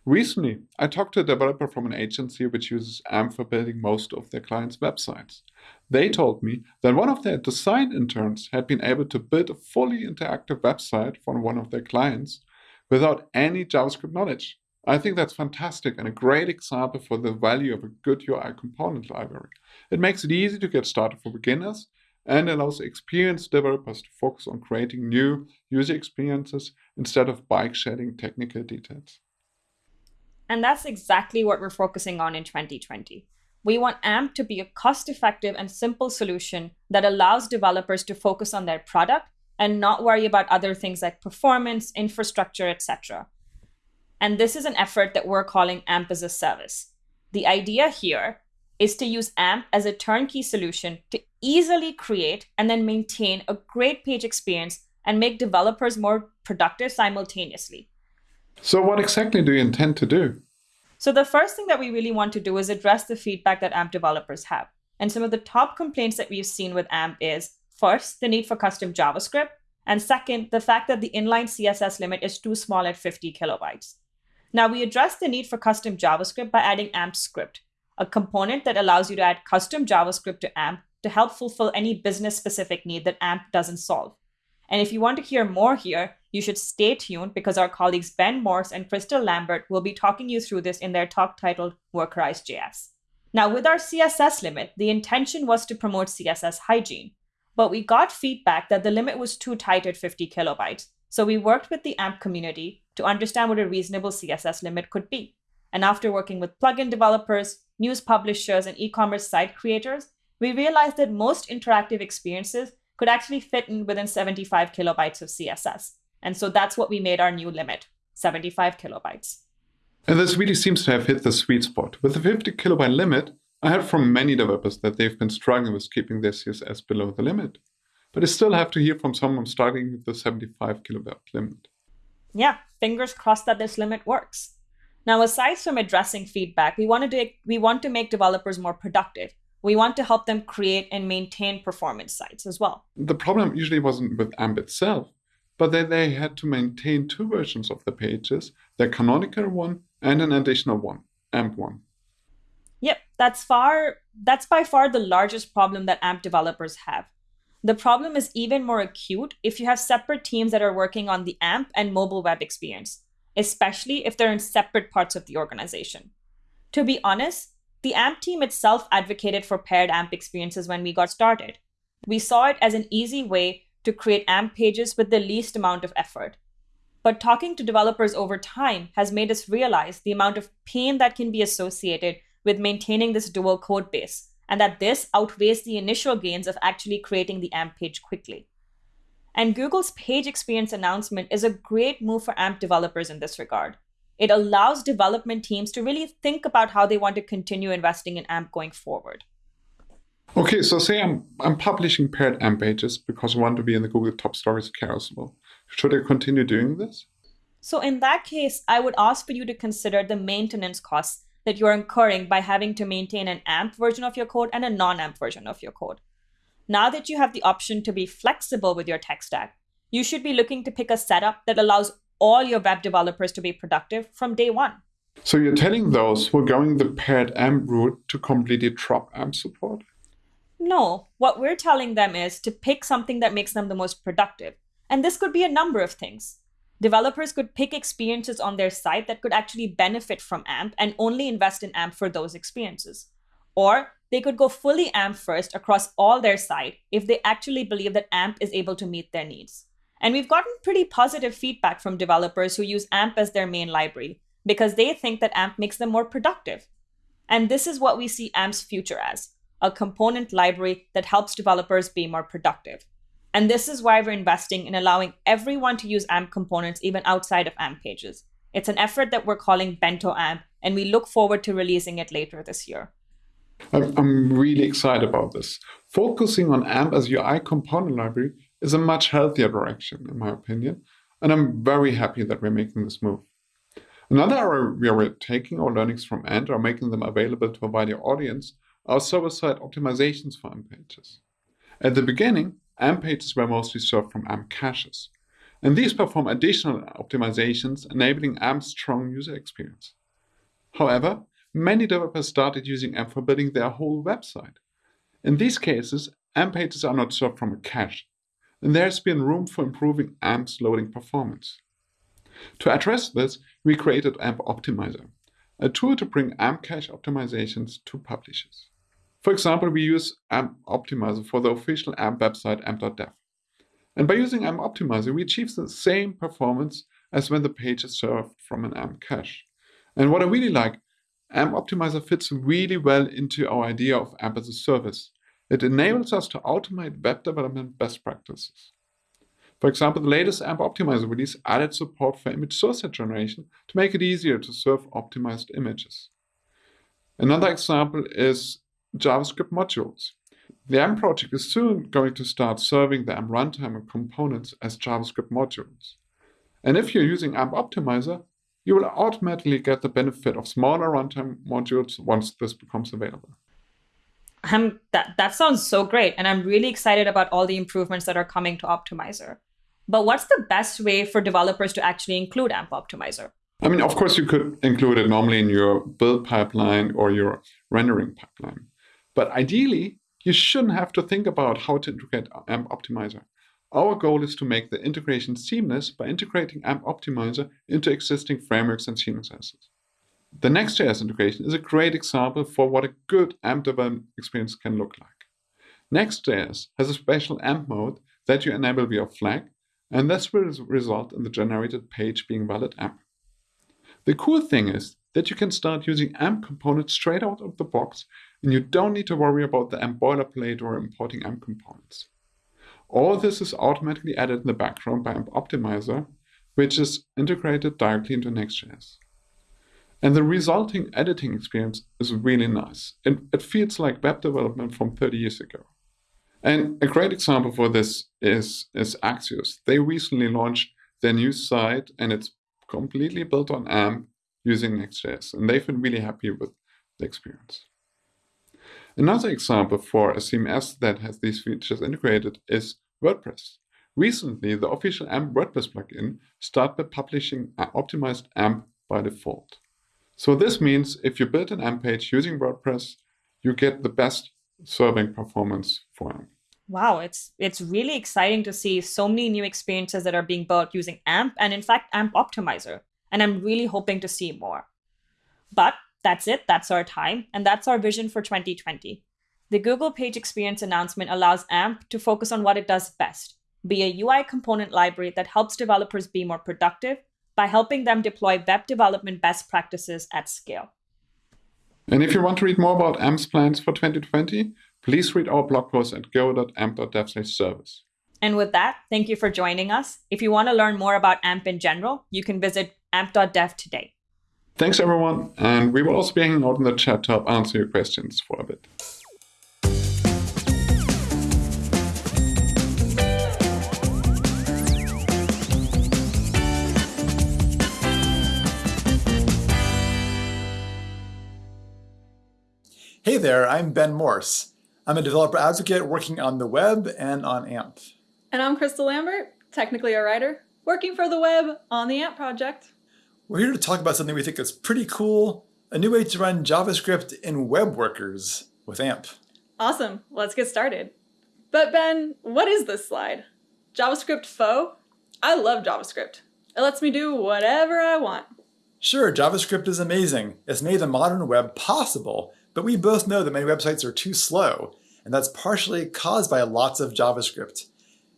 Recently, I talked to a developer from an agency which uses AMP for building most of their clients' websites. They told me that one of their design interns had been able to build a fully interactive website for one of their clients without any JavaScript knowledge. I think that's fantastic and a great example for the value of a good UI component library. It makes it easy to get started for beginners and allows experienced developers to focus on creating new user experiences instead of bike shedding technical details. And that's exactly what we're focusing on in 2020. We want AMP to be a cost effective and simple solution that allows developers to focus on their product and not worry about other things like performance, infrastructure, etc. And this is an effort that we're calling AMP as a service. The idea here is to use AMP as a turnkey solution to easily create and then maintain a great page experience and make developers more productive simultaneously. So, what exactly do you intend to do? So, the first thing that we really want to do is address the feedback that AMP developers have. And some of the top complaints that we've seen with AMP is first, the need for custom JavaScript, and second, the fact that the inline CSS limit is too small at 50 kilobytes. Now, we address the need for custom JavaScript by adding AMP script, a component that allows you to add custom JavaScript to AMP to help fulfill any business specific need that AMP doesn't solve. And if you want to hear more here, you should stay tuned because our colleagues Ben Morse and Crystal Lambert will be talking you through this in their talk titled Workerize.js. Now, with our CSS limit, the intention was to promote CSS hygiene, but we got feedback that the limit was too tight at 50 kilobytes. So we worked with the AMP community to understand what a reasonable CSS limit could be. And after working with plugin developers, news publishers, and e commerce site creators, we realized that most interactive experiences could actually fit in within 75 kilobytes of CSS. And so that's what we made our new limit 75 kilobytes. And this really seems to have hit the sweet spot. With the 50 kilobyte limit, I heard from many developers that they've been struggling with keeping their CSS below the limit. But I still have to hear from someone struggling with the 75 kilobyte limit. Yeah, fingers crossed that this limit works. Now, aside from addressing feedback, we, wanted to, we want to make developers more productive we want to help them create and maintain performance sites as well. The problem usually wasn't with AMP itself, but that they had to maintain two versions of the pages, the canonical one and an additional one, AMP1. Yep, that's far that's by far the largest problem that AMP developers have. The problem is even more acute if you have separate teams that are working on the AMP and mobile web experience, especially if they're in separate parts of the organization. To be honest, the AMP team itself advocated for paired AMP experiences when we got started. We saw it as an easy way to create AMP pages with the least amount of effort. But talking to developers over time has made us realize the amount of pain that can be associated with maintaining this dual code base, and that this outweighs the initial gains of actually creating the AMP page quickly. And Google's page experience announcement is a great move for AMP developers in this regard. It allows development teams to really think about how they want to continue investing in AMP going forward. Okay, so say I'm, I'm publishing paired AMP pages because I want to be in the Google Top Stories carousel. Should I continue doing this? So, in that case, I would ask for you to consider the maintenance costs that you're incurring by having to maintain an AMP version of your code and a non AMP version of your code. Now that you have the option to be flexible with your tech stack, you should be looking to pick a setup that allows all your web developers to be productive from day one. So you're telling those who are going the paired AMP route to completely drop AMP support? No, what we're telling them is to pick something that makes them the most productive. And this could be a number of things. Developers could pick experiences on their site that could actually benefit from AMP and only invest in AMP for those experiences. Or they could go fully AMP first across all their site if they actually believe that AMP is able to meet their needs. And we've gotten pretty positive feedback from developers who use AMP as their main library because they think that AMP makes them more productive. And this is what we see AMP's future as a component library that helps developers be more productive. And this is why we're investing in allowing everyone to use AMP components even outside of AMP pages. It's an effort that we're calling Bento AMP, and we look forward to releasing it later this year. I'm really excited about this. Focusing on AMP as UI component library is a much healthier direction, in my opinion. And I'm very happy that we're making this move. Another area where we're taking our learnings from AMP or making them available to a wider audience are server-side optimizations for AMP pages. At the beginning, AMP pages were mostly served from AMP caches, and these perform additional optimizations, enabling AMP's strong user experience. However, many developers started using AMP for building their whole website. In these cases, AMP pages are not served from a cache, and there's been room for improving AMP's loading performance. To address this, we created AMP Optimizer, a tool to bring AMP cache optimizations to publishers. For example, we use AMP Optimizer for the official AMP website amp.dev. And by using AMP Optimizer, we achieve the same performance as when the page is served from an AMP cache. And what I really like, AMP Optimizer fits really well into our idea of AMP as a service, it enables us to automate web development best practices. For example, the latest AMP Optimizer release added support for image source generation to make it easier to serve optimized images. Another example is JavaScript modules. The AMP project is soon going to start serving the AMP runtime and components as JavaScript modules. And if you're using AMP Optimizer, you will automatically get the benefit of smaller runtime modules once this becomes available. Um, that, that sounds so great. And I'm really excited about all the improvements that are coming to Optimizer. But what's the best way for developers to actually include AMP Optimizer? I mean, of course, you could include it normally in your build pipeline or your rendering pipeline. But ideally, you shouldn't have to think about how to integrate AMP Optimizer. Our goal is to make the integration seamless by integrating AMP Optimizer into existing frameworks and CMSs. The Next.js integration is a great example for what a good AMP development experience can look like. Next.js has a special AMP mode that you enable via flag, and this will result in the generated page being valid AMP. The cool thing is that you can start using AMP components straight out of the box, and you don't need to worry about the AMP boilerplate or importing AMP components. All this is automatically added in the background by AMP Optimizer, which is integrated directly into Next.js. And the resulting editing experience is really nice. It, it feels like web development from 30 years ago. And a great example for this is, is Axios. They recently launched their new site, and it's completely built on AMP using Next.js. And they've been really happy with the experience. Another example for a CMS that has these features integrated is WordPress. Recently, the official AMP WordPress plugin started publishing an optimized AMP by default. So this means if you build an AMP page using WordPress, you get the best serving performance for AMP. Wow, it's it's really exciting to see so many new experiences that are being built using AMP and in fact AMP Optimizer. And I'm really hoping to see more. But that's it, that's our time, and that's our vision for 2020. The Google Page Experience announcement allows AMP to focus on what it does best, be a UI component library that helps developers be more productive by helping them deploy web development best practices at scale. And if you want to read more about AMP's plans for 2020, please read our blog post at go.amp.dev service. And with that, thank you for joining us. If you want to learn more about AMP in general, you can visit amp.dev today. Thanks, everyone. And we will also be hanging out in the chat to help answer your questions for a bit. Hey there, I'm Ben Morse. I'm a developer advocate working on the web and on AMP. And I'm Crystal Lambert, technically a writer, working for the web on the AMP project. We're here to talk about something we think is pretty cool, a new way to run JavaScript in web workers with AMP. Awesome, let's get started. But Ben, what is this slide? JavaScript faux? I love JavaScript. It lets me do whatever I want. Sure, JavaScript is amazing. It's made the modern web possible, but we both know that many websites are too slow, and that's partially caused by lots of JavaScript.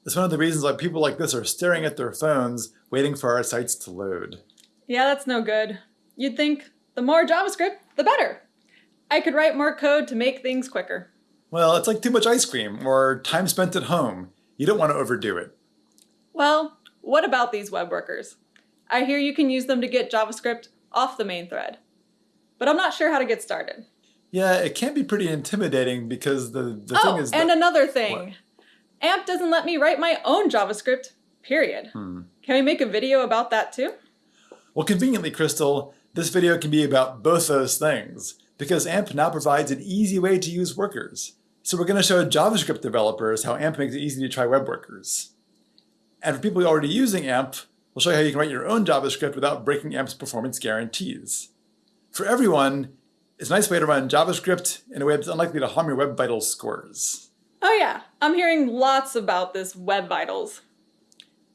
It's one of the reasons why people like this are staring at their phones, waiting for our sites to load. Yeah, that's no good. You'd think the more JavaScript, the better. I could write more code to make things quicker. Well, it's like too much ice cream or time spent at home. You don't want to overdo it. Well, what about these web workers? I hear you can use them to get JavaScript off the main thread. But I'm not sure how to get started. Yeah, it can be pretty intimidating because the, the oh, thing is. and another thing. What? AMP doesn't let me write my own JavaScript, period. Hmm. Can we make a video about that too? Well, conveniently, Crystal, this video can be about both those things because AMP now provides an easy way to use workers. So we're going to show JavaScript developers how AMP makes it easy to try web workers. And for people already using AMP, we'll show you how you can write your own JavaScript without breaking AMP's performance guarantees. For everyone, it's a nice way to run JavaScript in a way that's unlikely to harm your Web Vitals scores. Oh yeah, I'm hearing lots about this Web Vitals.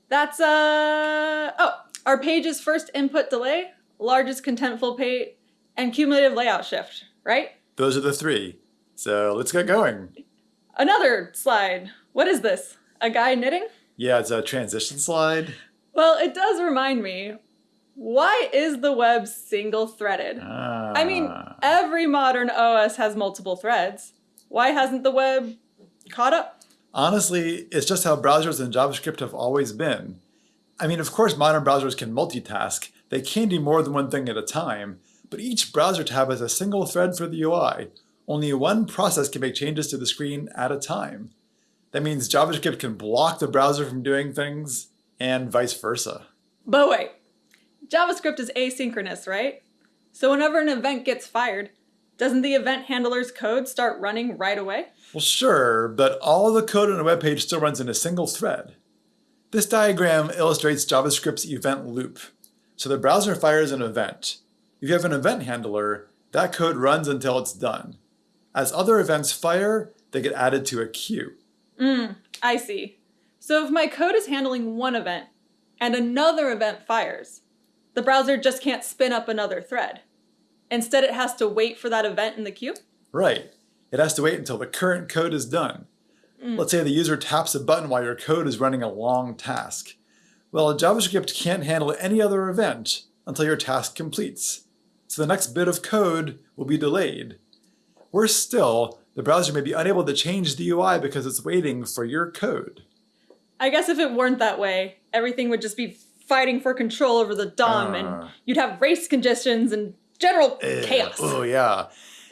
That's, uh, oh, our page's first input delay, largest contentful paint, and cumulative layout shift, right? Those are the three. So let's get going. Another slide. What is this? A guy knitting? Yeah, it's a transition slide. Well, it does remind me why is the web single threaded? Ah. I mean, every modern OS has multiple threads. Why hasn't the web caught up? Honestly, it's just how browsers and JavaScript have always been. I mean, of course, modern browsers can multitask. They can do more than one thing at a time, but each browser tab has a single thread for the UI. Only one process can make changes to the screen at a time. That means JavaScript can block the browser from doing things, and vice versa. But wait, JavaScript is asynchronous, right? So whenever an event gets fired, doesn't the event handler's code start running right away? Well, sure, but all the code on a web page still runs in a single thread. This diagram illustrates JavaScript's event loop. So the browser fires an event. If you have an event handler, that code runs until it's done. As other events fire, they get added to a queue. Mm, I see. So if my code is handling one event and another event fires, the browser just can't spin up another thread. Instead, it has to wait for that event in the queue? Right. It has to wait until the current code is done. Mm. Let's say the user taps a button while your code is running a long task. Well, JavaScript can't handle any other event until your task completes. So the next bit of code will be delayed. Worse still, the browser may be unable to change the UI because it's waiting for your code. I guess if it weren't that way, everything would just be fighting for control over the DOM Uh. and you'd have race conditions and general Eh, chaos. Oh, yeah.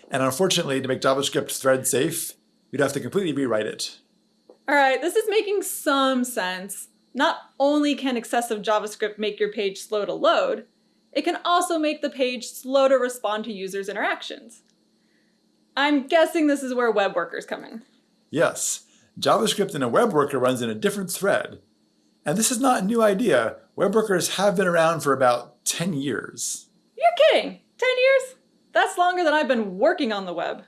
And unfortunately, to make JavaScript thread safe, you'd have to completely rewrite it. All right, this is making some sense. Not only can excessive JavaScript make your page slow to load, it can also make the page slow to respond to users' interactions. I'm guessing this is where web workers come in. Yes, JavaScript in a web worker runs in a different thread. And this is not a new idea. Web workers have been around for about 10 years. You're kidding! 10 years? That's longer than I've been working on the web.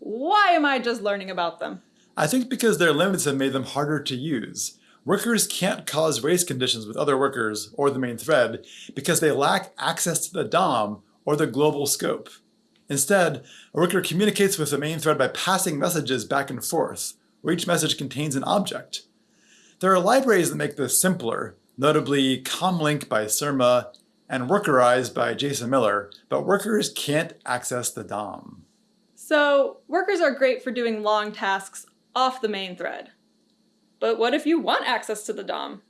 Why am I just learning about them? I think because their limits have made them harder to use. Workers can't cause race conditions with other workers or the main thread because they lack access to the DOM or the global scope. Instead, a worker communicates with the main thread by passing messages back and forth, where each message contains an object. There are libraries that make this simpler, notably Comlink by Surma and Workerize by Jason Miller, but workers can't access the DOM. So, workers are great for doing long tasks off the main thread. But what if you want access to the DOM?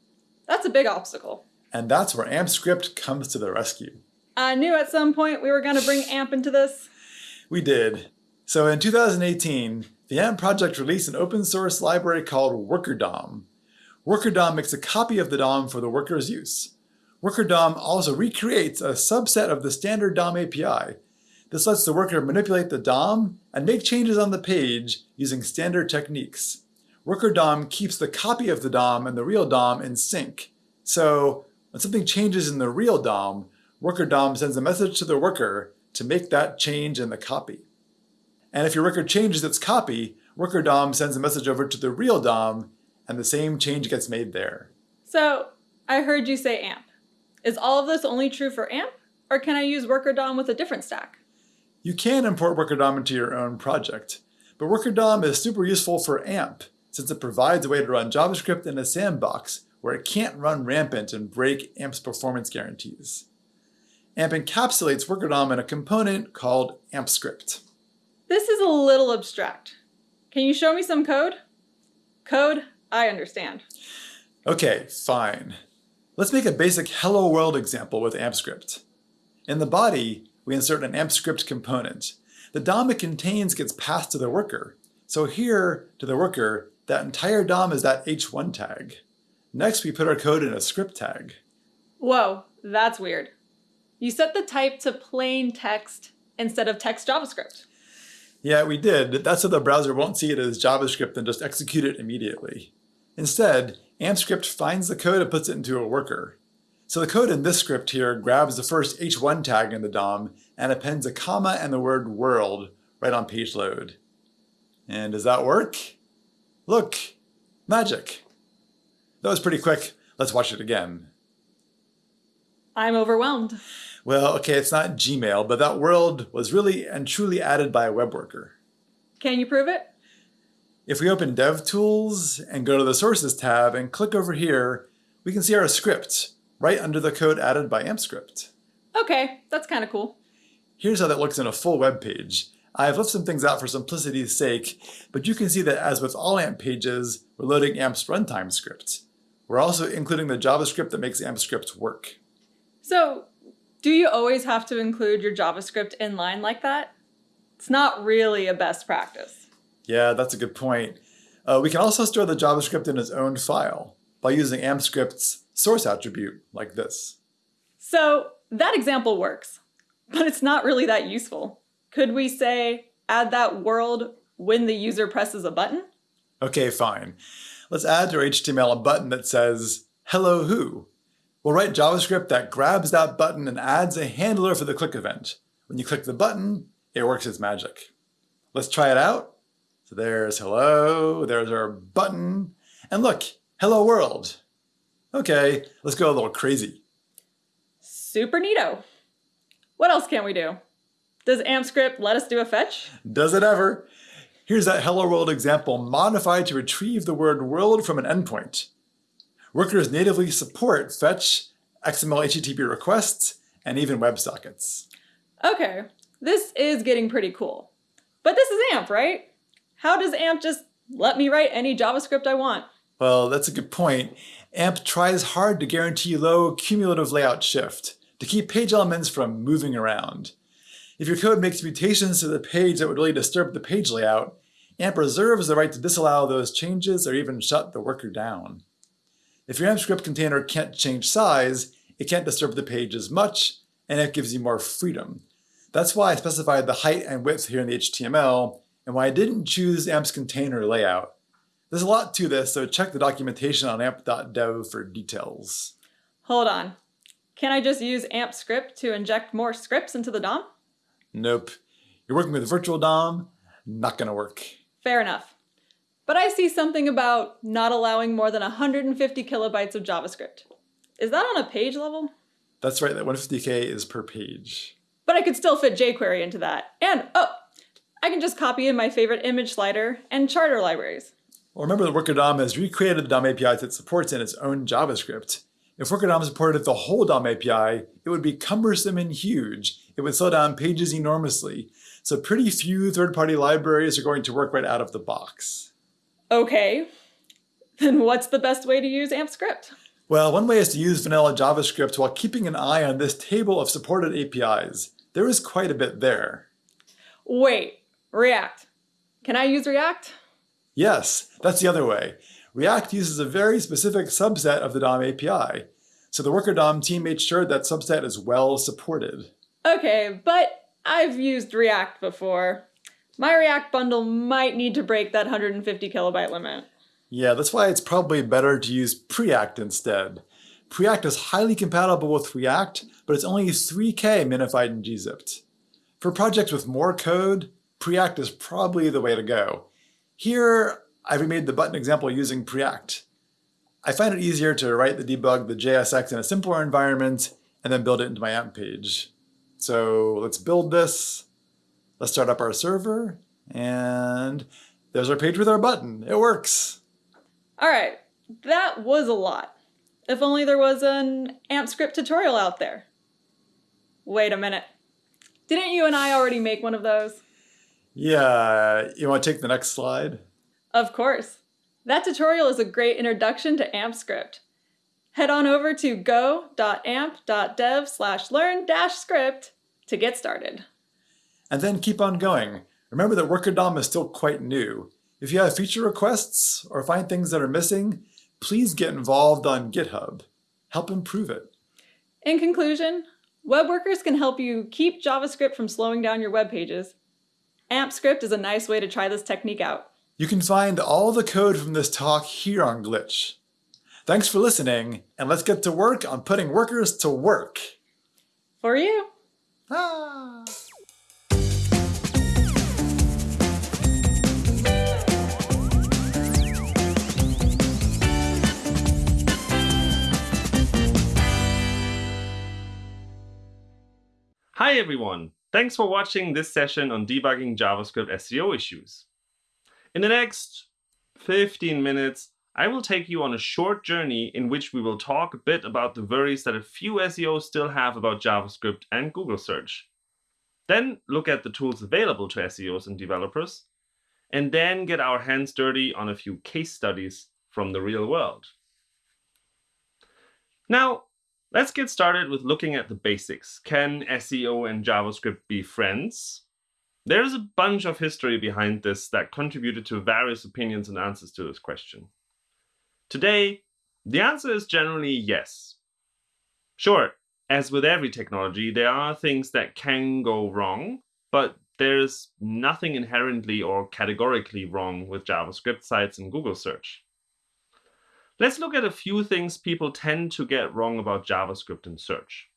That's a big obstacle. And that's where AmpScript comes to the rescue. I knew at some point we were going to bring AMP into this. We did. So in 2018, the AMP project released an open source library called WorkerDOM. WorkerDOM makes a copy of the DOM for the worker's use. WorkerDOM also recreates a subset of the standard DOM API. This lets the worker manipulate the DOM and make changes on the page using standard techniques. Worker DOM keeps the copy of the DOM and the real DOM in sync. So when something changes in the real DOM, worker DOM sends a message to the worker to make that change in the copy. And if your worker changes its copy, worker DOM sends a message over to the real DOM and the same change gets made there. So, I heard you say AMP. Is all of this only true for AMP? Or can I use worker DOM with a different stack? You can import WorkerDOM into your own project, but WorkerDOM is super useful for AMP since it provides a way to run JavaScript in a sandbox where it can't run rampant and break AMP's performance guarantees. AMP encapsulates WorkerDOM in a component called AmpScript. This is a little abstract. Can you show me some code? Code, I understand. Okay, fine. Let's make a basic hello world example with AmpScript. In the body, we insert an AmpScript component. The DOM it contains gets passed to the worker. So here, to the worker, that entire DOM is that h1 tag. Next, we put our code in a script tag. Whoa, that's weird. You set the type to plain text instead of text JavaScript. Yeah, we did. That's so the browser won't see it as JavaScript and just execute it immediately. Instead, AmpScript finds the code and puts it into a worker. So the code in this script here grabs the first h1 tag in the DOM and appends a comma and the word world right on page load. And does that work? Look, magic. That was pretty quick. Let's watch it again. I'm overwhelmed. Well, okay, it's not Gmail, but that world was really and truly added by a web worker. Can you prove it? If we open DevTools and go to the Sources tab and click over here, we can see our script right under the code added by AmpScript. Okay, that's kind of cool. Here's how that looks in a full web page. I've left some things out for simplicity's sake, but you can see that as with all AMP pages, we're loading AMP's runtime script. We're also including the JavaScript that makes AmpScript work. So, do you always have to include your JavaScript in line like that? It's not really a best practice. Yeah, that's a good point. Uh, we can also store the JavaScript in its own file by using AmpScript's source attribute like this. So that example works, but it's not really that useful. Could we say add that world when the user presses a button? Okay, fine. Let's add to our HTML a button that says, hello who. We'll write JavaScript that grabs that button and adds a handler for the click event. When you click the button, it works its magic. Let's try it out. So there's hello, there's our button, and look, hello world. Okay, let's go a little crazy. Super neato. What else can we do? Does AmpScript let us do a fetch? Does it ever? Here's that hello world example modified to retrieve the word world from an endpoint. Workers natively support fetch, XML HTTP requests, and even WebSockets. Okay, this is getting pretty cool. But this is AMP, right? How does AMP just let me write any JavaScript I want? Well, that's a good point. AMP tries hard to guarantee low cumulative layout shift, to keep page elements from moving around. If your code makes mutations to the page that would really disturb the page layout, AMP reserves the right to disallow those changes or even shut the worker down. If your AMP script container can't change size, it can't disturb the page as much, and it gives you more freedom. That's why I specified the height and width here in the HTML, and why I didn't choose AMP's container layout. There's a lot to this, so check the documentation on amp.dev for details. Hold on. Can I just use AMP script to inject more scripts into the DOM? Nope. You're working with a virtual DOM, not gonna work. Fair enough. But I see something about not allowing more than 150 kilobytes of JavaScript. Is that on a page level? That's right, that 150k is per page. But I could still fit jQuery into that. And, oh, I can just copy in my favorite image slider and charter libraries. Well, remember that Worker DOM has recreated the DOM APIs it supports in its own JavaScript. If Worker DOM supported the whole DOM API, it would be cumbersome and huge. It would slow down pages enormously. So pretty few third-party libraries are going to work right out of the box. Okay, then what's the best way to use AMP script? Well, one way is to use vanilla JavaScript while keeping an eye on this table of supported APIs. There is quite a bit there. Wait, React. Can I use React? Yes, that's the other way. React uses a very specific subset of the DOM API, so the Worker DOM team made sure that subset is well supported. Okay, but I've used React before. My React bundle might need to break that 150 kilobyte limit. Yeah, that's why it's probably better to use Preact instead. Preact is highly compatible with React, but it's only 3K minified and gzipped. For projects with more code, Preact is probably the way to go. Here, I've remade the button example using Preact. I find it easier to write the debug the JSX in a simpler environment and then build it into my AMP page. So let's build this. Let's start up our server and there's our page with our button. It works. All right, that was a lot. If only there was an AMP script tutorial out there. Wait a minute. Didn't you and I already make one of those? Yeah, you want to take the next slide? Of course. That tutorial is a great introduction to AMP script. Head on over to go.amp.dev slash learn dash script to get started. And then keep on going. Remember that Worker DOM is still quite new. If you have feature requests or find things that are missing, please get involved on GitHub. Help improve it. In conclusion, web workers can help you keep JavaScript from slowing down your web pages. AMP script is a nice way to try this technique out. You can find all the code from this talk here on Glitch. Thanks for listening, and let's get to work on putting workers to work. For you. Ah. Hi everyone! Thanks for watching this session on debugging JavaScript SEO issues. In the next 15 minutes, I will take you on a short journey in which we will talk a bit about the worries that a few SEOs still have about JavaScript and Google search. Then look at the tools available to SEOs and developers, and then get our hands dirty on a few case studies from the real world. Now, let's get started with looking at the basics. Can SEO and JavaScript be friends? There's a bunch of history behind this that contributed to various opinions and answers to this question. Today, The answer is generally yes. Sure, as with every technology, there are things that can go wrong, but there's nothing inherently or categorically wrong with JavaScript sites in Google search. Let's look at a few things people tend to get wrong about JavaScript in search.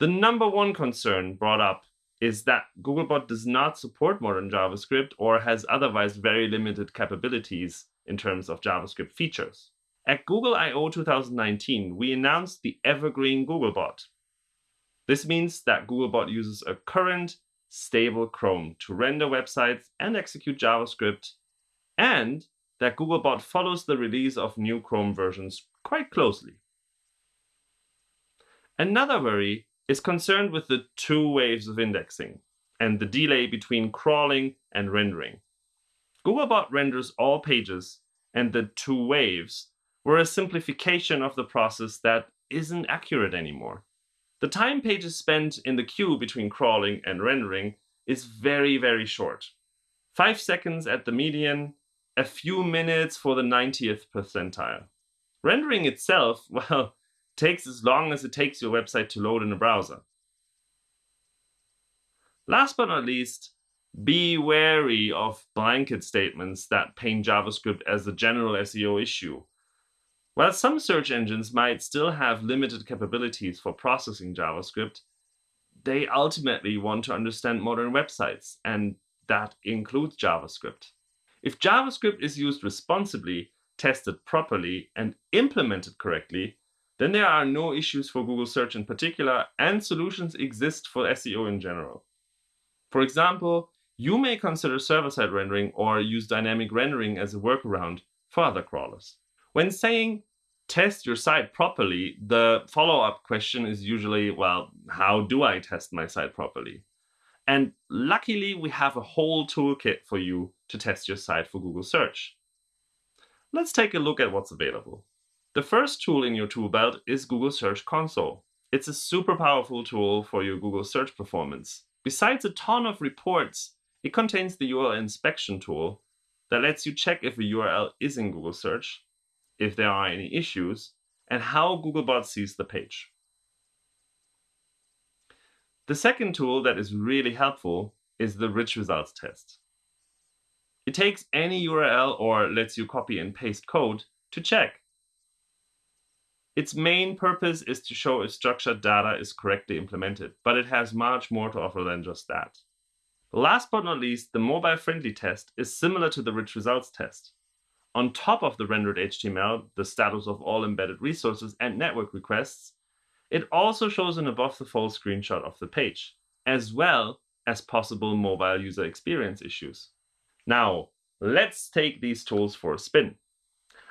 The number one concern brought up is that Googlebot does not support modern JavaScript or has otherwise very limited capabilities in terms of JavaScript features. At Google I/O 2019, we announced the Evergreen Googlebot. This means that Googlebot uses a current, stable Chrome to render websites and execute JavaScript, and that Googlebot follows the release of new Chrome versions quite closely. Another worry is concerned with the two waves of indexing and the delay between crawling and rendering. Googlebot renders all pages, and the two waves were a simplification of the process that isn't accurate anymore. The time pages spent in the queue between crawling and rendering is very, very short. Five seconds at the median, a few minutes for the 90th percentile. Rendering itself, well, takes as long as it takes your website to load in a browser. Last but not least, be wary of blanket statements that paint JavaScript as a general SEO issue. While some search engines might still have limited capabilities for processing JavaScript, they ultimately want to understand modern websites, and that includes JavaScript. If JavaScript is used responsibly, tested properly, and implemented correctly, then there are no issues for Google search in particular, and solutions exist for SEO in general. For example, you may consider server-side rendering or use dynamic rendering as a workaround for other crawlers. When saying test your site properly, the follow-up question is usually, well, how do I test my site properly? And luckily, we have a whole toolkit for you to test your site for Google search. Let's take a look at what's available. The first tool in your tool belt is Google Search Console. It's a super powerful tool for your Google search performance. Besides a ton of reports, it contains the URL inspection tool that lets you check if a URL is in Google search if there are any issues, and how Googlebot sees the page. The second tool that is really helpful is the rich results test. It takes any URL or lets you copy and paste code to check. Its main purpose is to show if structured data is correctly implemented, but it has much more to offer than just that. Last but not least, the mobile-friendly test is similar to the rich results test. On top of the rendered HTML, the status of all embedded resources and network requests, it also shows an above-the-fold screenshot of the page, as well as possible mobile user experience issues. Now, let's take these tools for a spin.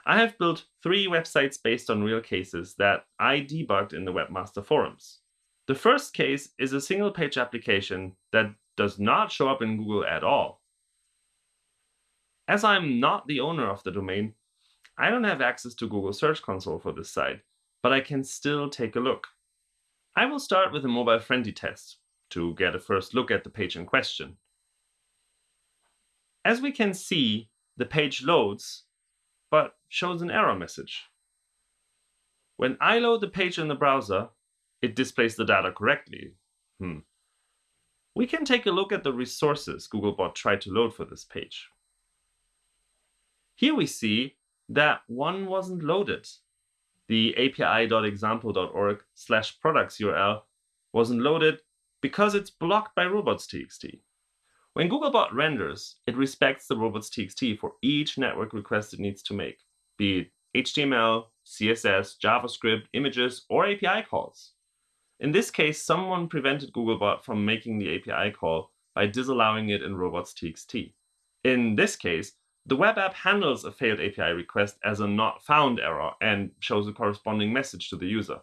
I have built three websites based on real cases that I debugged in the Webmaster Forums. The first case is a single-page application that does not show up in Google at all. As I'm not the owner of the domain, I don't have access to Google Search Console for this site, but I can still take a look. I will start with a mobile-friendly test to get a first look at the page in question. As we can see, the page loads, but shows an error message. When I load the page in the browser, it displays the data correctly. Hmm. We can take a look at the resources Googlebot tried to load for this page. Here we see that one wasn't loaded. The api.example.org slash products URL wasn't loaded because it's blocked by robots.txt. When Googlebot renders, it respects the robots.txt for each network request it needs to make, be it HTML, CSS, JavaScript, images, or API calls. In this case, someone prevented Googlebot from making the API call by disallowing it in robots.txt. In this case, the web app handles a failed API request as a not found error and shows a corresponding message to the user.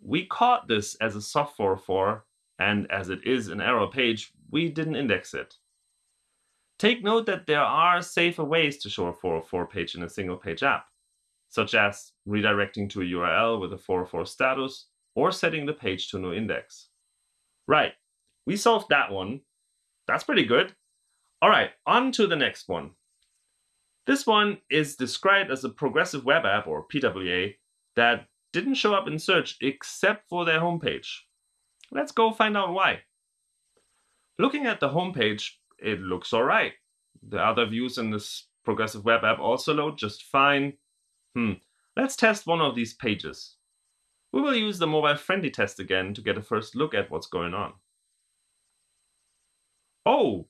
We caught this as a soft 404, and as it is an error page, we didn't index it. Take note that there are safer ways to show a 404 page in a single page app, such as redirecting to a URL with a 404 status or setting the page to no index. Right, we solved that one. That's pretty good. All right, on to the next one. This one is described as a progressive web app, or PWA, that didn't show up in search except for their homepage. Let's go find out why. Looking at the homepage, it looks alright. The other views in this progressive web app also load just fine. Hmm, let's test one of these pages. We will use the mobile friendly test again to get a first look at what's going on. Oh,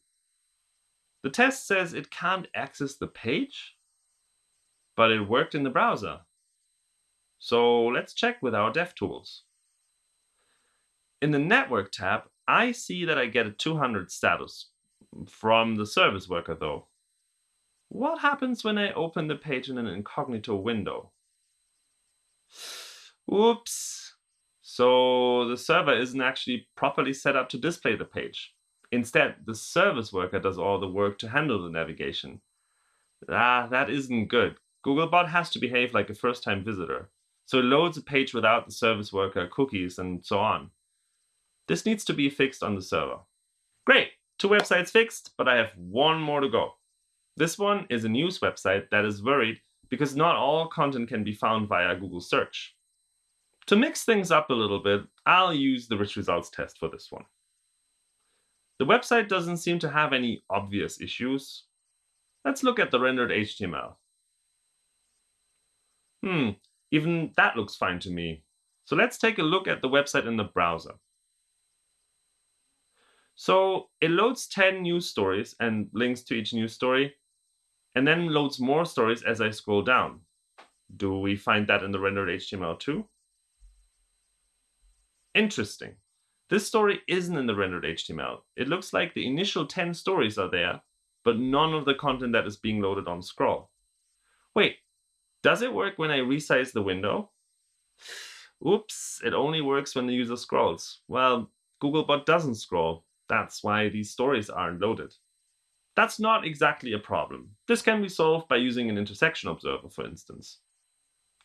the test says it can't access the page, but it worked in the browser. So let's check with our DevTools. In the Network tab, I see that I get a 200 status from the service worker though. What happens when I open the page in an incognito window? Oops. So the server isn't actually properly set up to display the page. Instead, the service worker does all the work to handle the navigation. Ah, that isn't good. Googlebot has to behave like a first-time visitor. So it loads a page without the service worker, cookies, and so on. This needs to be fixed on the server. Great, two websites fixed, but I have one more to go. This one is a news website that is worried because not all content can be found via Google search. To mix things up a little bit, I'll use the rich results test for this one. The website doesn't seem to have any obvious issues. Let's look at the rendered HTML. Hmm, even that looks fine to me. So let's take a look at the website in the browser. So it loads 10 news stories and links to each news story, and then loads more stories as I scroll down. Do we find that in the rendered HTML too? Interesting. This story isn't in the rendered HTML. It looks like the initial 10 stories are there, but none of the content that is being loaded on scroll. Wait, does it work when I resize the window? Oops, it only works when the user scrolls. Well, Googlebot doesn't scroll. That's why these stories aren't loaded. That's not exactly a problem. This can be solved by using an intersection observer, for instance.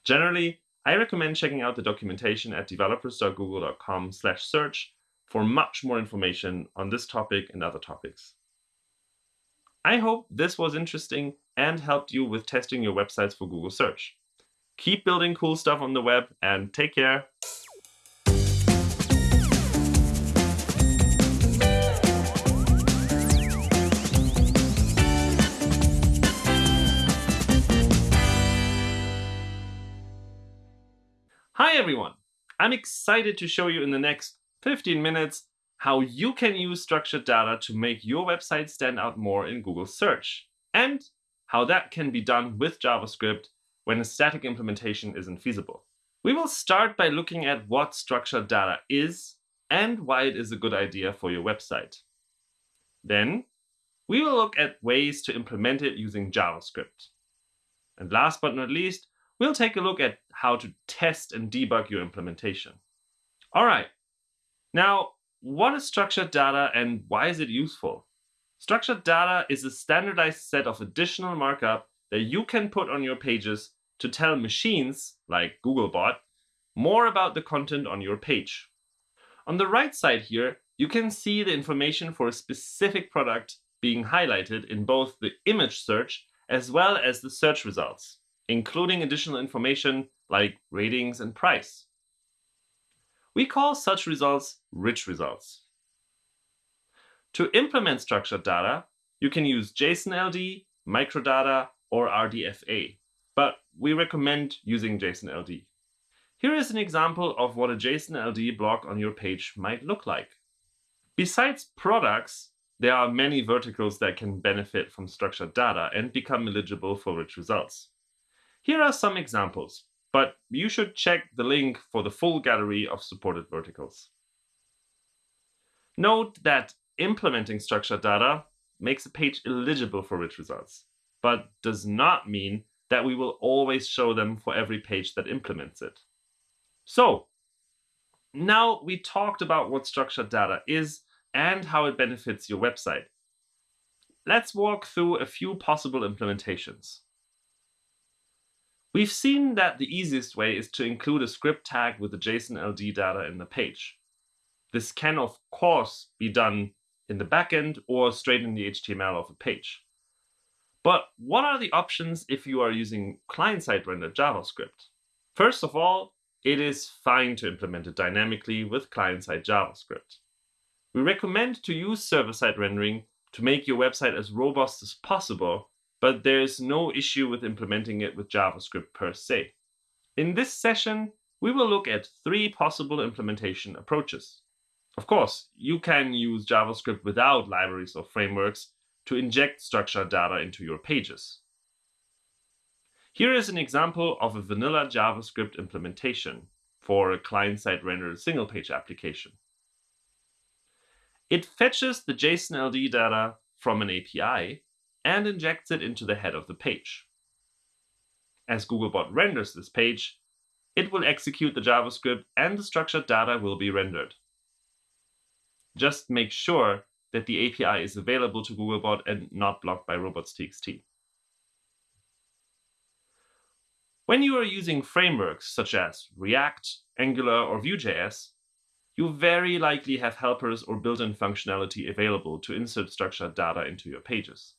Generally, I recommend checking out the documentation at developers.google.com search for much more information on this topic and other topics. I hope this was interesting and helped you with testing your websites for Google search. Keep building cool stuff on the web and take care. I'm excited to show you in the next 15 minutes how you can use structured data to make your website stand out more in Google search, and how that can be done with JavaScript when a static implementation isn't feasible. We will start by looking at what structured data is and why it is a good idea for your website. Then, we will look at ways to implement it using JavaScript. And last but not least, we'll take a look at how to test and debug your implementation. All right, now what is structured data and why is it useful? Structured data is a standardized set of additional markup that you can put on your pages to tell machines, like Googlebot, more about the content on your page. On the right side here, you can see the information for a specific product being highlighted in both the image search as well as the search results including additional information like ratings and price. We call such results rich results. To implement structured data, you can use JSON-LD, microdata, or RDFA, but we recommend using JSON-LD. Here is an example of what a JSON-LD block on your page might look like. Besides products, there are many verticals that can benefit from structured data and become eligible for rich results. Here are some examples, but you should check the link for the full gallery of supported verticals. Note that implementing structured data makes a page eligible for rich results, but does not mean that we will always show them for every page that implements it. So now we talked about what structured data is and how it benefits your website. Let's walk through a few possible implementations. We've seen that the easiest way is to include a script tag with the JSON-LD data in the page. This can, of course, be done in the backend or straight in the HTML of a page. But what are the options if you are using client-side rendered JavaScript? First of all, it is fine to implement it dynamically with client-side JavaScript. We recommend to use server-side rendering to make your website as robust as possible, but there is no issue with implementing it with JavaScript per se. In this session, we will look at three possible implementation approaches. Of course, you can use JavaScript without libraries or frameworks to inject structured data into your pages. Here is an example of a vanilla JavaScript implementation for a client-side rendered single-page application. It fetches the JSON-LD data from an API and injects it into the head of the page. As Googlebot renders this page, it will execute the JavaScript and the structured data will be rendered. Just make sure that the API is available to Googlebot and not blocked by robots.txt. When you are using frameworks such as React, Angular, or Vue.js, you very likely have helpers or built-in functionality available to insert structured data into your pages.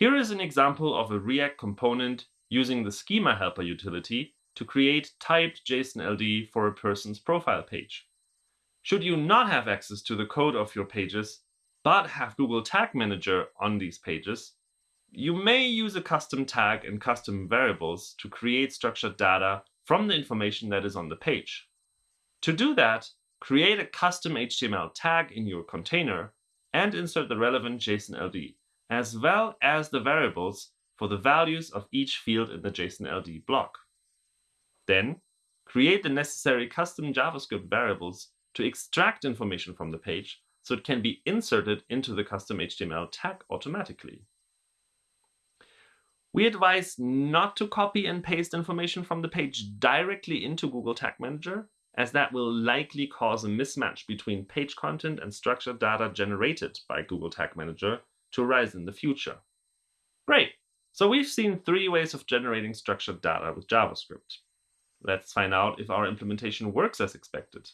Here is an example of a React component using the schema helper utility to create typed JSON-LD for a person's profile page. Should you not have access to the code of your pages, but have Google Tag Manager on these pages, you may use a custom tag and custom variables to create structured data from the information that is on the page. To do that, create a custom HTML tag in your container and insert the relevant JSON-LD, as well as the variables for the values of each field in the JSON-LD block. Then, create the necessary custom JavaScript variables to extract information from the page so it can be inserted into the custom HTML tag automatically. We advise not to copy and paste information from the page directly into Google Tag Manager, as that will likely cause a mismatch between page content and structured data generated by Google Tag Manager to arise in the future. Great! So we've seen three ways of generating structured data with JavaScript. Let's find out if our implementation works as expected.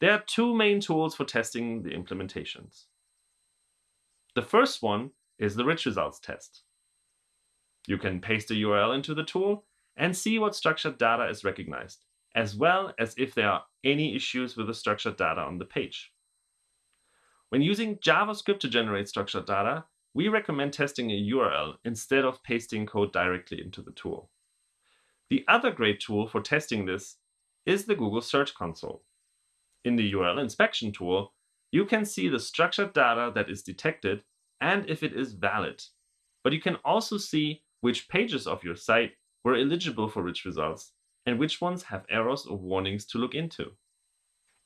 There are two main tools for testing the implementations. The first one is the rich results test. You can paste a URL into the tool and see what structured data is recognized, as well as if there are any issues with the structured data on the page. When using JavaScript to generate structured data, we recommend testing a URL instead of pasting code directly into the tool. The other great tool for testing this is the Google Search Console. In the URL inspection tool, you can see the structured data that is detected and if it is valid. But you can also see which pages of your site were eligible for rich results and which ones have errors or warnings to look into.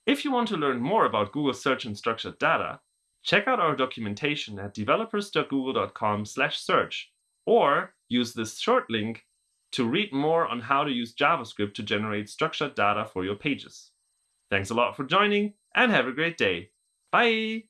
If you want to learn more about Google Search and structured data, check out our documentation at developers.google.com/search or use this short link to read more on how to use JavaScript to generate structured data for your pages. Thanks a lot for joining and have a great day. Bye!